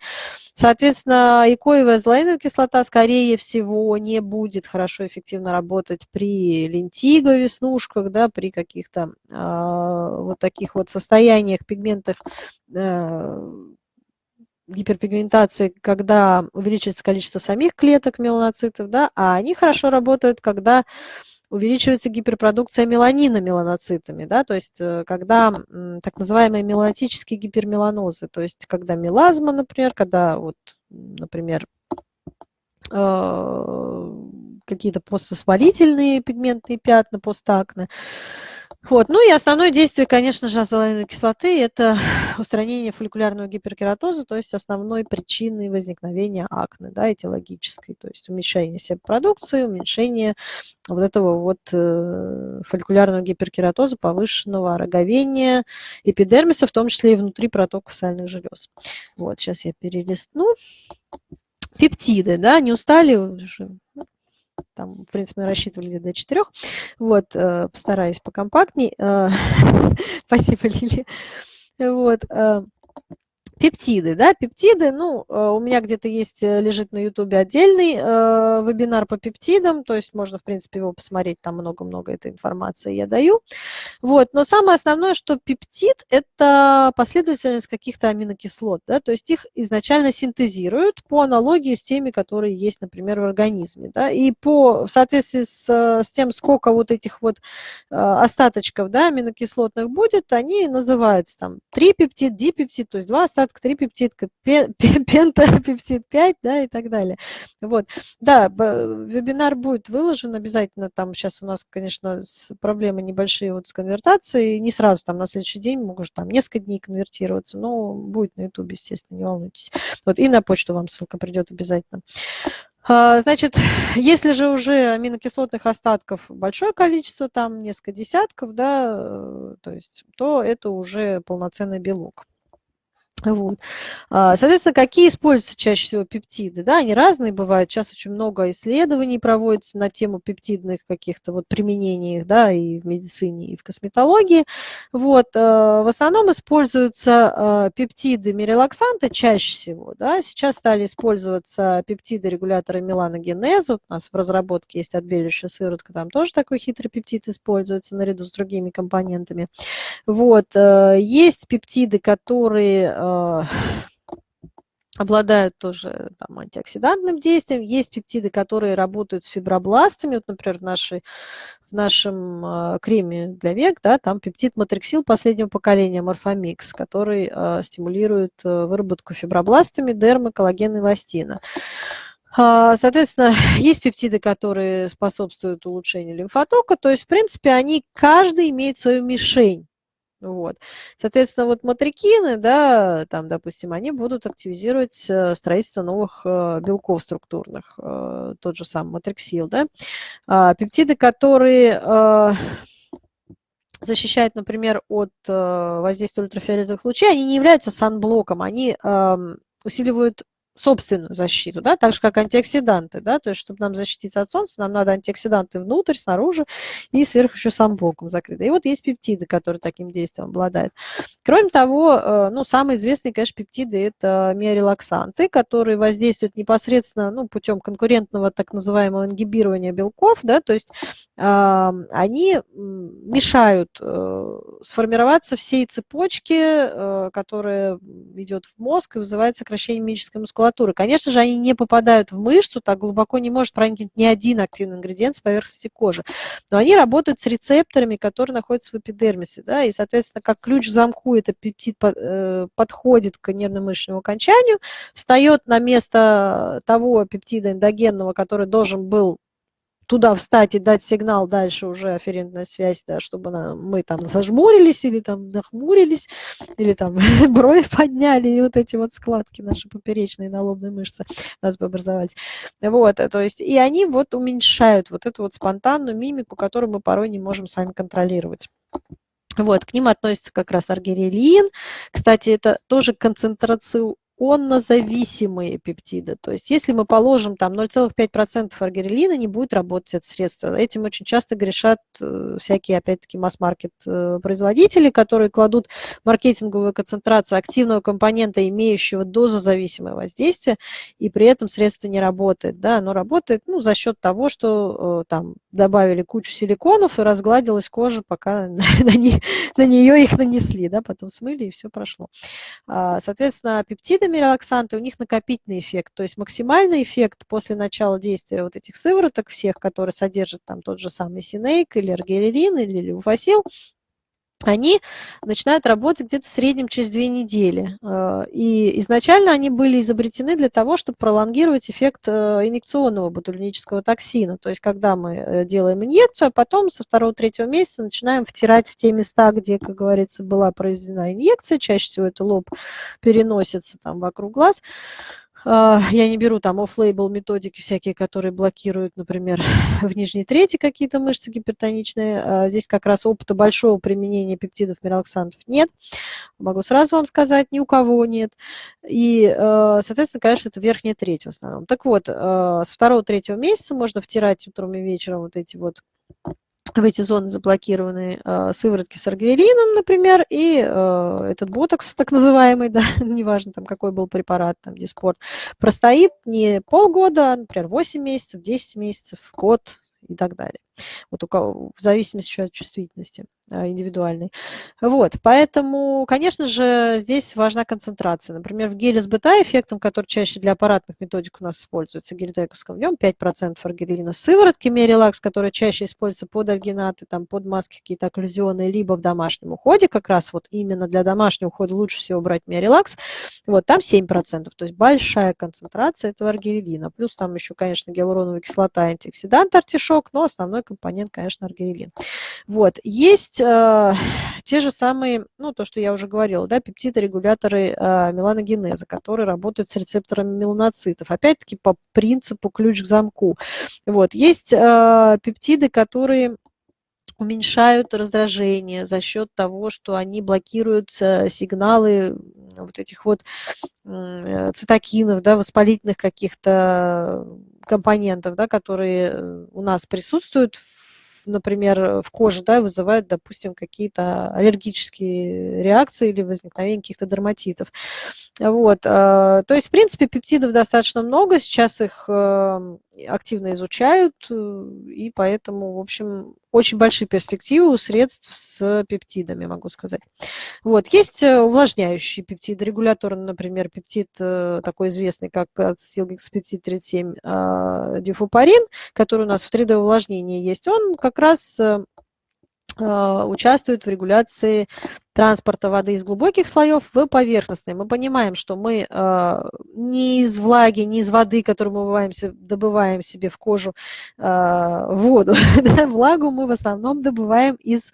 Соответственно, и коевая злоиновая кислота, скорее всего, не будет хорошо эффективно работать при лентиго, веснушках, да, при каких каких-то э, вот таких вот состояниях пигментных э, гиперпигментации, когда увеличивается количество самих клеток меланоцитов, да, а они хорошо работают, когда увеличивается гиперпродукция меланина меланоцитами, да, то есть э, когда так называемые меланотические гипермеланозы, то есть когда мелазма, например, когда вот, например, э, какие-то поствоспалительные пигментные пятна, постакне, вот. Ну и основное действие, конечно же, азолаиновой кислоты – это устранение фолликулярного гиперкератоза, то есть основной причиной возникновения акне, да, этиологической, то есть уменьшение себопродукции, уменьшение вот этого вот э, фолликулярного гиперкератоза, повышенного роговения эпидермиса, в том числе и внутри протоков сальных желез. Вот, сейчас я перелистну. Пептиды, да, не устали уже? Там, в принципе, мы рассчитывали до четырех. Вот, э, постараюсь покомпактней. Э, спасибо, Лили. Вот, э, Пептиды, да, пептиды, ну, э, у меня где-то есть, э, лежит на ютубе отдельный э, вебинар по пептидам, то есть можно, в принципе, его посмотреть, там много-много этой информации я даю. Вот, но самое основное, что пептид – это последовательность каких-то аминокислот, да, то есть их изначально синтезируют по аналогии с теми, которые есть, например, в организме, да, и по, в соответствии с, с тем, сколько вот этих вот э, остаточков, да, аминокислотных будет, они называются там трипептид, дипептид, то есть два остатка клетка, трипептидка, пентапептид 5, да, и так далее. Вот. Да, вебинар будет выложен обязательно, там сейчас у нас, конечно, проблемы небольшие вот с конвертацией, не сразу там на следующий день, может там несколько дней конвертироваться, но будет на YouTube, естественно, не волнуйтесь. Вот, и на почту вам ссылка придет обязательно. А, значит, если же уже аминокислотных остатков большое количество, там несколько десятков, да, э, то есть, то это уже полноценный белок. Вот. А, соответственно, какие используются чаще всего пептиды? Да, они разные бывают. Сейчас очень много исследований проводится на тему пептидных каких-то вот применений да, и в медицине, и в косметологии. Вот. А, в основном используются а, пептиды мирелаксанта чаще всего. Да. Сейчас стали использоваться пептиды регулятора меланогенеза. Вот у нас в разработке есть отбеливающая сыворотка, там тоже такой хитрый пептид используется наряду с другими компонентами. Вот. Есть пептиды, которые обладают тоже там, антиоксидантным действием. Есть пептиды, которые работают с фибробластами. Вот, например, в, нашей, в нашем э, креме для век, да, там пептид матриксил последнего поколения Морфомикс, который э, стимулирует э, выработку фибробластами дермы, коллагена и эластина. А, соответственно, есть пептиды, которые способствуют улучшению лимфотока, то есть, в принципе, они, каждый имеет свою мишень. Вот. Соответственно, вот матрикины, да, там, допустим, они будут активизировать э, строительство новых э, белков структурных, э, тот же самый матриксил, да. А, пептиды, которые защищают, например, от воздействия ультрафиолетовых лучей, они не являются санблоком, они усиливают собственную защиту, да, так же, как антиоксиданты, да, то есть, чтобы нам защититься от солнца, нам надо антиоксиданты внутрь, снаружи и сверху еще сам блоком закрыто. И вот есть пептиды, которые таким действием обладают. Кроме того, э, ну, самые известные, конечно, пептиды – это миорелаксанты, которые воздействуют непосредственно, ну, путем конкурентного так называемого ингибирования белков, да, то есть э, они мешают э, сформироваться всей цепочке, э, которая идет в мозг и вызывает сокращение мимической мускулатуры мускулатуры. Конечно же, они не попадают в мышцу, так глубоко не может проникнуть ни один активный ингредиент с поверхности кожи. Но они работают с рецепторами, которые находятся в эпидермисе. Да, и, соответственно, как ключ к замку этот пептид э, подходит к нервно-мышечному окончанию, встает на место того пептида эндогенного, который должен был туда встать и дать сигнал дальше уже афферентная связь, да, чтобы она, мы там зажмурились или там нахмурились, или там брови подняли, и вот эти вот складки наши поперечные на лобной мышце у нас бы образовались. Вот, то есть, и они вот уменьшают вот эту вот спонтанную мимику, которую мы порой не можем сами контролировать. Вот, к ним относится как раз аргирелин. Кстати, это тоже концентрация оннозависимые пептиды. То есть если мы положим там 0,5% аргирелина, не будет работать это средство. Этим очень часто грешат э, всякие, опять-таки, масс-маркет э, производители, которые кладут маркетинговую концентрацию активного компонента, имеющего дозозависимое воздействие, и при этом средство не работает. Да, оно работает ну, за счет того, что э, там добавили кучу силиконов и разгладилась кожа, пока на, не, на нее их нанесли, да, потом смыли и все прошло. А, соответственно, пептиды сами релаксанты, у них накопительный эффект, то есть максимальный эффект после начала действия вот этих сывороток всех, которые содержат там тот же самый синейк или аргирелин или левофасил, они начинают работать где-то в среднем через две недели. Э, и изначально они были изобретены для того, чтобы пролонгировать эффект э, инъекционного ботулинического токсина. То есть когда мы э, делаем инъекцию, а потом со второго-третьего месяца начинаем втирать в те места, где, как говорится, была произведена инъекция. Чаще всего это лоб переносится там вокруг глаз. А, я не беру там офф-лейбл методики всякие, которые блокируют, например, в нижней трети какие-то мышцы гипертоничные. А, здесь как раз опыта большого применения пептидов миролаксантов нет. Могу сразу вам сказать, ни у кого нет. И, а, соответственно, конечно, это верхняя треть в основном. Так вот, с второго-третьего месяца можно втирать утром и вечером вот эти вот в эти зоны заблокированы э, сыворотки с аргирелином, например, и э, этот ботокс, так называемый, да, неважно там какой был препарат, там диспорт, простоит не полгода, а, например, 8 месяцев, 10 месяцев, год и так далее. Вот у кого, в зависимости еще от чувствительности. А, индивидуальный. Вот, поэтому, конечно же, здесь важна концентрация. Например, в геле с бета-эффектом, который чаще для аппаратных методик у нас используется, гелитековском, в нем 5% аргирелина. Сыворотки Мерилакс, которая чаще используется под альгинаты, там, под маски какие-то окклюзионные, либо в домашнем уходе, как раз вот именно для домашнего ухода лучше всего брать Мерилакс, вот там 7%, то есть большая концентрация этого аргирелина. Плюс там еще, конечно, гиалуроновая кислота, антиоксидант, артишок, но основной компонент, конечно, аргирелин. Вот, есть э, те же самые, ну, то, что я уже говорила, да, пептиды-регуляторы э, меланогенеза, которые работают с рецепторами меланоцитов. Опять-таки по принципу ключ к замку. Вот. Есть э, пептиды, которые уменьшают раздражение за счет того, что они блокируют сигналы вот этих вот э, цитокинов, да, воспалительных каких-то компонентов, да, которые у нас присутствуют например, в коже, да, вызывают, допустим, какие-то аллергические реакции или возникновение каких-то дерматитов. Вот. Э, то есть, в принципе, пептидов достаточно много, сейчас их эм, активно изучают, э, и поэтому, в общем, очень большие перспективы у средств с пептидами, могу сказать. Вот. Есть э, увлажняющие пептиды, регуляторный, например, пептид такой известный, как ацетилгексапептид 37 дифупарин, который у нас в 3D увлажнении есть, он как раз Э, участвуют в регуляции транспорта воды из глубоких слоев в поверхностные. Мы понимаем, что мы э, не из влаги, не из воды, которую мы добываем, добываем себе в кожу, э, воду. Влагу мы в основном добываем из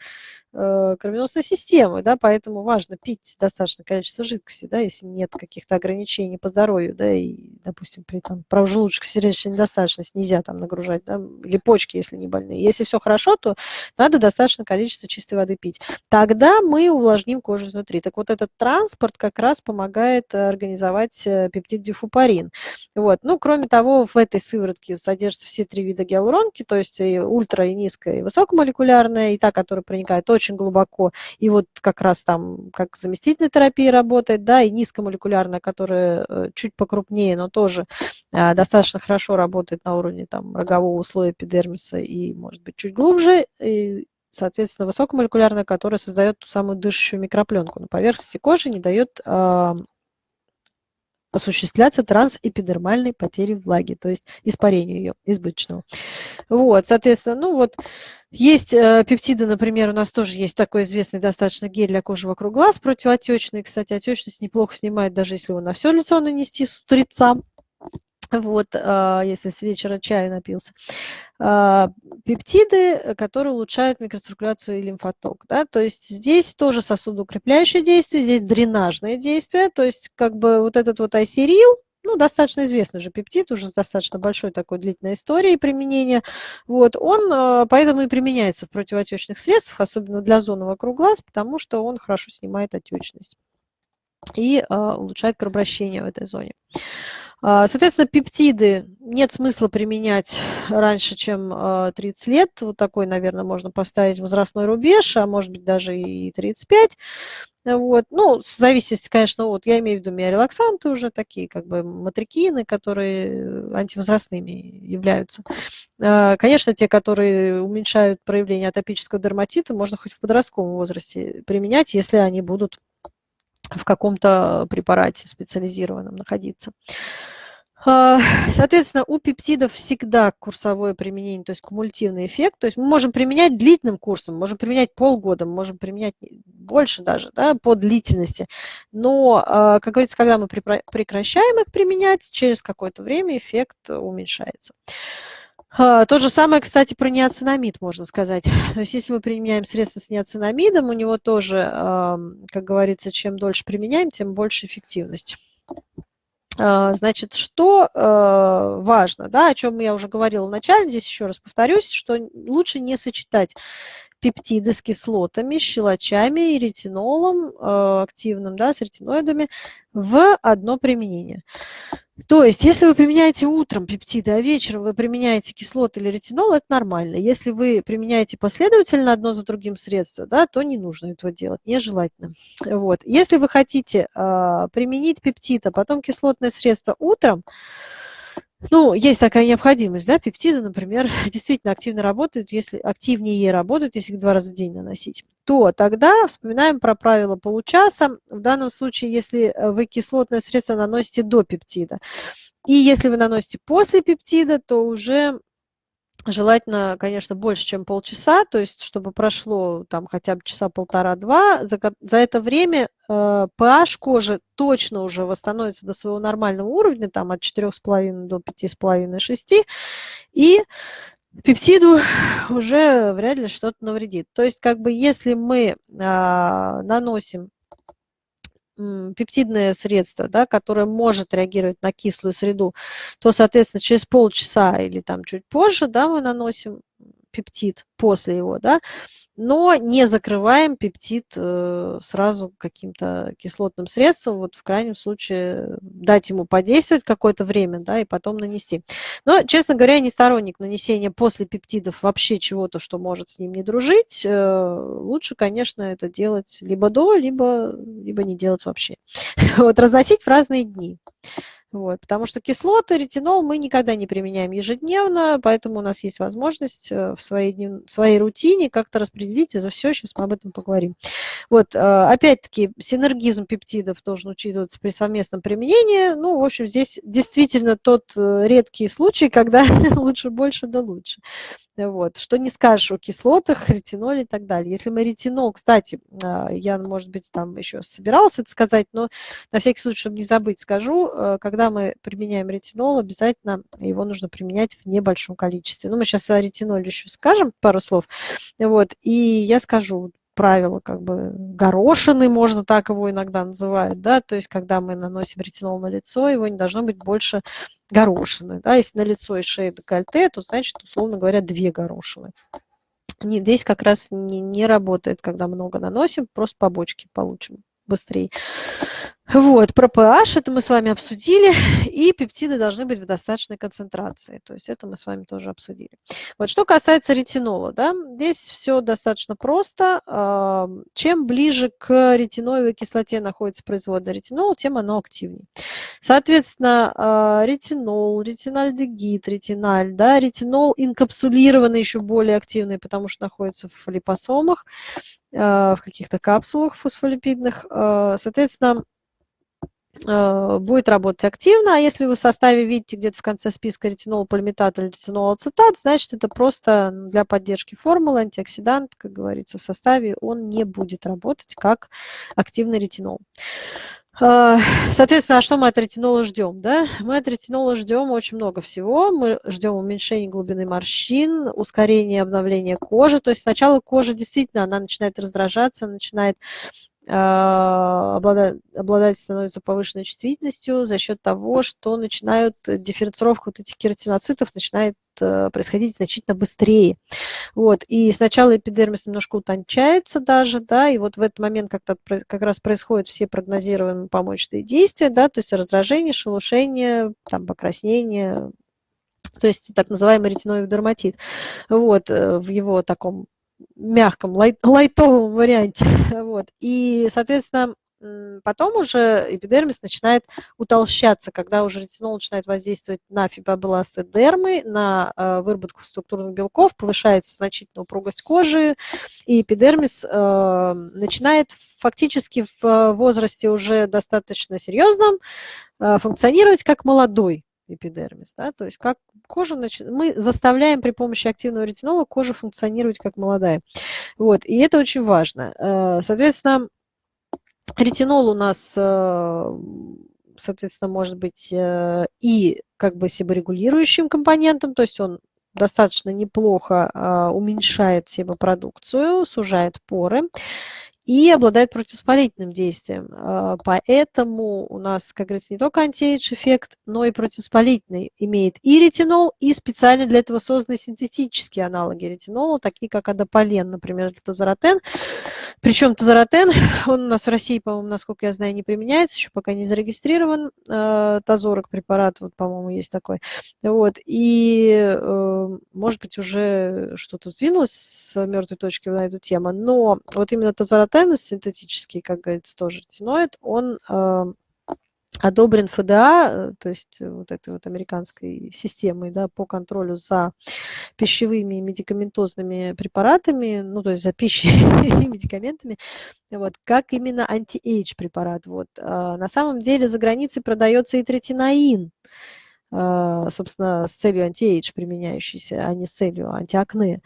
Э, кровеносной системы, да, поэтому важно пить достаточное количество жидкости, да, если нет каких-то ограничений по здоровью, да, и, допустим, при там желудочно-сердечной недостаточности нельзя там нагружать, да, или почки, если не больные. Если все хорошо, то надо достаточное количество чистой воды пить. Тогда мы увлажним кожу изнутри. Так вот этот транспорт как раз помогает организовать э, пептид дифупарин. Вот. Ну, кроме того, в этой сыворотке содержатся все три вида гиалуронки, то есть и ультра, и низкая, и высокомолекулярная, и та, которая проникает очень глубоко, и вот как раз там как заместительная терапия работает, да, и низкомолекулярная, которая э, чуть покрупнее, но тоже достаточно хорошо работает на уровне там рогового слоя эпидермиса и, может быть, чуть глубже, и, соответственно, высокомолекулярная, которая создает ту самую дышащую микропленку на поверхности кожи, не дает а, осуществляться трансэпидермальной потери влаги, то есть испарению ее избыточного. Вот, соответственно, ну вот есть э, пептиды, например, у нас тоже есть такой известный достаточно гель для кожи вокруг глаз противоотечный. Кстати, отечность неплохо снимает, даже если его на все лицо нанести с утреца вот, а, если с вечера чая напился. А, пептиды, которые улучшают микроциркуляцию и лимфоток. Да? То есть здесь тоже сосудоукрепляющее действие, здесь дренажное действие, то есть как бы вот этот вот айсерил, ну, достаточно известный же пептид, уже с достаточно большой такой длительной историей применения. Вот, он э, поэтому и применяется в противоотечных средствах, особенно для зоны вокруг глаз, потому что он хорошо снимает отечность и улучшает кровообращение в этой зоне. А, соответственно, пептиды нет смысла применять раньше, чем 30 лет. Вот такой, наверное, можно поставить возрастной рубеж, а может быть даже и 35. Вот. Ну, в зависимости, конечно, вот я имею в виду миорелаксанты уже такие, как бы матрикины, которые антивозрастными являются. А, конечно, те, которые уменьшают проявление атопического дерматита, можно хоть в подростковом возрасте применять, если они будут в каком-то препарате специализированном находиться. А, соответственно, у пептидов всегда курсовое применение, то есть кумулятивный эффект. То есть мы можем применять длительным курсом, можем применять полгода, можем применять больше даже да, по длительности. Но, а, как говорится, когда мы прекращаем их применять, через какое-то время эффект уменьшается. А, то же самое, кстати, про неоцинамид можно сказать. То есть если мы применяем средства с неоцинамидом, у него тоже, как говорится, чем дольше применяем, тем больше эффективность. А, значит, что э, важно, да, о чем я уже говорила вначале, здесь еще раз повторюсь, что лучше не сочетать пептиды с кислотами, щелочами и ретинолом э, активным, да, с ретиноидами в одно применение. То есть, если вы применяете утром пептиды, а вечером вы применяете кислоты или ретинол, это нормально. Если вы применяете последовательно одно за другим средство, да, то не нужно этого делать, нежелательно. Вот. Если вы хотите э, применить пептид, а потом кислотное средство утром, ну, есть такая необходимость, да, пептиды, например, действительно активно работают, если активнее работают, если их два раза в день наносить, то тогда вспоминаем про правило получаса. В данном случае, если э, вы кислотное средство наносите до пептида, и если вы наносите после пептида, то уже Желательно, конечно, больше, чем полчаса, то есть чтобы прошло там хотя бы часа полтора-два. За, за это время э, pH кожи точно уже восстановится до своего нормального уровня, там от 4,5 до 5,5-6. И пептиду уже вряд ли что-то навредит. То есть как бы если мы э, наносим пептидное средство, да, которое может реагировать на кислую среду, то, соответственно, через полчаса или там чуть позже да, мы наносим пептид после его, да, но не закрываем пептид э, сразу каким-то кислотным средством, вот в крайнем случае дать ему подействовать какое-то время, да, и потом нанести. Но, честно говоря, я не сторонник нанесения после пептидов вообще чего-то, что может с ним не дружить. Э, лучше, конечно, это делать либо до, либо, либо не делать вообще. Вот, разносить в разные дни. Вот, потому что кислоты, ретинол мы никогда не применяем ежедневно, поэтому у нас есть возможность э, в своей, в своей рутине как-то распределить это все, сейчас мы об этом поговорим. Вот, э, опять-таки, синергизм пептидов должен учитываться при совместном применении. Ну, в общем, здесь действительно тот э, редкий случай, когда лучше больше да лучше. Вот. Что не скажешь о кислотах, ретиноле и так далее. Если мы ретинол, кстати, а, я, может быть, там еще собиралась это сказать, но на всякий случай, чтобы не забыть, скажу, э, когда мы применяем ретинол, обязательно его нужно применять в небольшом количестве. Ну, мы сейчас о ретиноле еще скажем пару слов. Вот. И я скажу, правило как бы горошины, можно так его иногда называют, да, то есть когда мы наносим ретинол на лицо, его не должно быть больше горошины, да, если на лицо и шею декольте, то значит, условно говоря, две горошины. Здесь как раз не, не работает, когда много наносим, просто побочки получим быстрее. Вот, про pH это мы с вами обсудили, и пептиды должны быть в достаточной концентрации, то есть это мы с вами тоже обсудили. Вот, что касается ретинола, да, здесь все достаточно просто. Чем ближе к ретиноевой кислоте находится производная ретинол, тем оно активнее. Соответственно, а, ретинол, ретинальдегид, ретиналь, да, ретинол инкапсулированный еще более активный, потому что находится в липосомах, а, в каких-то капсулах фосфолипидных. А, соответственно, а, будет работать активно, а если вы в составе видите где-то в конце списка ретинол, полиметат или ретинол ацетат, значит это просто для поддержки формулы, антиоксидант, как говорится, в составе он не будет работать как активный ретинол. А, соответственно, а что мы от ретинола ждем? Да? Мы от ретинола ждем очень много всего. Мы ждем уменьшения глубины морщин, ускорения обновления кожи. То есть сначала кожа действительно она начинает раздражаться, начинает обладатель, обладатель становится повышенной чувствительностью за счет того, что начинают дифференцировка вот этих кератиноцитов начинает происходить значительно быстрее. Вот. И сначала эпидермис немножко утончается даже, да, и вот в этот момент как-то как раз происходят все прогнозируемые помощные действия, да, то есть раздражение, шелушение, там, покраснение, то есть так называемый ретиноидный дерматит. Вот, э, в его таком мягком, лайт, лайтовом варианте. Вот. И, соответственно, потом уже эпидермис начинает утолщаться, когда уже ретинол начинает воздействовать на фибробласты дермы, на э, выработку структурных белков, повышается значительно упругость кожи, и эпидермис э, начинает фактически в возрасте уже достаточно серьезном э, функционировать как молодой эпидермис. Да? То есть как кожа нач... мы заставляем при помощи активного ретинола кожу функционировать как молодая. Вот. И это очень важно. Э, соответственно, ретинол у нас, э, соответственно, может быть э, и как бы себорегулирующим компонентом, то есть он достаточно неплохо уменьшает себопродукцию, сужает поры и обладает противовоспалительным действием. А, поэтому у нас, как говорится, не только антиэйдж эффект, но и противовоспалительный имеет и ретинол, и специально для этого созданы синтетические аналоги ретинола, такие как адополен, например, тазоротен. Причем тазоротен, он у нас в России, по-моему, насколько я знаю, не применяется, еще пока не зарегистрирован. А, тазорок препарат, вот, по-моему, есть такой. Вот. И, э, может быть, уже что-то сдвинулось с мертвой точки на эту тему, но вот именно тазаротен синтетический, как говорится, тоже ретиноид, он э, одобрен FDA, э, то есть вот этой вот американской системой да, по контролю за пищевыми и медикаментозными препаратами, ну, то есть за пищей и медикаментами, вот, как именно anti-age препарат. Вот. А на самом деле за границей продается и третиноин, собственно, с целью anti-age применяющийся, а не с целью антиакне.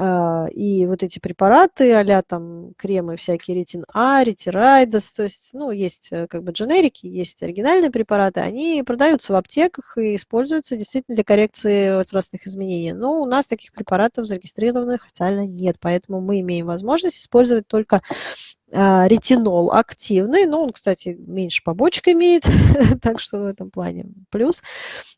А, и вот эти препараты, а там кремы всякие Retin-A, Retirides, то есть, ну, есть э, как бы дженерики, есть оригинальные препараты, они продаются в аптеках и используются действительно для коррекции возрастных изменений. Но у нас таких препаратов зарегистрированных официально нет, поэтому мы имеем возможность использовать только а, ретинол активный, но он, кстати, меньше побочек имеет, так что в этом плане плюс.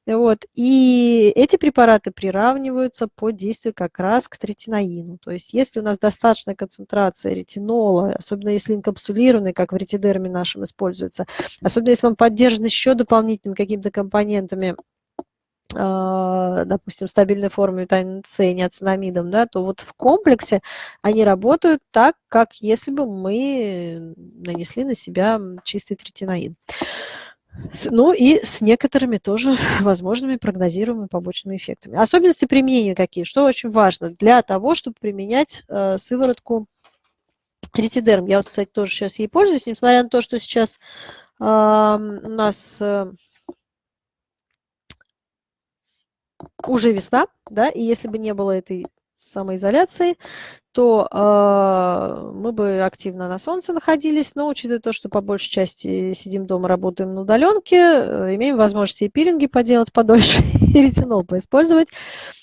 Вот. И эти препараты приравниваются по действию как раз к третинаину. То есть если у нас достаточная концентрация ретинола, особенно если инкапсулированный, как в ретидерме нашем используется, особенно если он поддержан еще дополнительными какими-то компонентами, а, допустим, стабильной форме витамина С и неоцинамидом, да, то вот в комплексе они работают так, как если бы мы нанесли на себя чистый третинаин. Ну и с некоторыми тоже возможными прогнозируемыми побочными эффектами. Особенности применения какие? Что очень важно для того, чтобы применять э, сыворотку ретидерм. Я вот, кстати, тоже сейчас ей пользуюсь, несмотря на то, что сейчас э, у нас э, уже весна, да, и если бы не было этой самоизоляции, то э, мы бы активно на солнце находились, но учитывая то, что по большей части сидим дома, работаем на удаленке, э, имеем возможность и пилинги поделать подольше, и ретинол поиспользовать.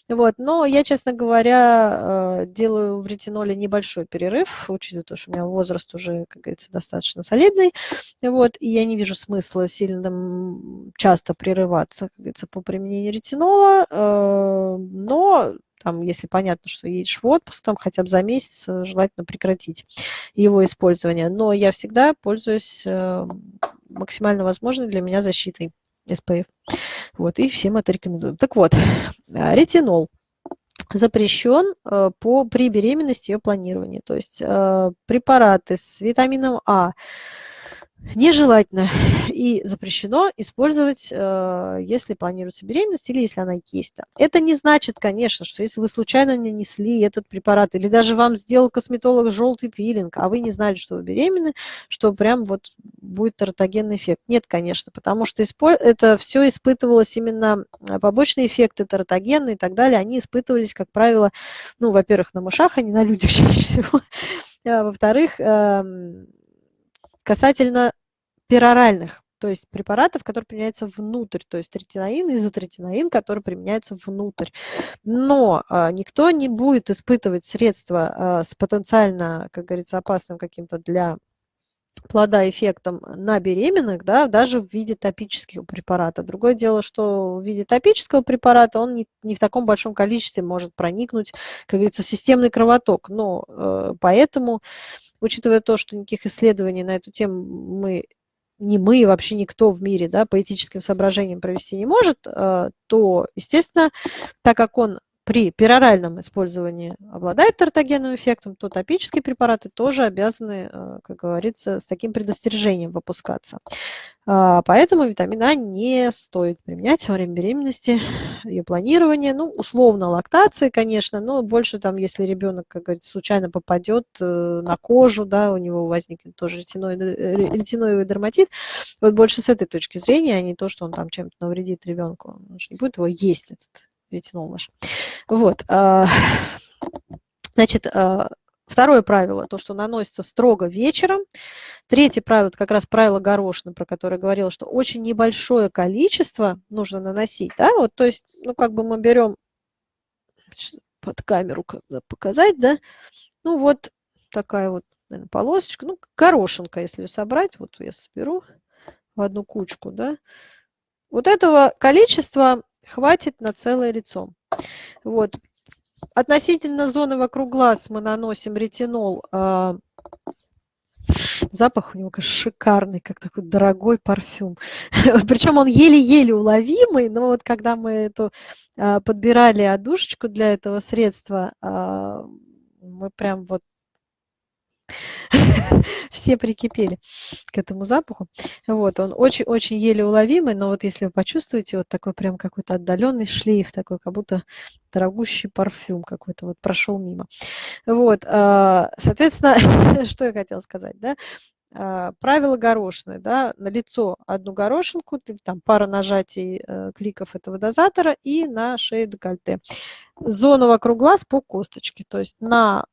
Вот. Но я, честно говоря, э, делаю в ретиноле небольшой перерыв, учитывая то, что у меня возраст уже, как говорится, достаточно солидный. Вот. И я не вижу смысла сильно часто прерываться, как говорится, по применению ретинола. Э, но там, если понятно, что едешь в отпуск, там хотя бы за месяц э, желательно прекратить его использование. Но я всегда пользуюсь э, максимально возможной для меня защитой SPF. Вот, и всем это рекомендую. Так вот, ретинол запрещен э, по, при беременности и планировании. То есть препараты с витамином А, нежелательно и запрещено использовать, э, если планируется беременность или если она есть. Это не значит, конечно, что если вы случайно нанесли этот препарат или даже вам сделал косметолог желтый пилинг, а вы не знали, что вы беременны, что прям вот будет тератогенный эффект. Нет, конечно, потому что это все испытывалось именно э, побочные эффекты тератогенные и так далее, они испытывались, как правило, ну, во-первых, на мышах, а не на людях чаще всего. А во-вторых, эм, Касательно пероральных, то есть препаратов, которые применяются внутрь, то есть ретиноин, изотретиноин, который применяется внутрь. Но а, никто не будет испытывать средства а, с потенциально, как говорится, опасным каким-то для плода эффектом на беременных, да, даже в виде топического препарата. Другое дело, что в виде топического препарата он не, не в таком большом количестве может проникнуть, как говорится, в системный кровоток. Но э, поэтому, учитывая то, что никаких исследований на эту тему мы не мы, вообще никто в мире да, по этическим соображениям провести не может, э, то, естественно, так как он при пероральном использовании обладает тертогенным эффектом, то топические препараты тоже обязаны, э, как говорится, с таким предостережением выпускаться. А, поэтому витамин А не стоит применять во время беременности, ее планирования, ну, условно лактации, конечно, но больше там, если ребенок, как говорится, случайно попадет э, на кожу, да, у него возникнет тоже ретиноидный, э, ретиноидный дерматит, вот больше с этой точки зрения, а не то, что он там чем-то навредит ребенку, он же не будет его есть, этот ретинол наш. Вот. А, значит, а, второе правило, то, что наносится строго вечером. Третье правило, это как раз правило горошины, про которое говорила, что очень небольшое количество нужно наносить. Да? Вот, то есть, ну, как бы мы берем под камеру показать, да, ну, вот такая вот, наверное, полосочка, ну, горошинка, если собрать, вот я соберу в одну кучку, да, вот этого количества хватит на целое лицо. Вот. Относительно зоны вокруг глаз мы наносим ретинол. А, запах у него, конечно, шикарный, как такой дорогой парфюм. Причем он еле-еле уловимый, но вот когда мы эту а, подбирали одушечку для этого средства, а, мы прям вот все прикипели к этому запаху. Вот, он очень-очень еле уловимый, но вот если вы почувствуете вот такой прям какой-то отдаленный шлейф, такой как будто дорогущий парфюм какой-то вот прошел мимо. Вот, а, соответственно, что я хотела сказать, да, а, правило горошины, да, на лицо одну горошинку, там пара нажатий э, кликов этого дозатора и на шею декольте. Зону вокруг глаз по косточке, то есть на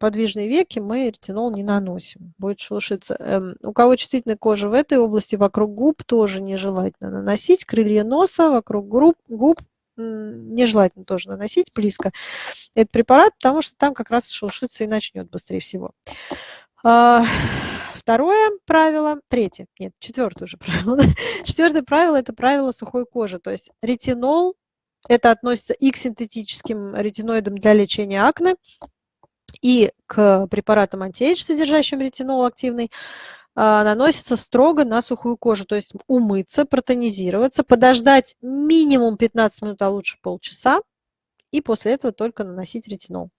подвижные веки мы ретинол не наносим, будет шелушиться. Эм, у кого чувствительная кожа в этой области, вокруг губ тоже нежелательно наносить, крылья носа, вокруг губ, губ нежелательно тоже наносить близко этот препарат, потому что там как раз шелушиться и начнет быстрее всего. А, второе правило, третье, нет, четвертое уже правило. Четвертое правило – это правило сухой кожи, то есть ретинол, это относится и к синтетическим ретиноидам для лечения акне, и к препаратам антиэйдж, содержащим ретинол активный, а, наносится строго на сухую кожу, то есть умыться, протонизироваться, подождать минимум 15 минут, а лучше полчаса, и после этого только наносить ретинол.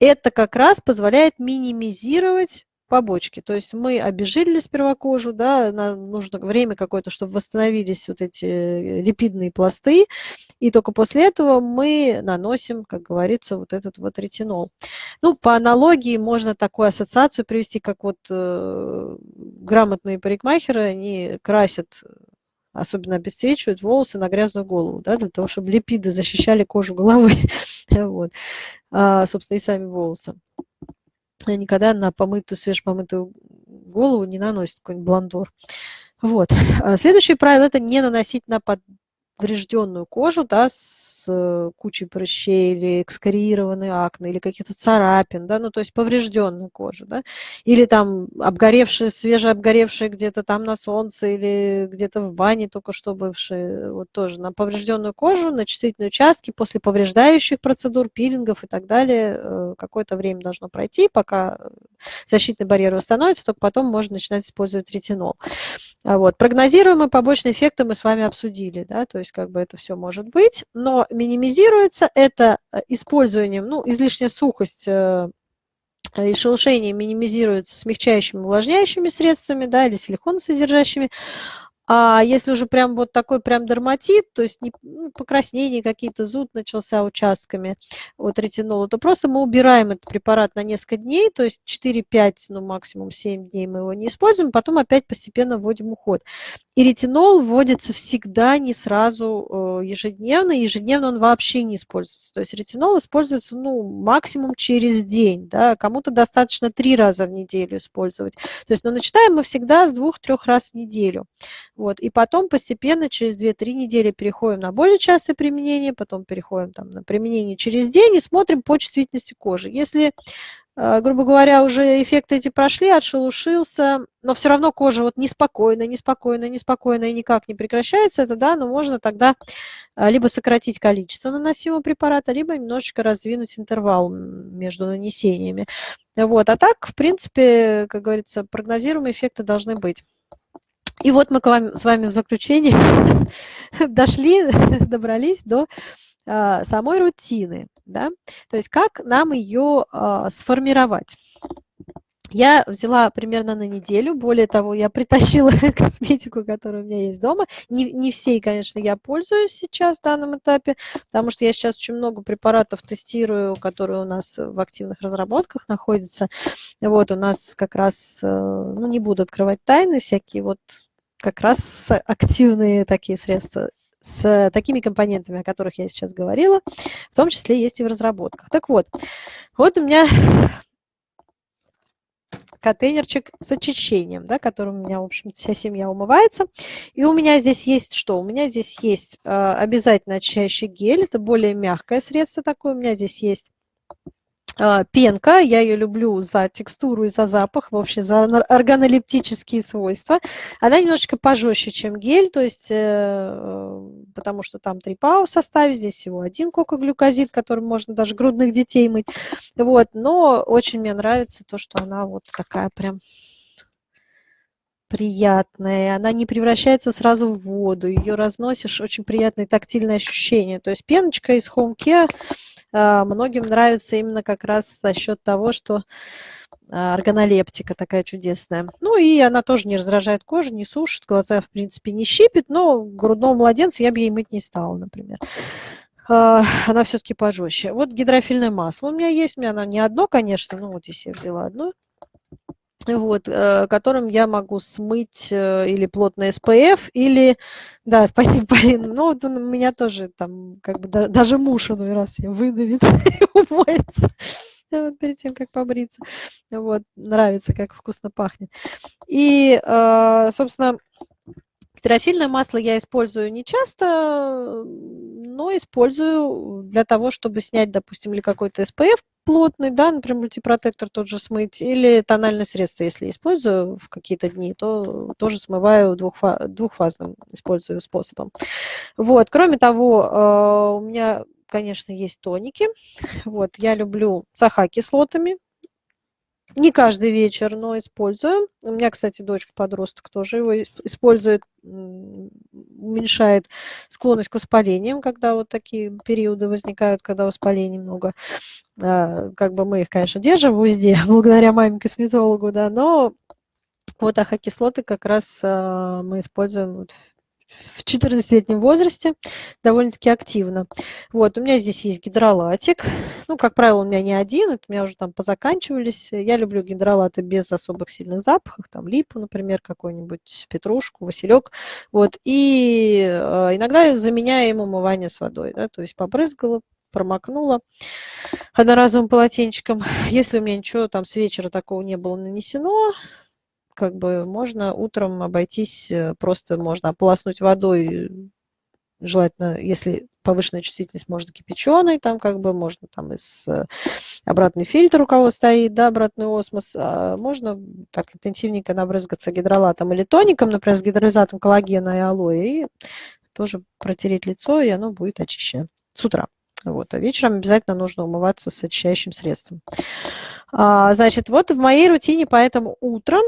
Это как раз позволяет минимизировать побочки. То есть мы обезжирили сперва кожу, да, нам нужно время какое-то, чтобы восстановились вот эти э, липидные пласты, и только после этого мы наносим, как говорится, вот этот вот ретинол. Ну, по аналогии можно такую ассоциацию привести, как вот э, грамотные парикмахеры, они красят особенно обесцвечивают волосы на грязную голову, да, для того, чтобы липиды защищали кожу головы, вот, а, собственно, и сами волосы никогда на помытую, свежепомытую голову не наносит какой-нибудь блондор. Вот. А следующее правило – это не наносить на поврежденную кожу да, с э, кучей прыщей или экскориированной акне, или каких-то царапин, да, ну то есть поврежденную кожу, да, или там обгоревшие, свежеобгоревшие где-то там на солнце или где-то в бане только что бывшие, вот тоже на поврежденную кожу, на чувствительные участки после повреждающих процедур, пилингов и так далее, э, какое-то время должно пройти, пока защитный барьер восстановится, только потом можно начинать использовать ретинол. А вот. Прогнозируемые побочные эффекты мы с вами обсудили, да, то есть как бы это все может быть, но минимизируется это э, использованием, ну, излишняя сухость э, и шелушение минимизируется смягчающими, увлажняющими средствами, да, или силиконосодержащими, а если уже прям вот такой прям дерматит, то есть не, ну, покраснение какие-то, зуд начался участками от ретинола, то просто мы убираем этот препарат на несколько дней, то есть 4-5, ну максимум 7 дней мы его не используем, потом опять постепенно вводим уход. И ретинол вводится всегда не сразу э, ежедневно, ежедневно он вообще не используется. То есть ретинол используется ну, максимум через день, да, кому-то достаточно 3 раза в неделю использовать. То есть, но ну, начинаем мы всегда с 2-3 раз в неделю. Вот. И потом постепенно через 2-3 недели переходим на более частое применение, потом переходим там, на применение через день и смотрим по чувствительности кожи. Если а, грубо говоря, уже эффекты эти прошли, отшелушился, но все равно кожа вот неспокойная, неспокойная, неспокойная и никак не прекращается это, да, но можно тогда а, либо сократить количество наносимого препарата, либо немножечко раздвинуть интервал между нанесениями. Вот. А так, в принципе, как говорится, прогнозируемые эффекты должны быть. И вот мы к вам, с вами в заключении дошли, добрались до а, самой рутины. Да? То есть как нам ее а, сформировать. Я взяла примерно на неделю, более того, я притащила косметику, которая у меня есть дома. Не, не всей, конечно, я пользуюсь сейчас в данном этапе, потому что я сейчас очень много препаратов тестирую, которые у нас в активных разработках находятся. Вот у нас как раз, э, ну не буду открывать тайны, всякие вот как раз активные такие средства с такими компонентами, о которых я сейчас говорила, в том числе есть и в разработках. Так вот, вот у меня контейнерчик с очищением, да, которым у меня, в общем вся семья умывается. И у меня здесь есть что? У меня здесь есть э, обязательно очищающий гель, это более мягкое средство такое. У меня здесь есть пенка, я ее люблю за текстуру и за запах, вообще за органолептические свойства. Она немножечко пожестче, чем гель, то есть, э, потому что там 3 ПАО в составе, здесь всего один кокоглюкозид, которым можно даже грудных детей мыть. Вот, но очень мне нравится то, что она вот такая прям приятная, она не превращается сразу в воду, ее разносишь, очень приятное тактильное ощущение. То есть пеночка из Home Care а, многим нравится именно как раз за счет того, что а, органолептика такая чудесная. Ну и она тоже не раздражает кожу, не сушит, глаза в принципе не щипит, но грудного младенца я бы ей мыть не стала, например. А, она все-таки пожестче. Вот гидрофильное масло у меня есть, у меня оно не одно, конечно, ну вот здесь я взяла одно вот, э, которым я могу смыть э, или плотный SPF, или, да, спасибо, Полина, ну вот у меня тоже там, как бы, даже муж иной раз я выдавит и умоется вот перед тем, как побриться. Вот, нравится, как вкусно пахнет. И, э, собственно, Терафильное масло я использую не часто, но использую для того, чтобы снять, допустим, или какой-то SPF плотный, да, например, мультипротектор тот же смыть, или тональное средство, если использую в какие-то дни, то тоже смываю двухфа двухфазным, использую способом. Вот, кроме того, э, у меня, конечно, есть тоники. Вот, я люблю с АХ-кислотами, не каждый вечер, но использую. У меня, кстати, дочка-подросток тоже его использует, уменьшает склонность к воспалениям, когда вот такие периоды возникают, когда воспалений много. А, как бы мы их, конечно, держим в узде, благодаря маме-косметологу, да, но вот ахокислоты как раз а, мы используем в 14-летнем возрасте довольно-таки активно. Вот, у меня здесь есть гидролатик. Ну, как правило, у меня не один, это у меня уже там позаканчивались. Я люблю гидролаты без особых сильных запахов, там липу, например, какой-нибудь, петрушку, василек. Вот, и э, иногда им умывание с водой, да, то есть побрызгала, промокнула одноразовым полотенчиком. Если у меня ничего там с вечера такого не было нанесено, как бы можно утром обойтись, э, просто можно ополоснуть водой, желательно, если повышенная чувствительность, можно кипяченой, там как бы можно там из э, обратный фильтр у кого стоит, да, обратный осмос, а можно так интенсивненько набрызгаться гидролатом или тоником, например, с гидролизатом коллагена и алоэ, и тоже протереть лицо, и оно будет очищено с утра. Вот. А вечером обязательно нужно умываться с очищающим средством. А, значит, вот в моей рутине, поэтому утром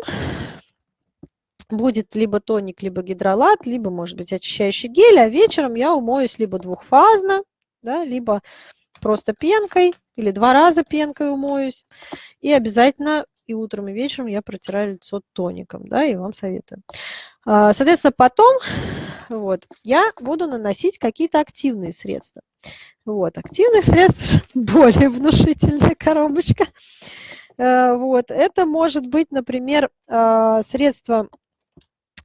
будет либо тоник, либо гидролат, либо, может быть, очищающий гель, а вечером я умоюсь либо двухфазно, да, либо просто пенкой, или два раза пенкой умоюсь. И обязательно и утром, и вечером я протираю лицо тоником, да, и вам советую. А, соответственно, потом вот, я буду наносить какие-то активные средства. Вот, активных средств более внушительная коробочка. Э, вот, это может быть, например, а, средство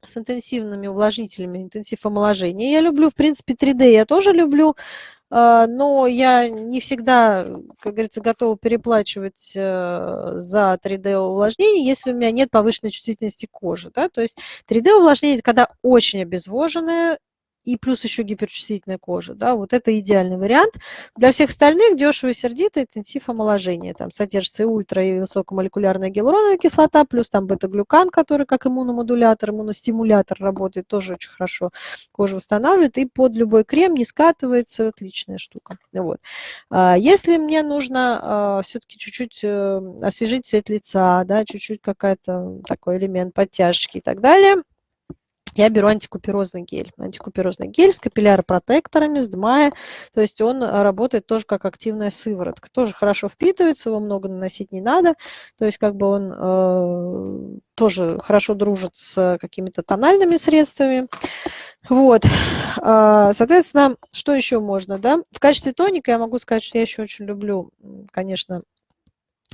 с интенсивными увлажнителями, интенсив омоложения. Я люблю, в принципе, 3D я тоже люблю, но я не всегда, как говорится, готова переплачивать э, за 3D увлажнение, если у меня нет повышенной чувствительности кожи. Да? То есть 3D увлажнение – это когда очень обезвоженная и плюс еще гиперчувствительная кожа, да, вот это идеальный вариант. Для всех остальных дешево и сердито интенсив омоложения. Там содержится и ультра, и высокомолекулярная гиалуроновая кислота, плюс там бета-глюкан, который как иммуномодулятор, иммуностимулятор работает, тоже очень хорошо кожу восстанавливает, и под любой крем не скатывается, отличная штука. Вот. А если мне нужно а, все-таки чуть-чуть э, освежить цвет лица, да, чуть-чуть какая-то такой элемент подтяжки и так далее, я беру антикуперозный гель. Антикуперозный гель с капилляропротекторами, с ДМАЯ, то есть он э, работает тоже как активная сыворотка. Тоже хорошо впитывается, его много наносить не надо, то есть как бы он э, тоже хорошо дружит с какими-то тональными средствами. Вот, а, соответственно, что еще можно, да? В качестве тоника я могу сказать, что я еще очень люблю, конечно,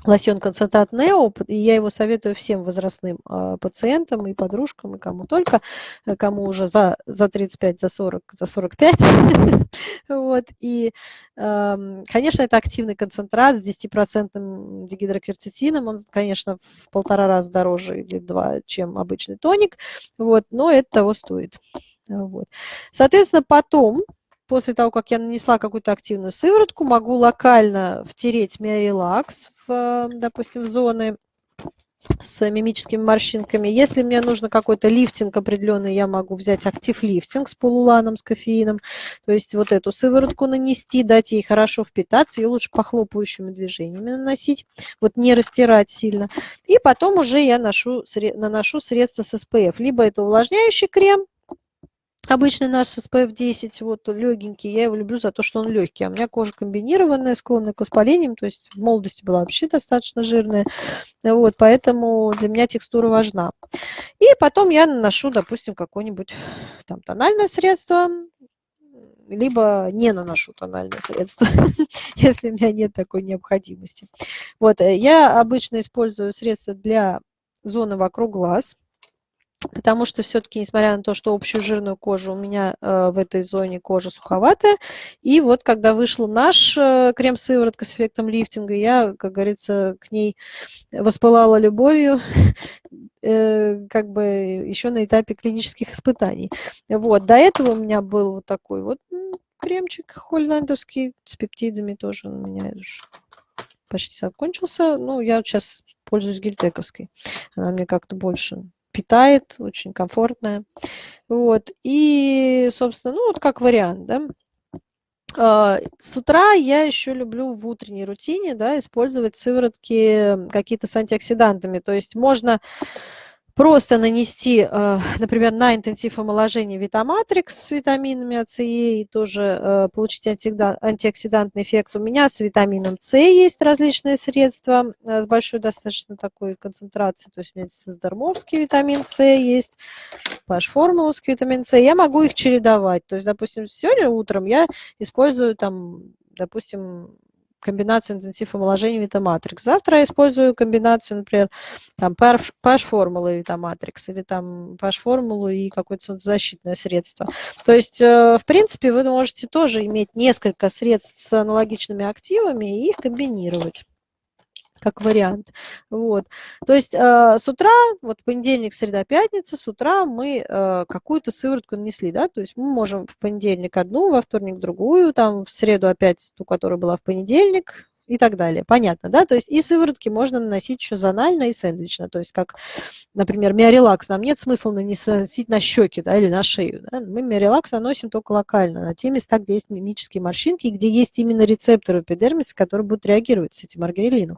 лосьон концентрат Нео, и я его советую всем возрастным э, пациентам и подружкам, и кому только, э, кому уже за, за 35, за 40, за 45. вот, и, э, конечно, это активный концентрат с 10% дигидрокверцетином, он, конечно, в полтора раза дороже или два, чем обычный тоник, вот, но это того стоит. Вот. Соответственно, потом после того, как я нанесла какую-то активную сыворотку, могу локально втереть миорелакс, в, допустим, в зоны с мимическими морщинками. Если мне нужно какой-то лифтинг определенный, я могу взять актив лифтинг с полуланом, с кофеином. То есть вот эту сыворотку нанести, дать ей хорошо впитаться. Ее лучше похлопывающими движениями наносить. Вот не растирать сильно. И потом уже я ношу, наношу средства с SPF. Либо это увлажняющий крем, Обычный наш SPF 10, вот легенький, я его люблю за то, что он легкий. А у меня кожа комбинированная, склонная к воспалениям, то есть в молодости была вообще достаточно жирная. Вот, поэтому для меня текстура важна. И потом я наношу, допустим, какое-нибудь там тональное средство, либо не наношу тональное средство, если у меня нет такой необходимости. Вот, э, я обычно использую средства для зоны вокруг глаз – потому что все-таки, несмотря на то, что общую жирную кожу у меня э, в этой зоне кожа суховатая, и вот когда вышел наш э, крем-сыворотка с эффектом лифтинга, я, как говорится, к ней воспылала любовью, э, как бы еще на этапе клинических испытаний. Вот, до этого у меня был вот такой вот кремчик холландовский с пептидами тоже у меня почти закончился. Ну, я сейчас пользуюсь гельтековской. Она мне как-то больше питает, очень комфортная. Вот. И, собственно, ну вот как вариант, да. А, с утра я еще люблю в утренней рутине да, использовать сыворотки какие-то с антиоксидантами. То есть можно просто нанести, э, например, на интенсив омоложения Витаматрикс с витаминами АЦЕ и тоже э, получить антиоксидантный эффект. У меня с витамином С есть различные средства э, с большой достаточно такой концентрацией. То есть у меня создармовский витамин С есть, паш-формуловский витамин С. Я могу их чередовать. То есть, допустим, сегодня утром я использую там, допустим, комбинацию интенсив омоложения Витаматрикс. Завтра я использую комбинацию, например, там PASH-формулы Витаматрикс или там PASH-формулу и какое-то солнцезащитное средство. То есть, э, в принципе, вы можете тоже иметь несколько средств с аналогичными активами и их комбинировать как вариант. Вот. То есть э, с утра, вот понедельник, среда, пятница, с утра мы э, какую-то сыворотку нанесли, да, то есть мы можем в понедельник одну, во вторник другую, там в среду опять ту, которая была в понедельник, и так далее. Понятно, да? То есть и сыворотки можно наносить еще зонально и сэндвично. То есть как, например, миорелакс нам нет смысла наносить на щеки да, или на шею. Да? Мы миорелакс наносим только локально, на те места, где есть мимические морщинки, где есть именно рецепторы эпидермиса, которые будут реагировать с этим маргарилином.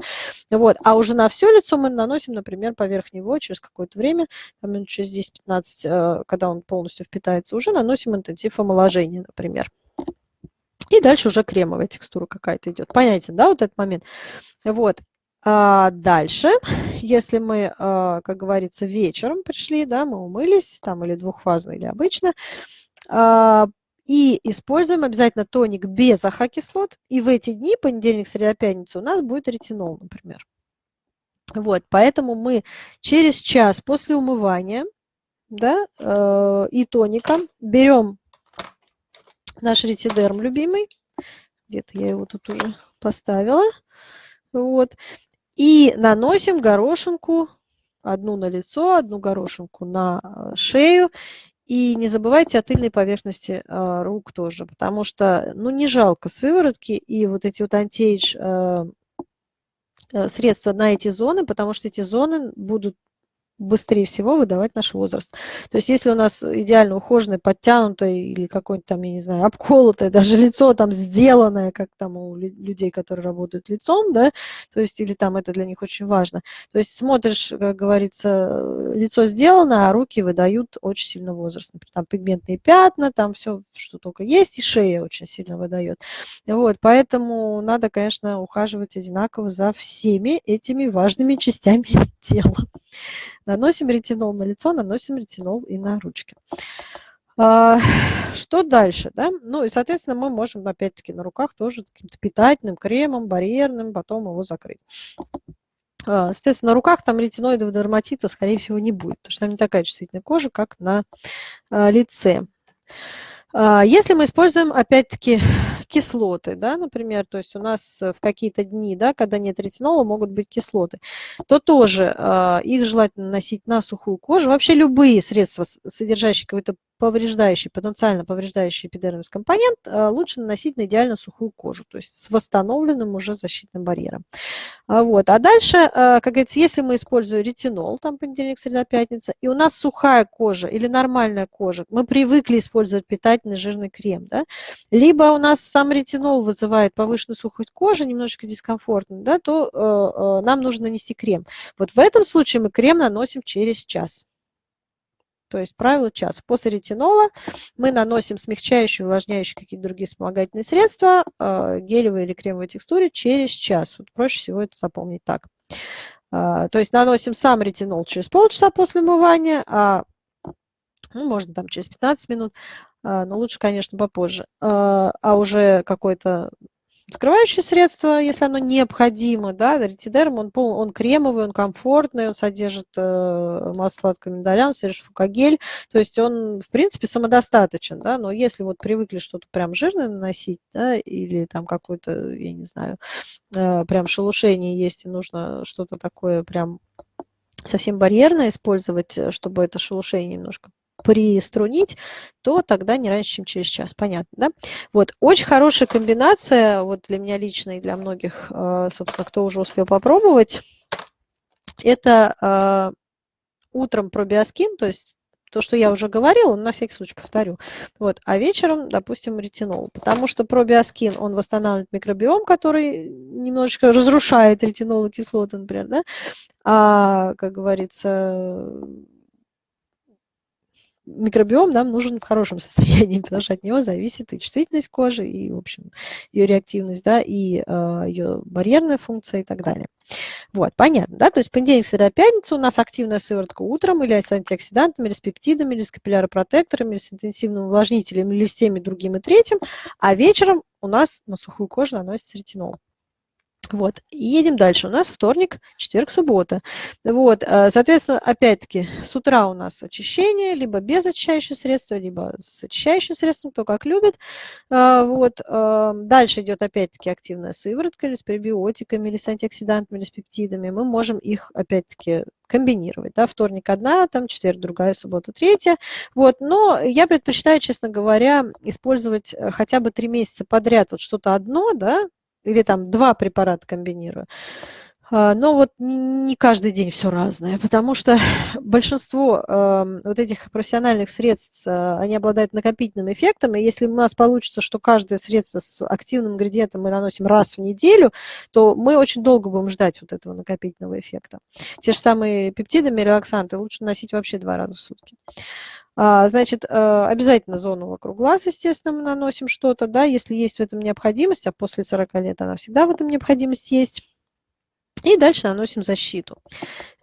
Вот. А уже на все лицо мы наносим, например, поверх него через какое-то время, там, минут через 10-15, э, когда он полностью впитается, уже наносим интенсив омоложения, например. И дальше уже кремовая текстура какая-то идет. Понятен, да, вот этот момент? Вот. А дальше, если мы, а, как говорится, вечером пришли, да, мы умылись, там или двухфазно, или обычно, а, и используем обязательно тоник без ахокислот, и в эти дни, понедельник, среда, пятница, у нас будет ретинол, например. Вот, поэтому мы через час после умывания да, э, и тоника берем наш ретидерм любимый. Где-то я его тут уже поставила. Вот. И наносим горошинку, одну на лицо, одну горошинку на э, шею. И не забывайте о тыльной поверхности э, рук тоже, потому что, ну, не жалко сыворотки и вот эти вот антиэйдж э, средства на эти зоны, потому что эти зоны будут быстрее всего выдавать наш возраст. То есть если у нас идеально ухоженное, подтянутое или какое-нибудь там, я не знаю, обколотое, даже лицо там сделанное, как там у людей, которые работают лицом, да, то есть или там это для них очень важно. То есть смотришь, как говорится, лицо сделано, а руки выдают очень сильно возраст. Например, там пигментные пятна, там все, что только есть, и шея очень сильно выдает. Вот, поэтому надо, конечно, ухаживать одинаково за всеми этими важными частями тела. Наносим ретинол на лицо, наносим ретинол и на ручки. А, что дальше? Да? Ну и, соответственно, мы можем, опять-таки, на руках тоже каким-то питательным кремом, барьерным, потом его закрыть. А, соответственно, на руках там ретиноидов дерматита, скорее всего, не будет, потому что там не такая чувствительная кожа, как на а, лице. Если мы используем, опять-таки, кислоты, да, например, то есть у нас в какие-то дни, да, когда нет ретинола, могут быть кислоты, то тоже их желательно наносить на сухую кожу. Вообще любые средства, содержащие какой-то повреждающий, потенциально повреждающий эпидермис компонент, э, лучше наносить на идеально сухую кожу, то есть с восстановленным уже защитным барьером. А вот. А дальше, э, как говорится, если мы используем ретинол, там понедельник, среда, пятница, и у нас сухая кожа или нормальная кожа, мы привыкли использовать питательный жирный крем, да, либо у нас сам ретинол вызывает повышенную сухость кожи, немножечко дискомфортно, да, то э, нам нужно нанести крем. Вот в этом случае мы крем наносим через час. То есть правило час. После ретинола мы наносим смягчающие, увлажняющие какие-то другие вспомогательные средства, э, гелевые или кремовые текстуры через час. Вот проще всего это запомнить так. Э, то есть наносим сам ретинол через полчаса после умывания, а ну, можно там через 15 минут, э, но лучше, конечно, попозже. А уже какой-то Закрывающее средство, если оно необходимо, да, ретидерм, он, пол, он кремовый, он комфортный, он содержит э, масло сладкого миндаля, он содержит фукагель, то есть он, в принципе, самодостаточен, да, но если вот привыкли что-то прям жирное наносить, да, или там какое-то, я не знаю, э, прям шелушение есть, и нужно что-то такое прям совсем барьерное использовать, э, чтобы это шелушение немножко приструнить, то тогда не раньше, чем через час. Понятно, да? Вот, очень хорошая комбинация, вот для меня лично и для многих, э, собственно, кто уже успел попробовать, это э, утром пробиоскин, то есть то, что я уже говорила, на всякий случай повторю. Вот. А вечером, допустим, ретинол. Потому что пробиоскин, он восстанавливает микробиом, который немножечко разрушает ретинол кислоты, например. Да? А, как говорится, микробиом нам нужен в хорошем состоянии, потому что от него зависит и чувствительность кожи, и, в общем, ее реактивность, да, и э, ее барьерная функция и так далее. Вот, понятно, да? То есть понедельник, среда, пятница у нас активная сыворотка утром или с антиоксидантами, или с пептидами, или с капилляропротекторами, или с интенсивным увлажнителем, или с теми другим и третьим, а вечером у нас на сухую кожу наносится ретинол. Вот, едем дальше. У нас вторник, четверг, суббота. Вот, э, соответственно, опять-таки, с утра у нас очищение, либо без очищающего средства, либо с очищающим средством, кто как любит. Э, вот, э, дальше идет опять-таки активная сыворотка или с пребиотиками, или с антиоксидантами, или с пептидами. Мы можем их, опять-таки, комбинировать. Да? Вторник одна, там четверг другая, суббота третья. Вот. Но я предпочитаю, честно говоря, использовать хотя бы три месяца подряд вот что-то одно, да, или там два препарата комбинирую. А, но вот не каждый день все разное, потому что большинство э, вот этих профессиональных средств, э, они обладают накопительным эффектом, и если у нас получится, что каждое средство с активным ингредиентом мы наносим раз в неделю, то мы очень долго будем ждать вот этого накопительного эффекта. Те же самые пептиды, релаксанты лучше носить вообще два раза в сутки. А, значит, э, обязательно зону вокруг глаз, естественно, мы наносим что-то, да, если есть в этом необходимость, а после 40 лет она всегда в этом необходимость есть. И дальше наносим защиту.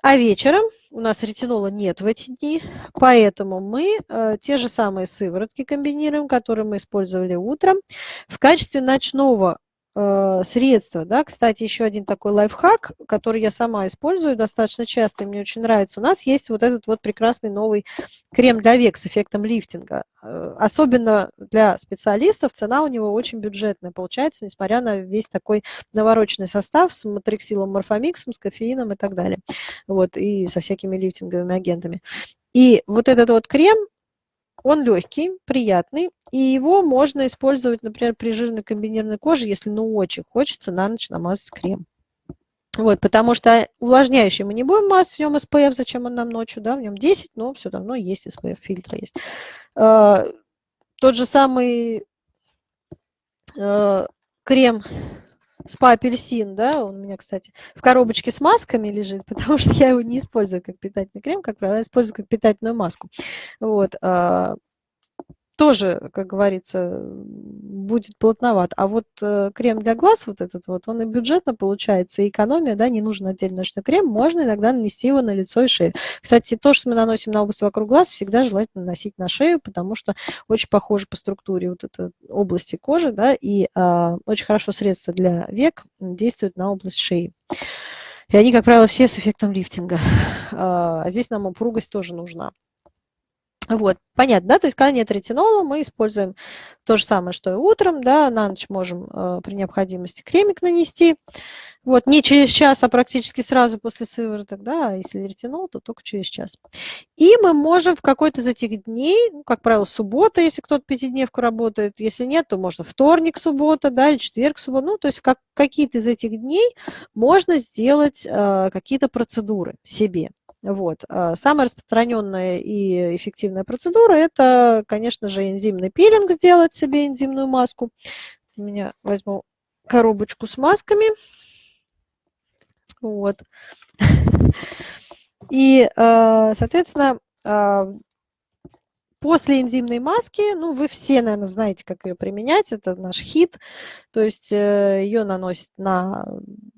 А вечером у нас ретинола нет в эти дни, поэтому мы э, те же самые сыворотки комбинируем, которые мы использовали утром. В качестве ночного средства. Да? Кстати, еще один такой лайфхак, который я сама использую достаточно часто, и мне очень нравится. У нас есть вот этот вот прекрасный новый крем для век с эффектом лифтинга. Э, особенно для специалистов цена у него очень бюджетная получается, несмотря на весь такой навороченный состав с матриксилом, морфомиксом, с кофеином и так далее. Вот, и со всякими лифтинговыми агентами. И вот этот вот крем, он легкий, приятный, и его можно использовать, например, при жирной комбинированной коже, если ну очень хочется на ночь намазать крем. Вот, потому что увлажняющий мы не будем мазать, в нем SPF, зачем он нам ночью, да, в нем 10, но все равно есть SPF, фильтр есть. Э, тот же самый э, крем спа апельсин, да, он у меня, кстати, в коробочке с масками лежит, потому что я его не использую как питательный крем, как правило, использую как питательную маску. Вот, а, тоже, как говорится, будет плотноват. А вот э, крем для глаз вот этот вот, он и бюджетно получается, и экономия, да, не нужен отдельный ночной крем, можно иногда нанести его на лицо и шею. Кстати, то, что мы наносим на область вокруг глаз, всегда желательно наносить на шею, потому что очень похоже по структуре вот этой области кожи, да, и э, очень хорошо средство для век действует на область шеи. И они, как правило, все с эффектом лифтинга. А здесь нам упругость тоже нужна. Вот, понятно, да, то есть когда нет ретинола, мы используем то же самое, что и утром, да, на ночь можем э, при необходимости кремик нанести, вот, не через час, а практически сразу после сывороток, да, а если ретинол, то только через час. И мы можем в какой-то из этих дней, ну, как правило, суббота, если кто-то пятидневку работает, если нет, то можно вторник, суббота, да, или четверг, суббота, ну, то есть как, какие-то из этих дней можно сделать э, какие-то процедуры себе. Вот. А самая распространенная и эффективная процедура – это, конечно же, энзимный пилинг, сделать себе энзимную маску. У меня возьму коробочку с масками. Вот. И, а, соответственно, а, После энзимной маски, ну, вы все, наверное, знаете, как ее применять, это наш хит, то есть э, ее наносят на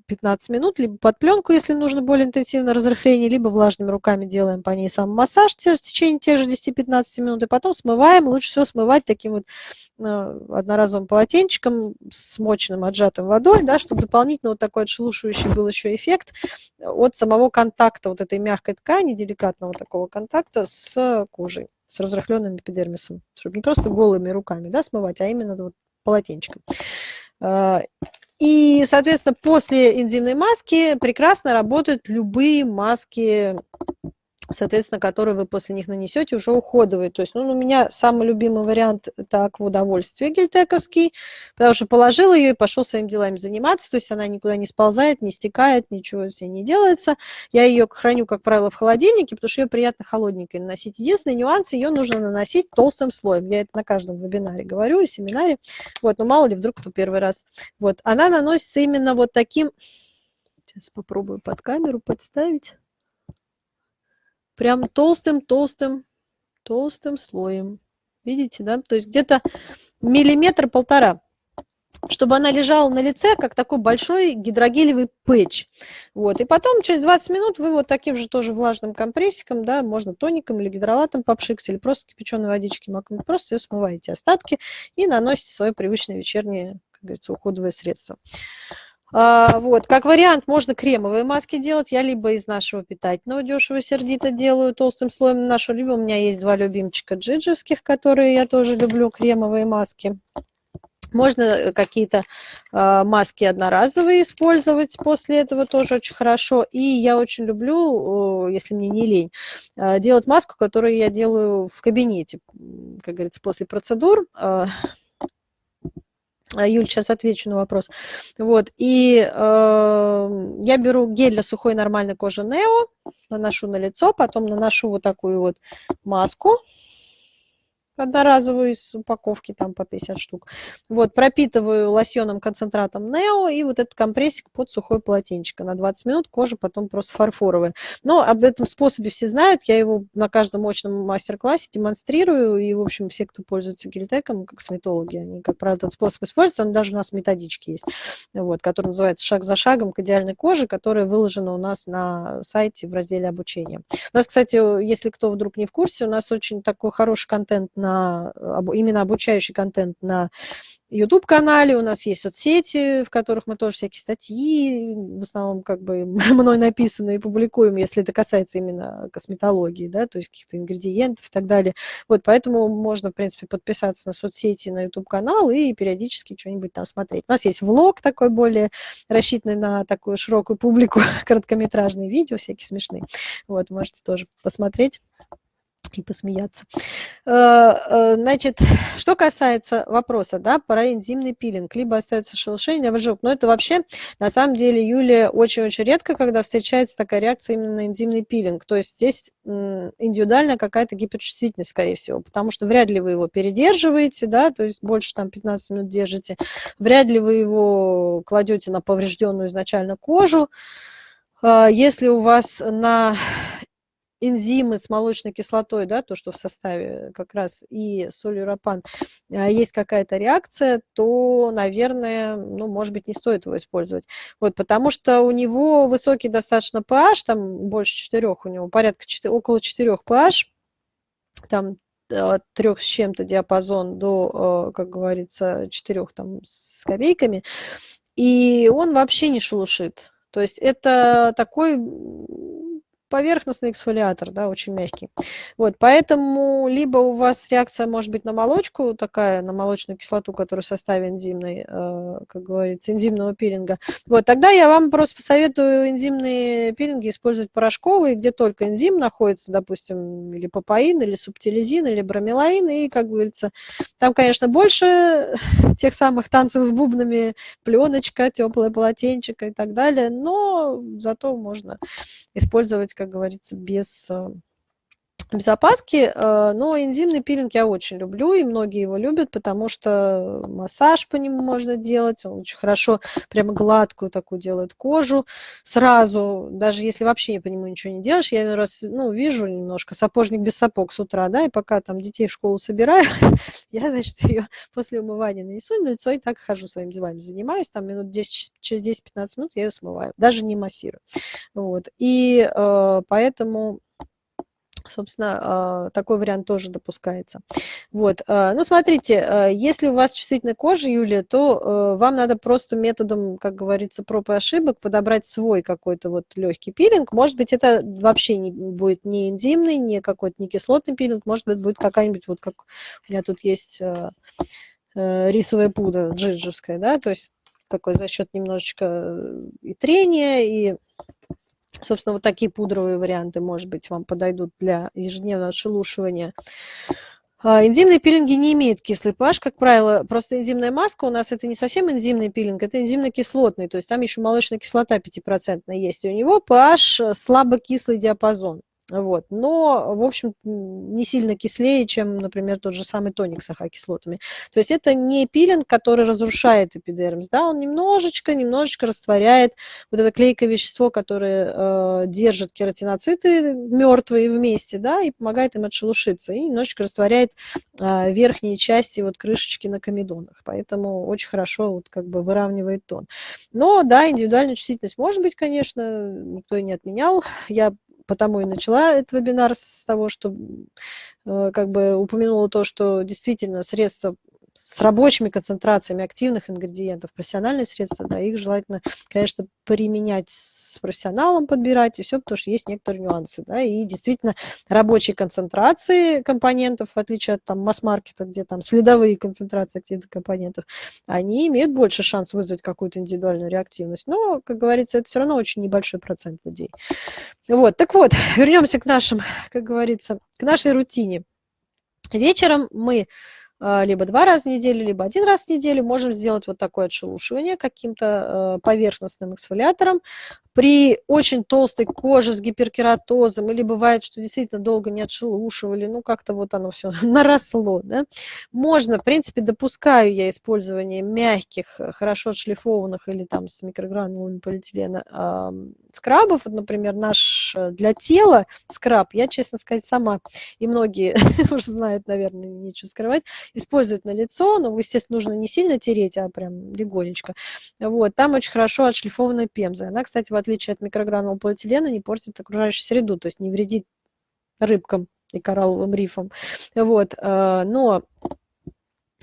15 минут, либо под пленку, если нужно более интенсивное разрыхление, либо влажными руками делаем по ней сам массаж в течение тех же 10-15 минут, и потом смываем, лучше всего смывать таким вот э, одноразовым полотенчиком, смоченным, отжатым водой, да, чтобы дополнительно вот такой отшелушивающий был еще эффект от самого контакта вот этой мягкой ткани, деликатного такого контакта с кожей с разрыхленным эпидермисом, чтобы не просто голыми руками да, смывать, а именно вот полотенчиком. А, и, соответственно, после энзимной маски прекрасно работают любые маски соответственно, которые вы после них нанесете, уже уходовые. То есть, ну, у меня самый любимый вариант – это аквудовольствие гельтековский, потому что положил ее и пошел своими делами заниматься, то есть она никуда не сползает, не стекает, ничего с ней не делается. Я ее храню, как правило, в холодильнике, потому что ее приятно холодненькой наносить. Единственный нюанс – ее нужно наносить толстым слоем. Я это на каждом вебинаре говорю, семинаре. Вот, но мало ли, вдруг кто первый раз. Вот, она наносится именно вот таким… Сейчас попробую под камеру подставить прям толстым-толстым, толстым слоем. Видите, да? То есть где-то миллиметр-полтора чтобы она лежала на лице, как такой большой гидрогелевый пэтч. Вот. И потом через 20 минут вы вот таким же тоже влажным компрессиком, да, можно тоником или гидролатом попшикать, или просто кипяченой водички макнуть, просто ее смываете остатки и наносите свое привычное вечернее, как говорится, уходовое средство. А, вот, как вариант, можно кремовые маски делать. Я либо из нашего питательного дешево сердито делаю толстым слоем нашу, либо у меня есть два любимчика джиджевских, которые я тоже люблю, кремовые маски. Можно э, какие-то э, маски одноразовые использовать после этого тоже очень хорошо. И я очень люблю, э, если мне не лень, э, делать маску, которую я делаю в кабинете, как говорится, после процедур. Э, Юль, сейчас отвечу на вопрос. Вот, и э, я беру гель для сухой нормальной кожи Нео, наношу на лицо, потом наношу вот такую вот маску одноразовую из упаковки, там по 50 штук. Вот, пропитываю лосьоном концентратом Нео и вот этот компрессик под сухое полотенчико на 20 минут, кожа потом просто фарфоровая. Но об этом способе все знают, я его на каждом мощном мастер-классе демонстрирую, и, в общем, все, кто пользуется гельтеком, как косметологи, они, как правило, этот способ используют, он даже у нас методички есть, вот, который называется «Шаг за шагом к идеальной коже», которая выложена у нас на сайте в разделе обучения. У нас, кстати, если кто вдруг не в курсе, у нас очень такой хороший контент на на, именно обучающий контент на YouTube-канале, у нас есть соцсети, в которых мы тоже всякие статьи, в основном как бы мной написанные, публикуем, если это касается именно косметологии, да, то есть каких-то ингредиентов и так далее. Вот, поэтому можно, в принципе, подписаться на соцсети, на YouTube-канал и периодически что-нибудь там смотреть. У нас есть влог такой более рассчитанный на такую широкую публику, короткометражные видео всякие смешные. Вот, можете тоже посмотреть и посмеяться. Э, э, значит, что касается вопроса да, про энзимный пилинг, либо остается шелушение, ожог. Но это вообще, на самом деле, Юлия, очень-очень редко, когда встречается такая реакция именно на энзимный пилинг. То есть здесь индивидуальная какая-то гиперчувствительность, скорее всего, потому что вряд ли вы его передерживаете, да, то есть больше там 15 минут держите, вряд ли вы его кладете на поврежденную изначально кожу. Э, если у вас на энзимы с молочной кислотой, да, то, что в составе как раз и солюропан, а, есть какая-то реакция, то, наверное, ну, может быть, не стоит его использовать. Вот, потому что у него высокий достаточно pH, там больше 4, у него порядка 4, около 4 pH, там от трех с чем-то диапазон до, а, как говорится, четырех там с копейками, и он вообще не шелушит. То есть это такой поверхностный эксфолиатор, да, очень мягкий. Вот, поэтому либо у вас реакция может быть на молочку, такая, на молочную кислоту, которая в составе энзимной, э, как говорится, энзимного пилинга. Вот, тогда я вам просто посоветую энзимные пилинги использовать порошковые, где только энзим находится, допустим, или папаин, или субтилизин, или бромелаин, и, как говорится, там, конечно, больше тех самых танцев с бубнами, пленочка, теплое полотенчик и так далее, но зато можно использовать как говорится, без э, без опаски, э, но энзимный пилинг я очень люблю, и многие его любят, потому что массаж по нему можно делать, он очень хорошо, прямо гладкую такую делает кожу сразу, даже если вообще по нему ничего не делаешь, я раз, ну, вижу немножко сапожник без сапог с утра, да, и пока там детей в школу собираю, я, значит, ее после умывания нанесу на лицо и так хожу своими делами, занимаюсь, там минут 10, через 10-15 минут я ее смываю, даже не массирую, вот, и э, поэтому собственно, а, такой вариант тоже допускается. Вот. А, ну, смотрите, а, если у вас чувствительная кожа, Юлия, то вам надо просто методом, как говорится, проб и ошибок подобрать свой какой-то вот легкий пилинг. Может быть, это вообще не будет не энзимный, не какой-то не кислотный пилинг, может быть, будет какая-нибудь, вот как у меня тут есть рисовая пудра джиджевская, да, то есть такой за счет немножечко э, и трения, и Собственно, вот такие пудровые варианты, может быть, вам подойдут для ежедневного отшелушивания. А, энзимные пилинги не имеют кислый pH, как правило, просто энзимная маска у нас это не совсем энзимный пилинг, это энзимно-кислотный, то есть там еще молочная кислота 5% есть, и у него pH слабо кислый диапазон. Вот. Но, в общем, не сильно кислее, чем, например, тот же самый тоник с ахокислотами. То есть это не пилинг, который разрушает эпидермис, да, он немножечко, немножечко растворяет вот это клейкое вещество, которое э, держит кератиноциты мертвые вместе, да, и помогает им отшелушиться, и немножечко растворяет э, верхние части вот крышечки на комедонах. Поэтому очень хорошо вот как бы выравнивает тон. Но, да, индивидуальная чувствительность может быть, конечно, никто и не отменял. Я потому и начала этот вебинар с того, что э, как бы упомянула то, что действительно средства с рабочими концентрациями активных ингредиентов, профессиональные средства, да, их желательно, конечно, применять с профессионалом, подбирать и все, потому что есть некоторые нюансы, да, и действительно рабочие концентрации компонентов, в отличие от там масс-маркета, где там следовые концентрации активных компонентов, они имеют больше шанс вызвать какую-то индивидуальную реактивность, но, как говорится, это все равно очень небольшой процент людей. Вот, так вот, вернемся к нашим, как говорится, к нашей рутине. Вечером мы либо два раза в неделю, либо один раз в неделю можем сделать вот такое отшелушивание каким-то э, поверхностным эксфолиатором. При очень толстой коже с гиперкератозом, или бывает, что действительно долго не отшелушивали, ну как-то вот оно все наросло, да, можно, в принципе, допускаю я использование мягких, хорошо отшлифованных или там с микрогранулами полиэтилена э, скрабов, вот, например, наш э, для тела скраб, я, честно сказать, сама, и многие уже знают, наверное, нечего скрывать, используют на лицо, но, естественно, нужно не сильно тереть, а прям легонечко. Вот, там очень хорошо отшлифованная пемза. Она, кстати, в отличие от микрогранного полиэтилена, не портит окружающую среду, то есть не вредит рыбкам и коралловым рифам. Вот, э, но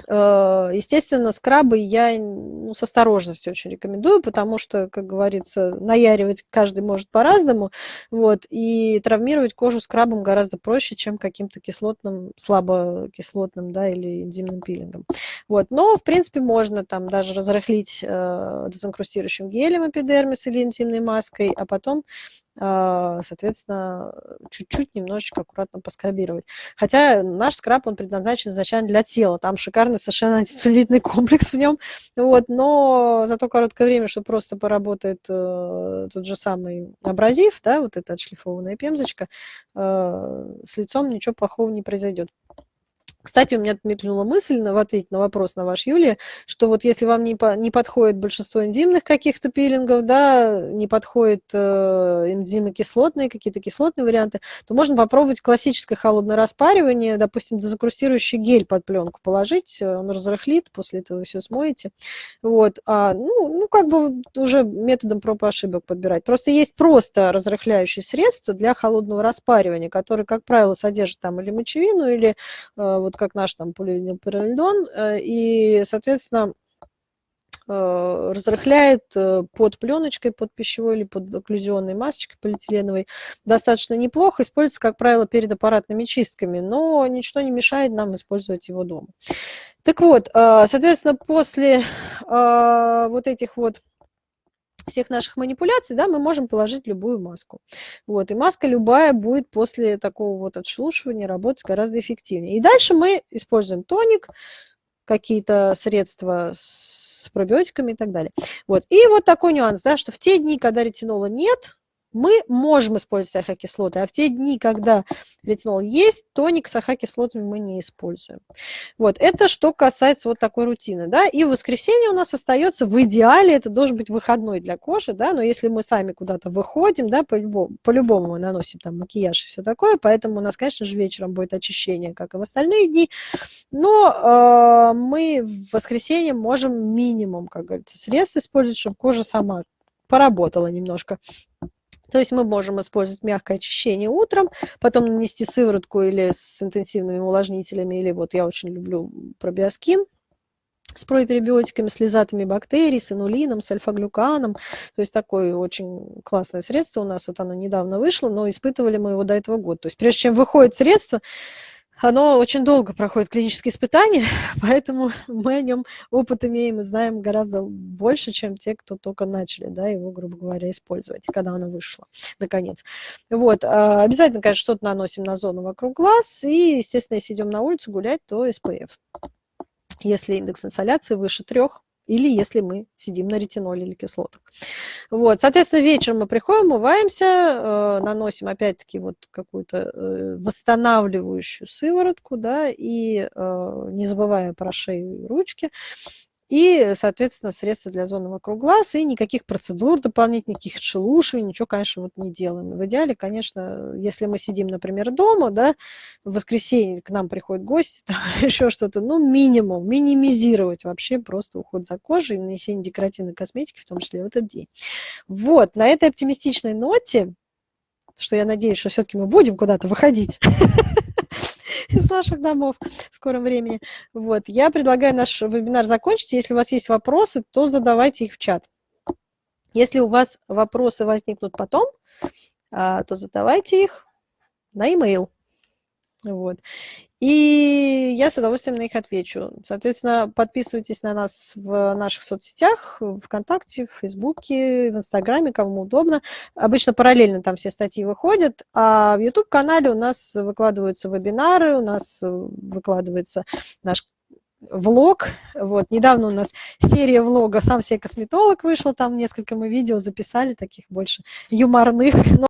естественно, скрабы я ну, с осторожностью очень рекомендую, потому что, как говорится, наяривать каждый может по-разному, вот, и травмировать кожу скрабом гораздо проще, чем каким-то кислотным, слабокислотным, да, или энзимным пилингом. Вот, но, в принципе, можно там даже разрыхлить э, дезинкрустирующим гелем эпидермис или интимной маской, а потом соответственно, чуть-чуть немножечко аккуратно поскрабировать. Хотя наш скраб, он предназначен изначально для тела, там шикарный совершенно антицеллюлитный комплекс в нем, вот, но за то короткое время, что просто поработает э, тот же самый абразив, да, вот эта отшлифованная пемзочка, э, с лицом ничего плохого не произойдет. Кстати, у меня мелькнула мысль в ответе на вопрос на ваш, Юлия, что вот если вам не, по, не подходит большинство энзимных каких-то пилингов, да, не подходит э, энзимы кислотные, какие-то кислотные варианты, то можно попробовать классическое холодное распаривание, допустим, дезакрустирующий гель под пленку положить, э, он разрыхлит, после этого вы все смоете. Вот, а, ну, ну, как бы уже методом проб и ошибок подбирать. Просто есть просто разрыхляющие средства для холодного распаривания, которые, как правило, содержат там или мочевину, или э, вот как наш там полиэнилпиролидон, э, и, соответственно, э, разрыхляет э, под пленочкой, под пищевой или под окклюзионной масочкой полиэтиленовой достаточно неплохо. Используется, как правило, перед аппаратными чистками, но ничто не мешает нам использовать его дома. Так вот, соответственно, после вот этих вот всех наших манипуляций, да, мы можем положить любую маску. Вот, и маска любая будет после такого вот отшелушивания работать гораздо эффективнее. И дальше мы используем тоник, какие-то средства с пробиотиками и так далее. Вот. И вот такой нюанс, да, что в те дни, когда ретинола нет, мы можем использовать ахокислоты, а в те дни, когда ретинол есть, тоник с ахокислотами мы не используем. Вот, это что касается вот такой рутины, да, и в воскресенье у нас остается в идеале, это должен быть выходной для кожи, да, но если мы сами куда-то выходим, да, по-любому, мы наносим там макияж и все такое, поэтому у нас, конечно же, вечером будет очищение, как и в остальные дни, но э, мы в воскресенье можем минимум, как говорится, средств использовать, чтобы кожа сама поработала немножко. То есть мы можем использовать мягкое очищение утром, потом нанести сыворотку или с интенсивными увлажнителями, или вот я очень люблю пробиоскин с пробиотиками, с лизатами бактерий, с инулином, с альфа-глюканом. То есть такое очень классное средство у нас, вот оно недавно вышло, но испытывали мы его до этого года. То есть прежде чем выходит средство, оно очень долго проходит клинические испытания, поэтому мы о нем опыт имеем и знаем гораздо больше, чем те, кто только начали да, его, грубо говоря, использовать, когда оно вышло, наконец. Вот. А, обязательно, конечно, что-то наносим на зону вокруг глаз, и, естественно, если идем на улицу гулять, то SPF. Если индекс инсоляции выше трех, или если мы сидим на ретиноле или кислотах. Вот, соответственно, вечером мы приходим, умываемся, э, наносим опять-таки вот какую-то э, восстанавливающую сыворотку, да, и э, не забывая про шею и ручки, и, соответственно, средства для зоны вокруг глаз, и никаких процедур дополнительных, никаких отшелушиваний, ничего, конечно, вот не делаем. В идеале, конечно, если мы сидим, например, дома, да, в воскресенье к нам приходят гости, там, еще что-то, ну, минимум, минимизировать вообще просто уход за кожей, нанесение декоративной косметики, в том числе в этот день. Вот, на этой оптимистичной ноте, что я надеюсь, что все-таки мы будем куда-то выходить, из наших домов в скором времени. Вот. Я предлагаю наш вебинар закончить. Если у вас есть вопросы, то задавайте их в чат. Если у вас вопросы возникнут потом, а, то задавайте их на e-mail. Вот. И я с удовольствием на них отвечу. Соответственно, подписывайтесь на нас в наших соцсетях, ВКонтакте, в Фейсбуке, в Инстаграме, кому удобно. Обычно параллельно там все статьи выходят, а в YouTube-канале у нас выкладываются вебинары, у нас выкладывается наш влог. Вот, недавно у нас серия влога «Сам себе косметолог» вышла, там несколько мы видео записали, таких больше юморных,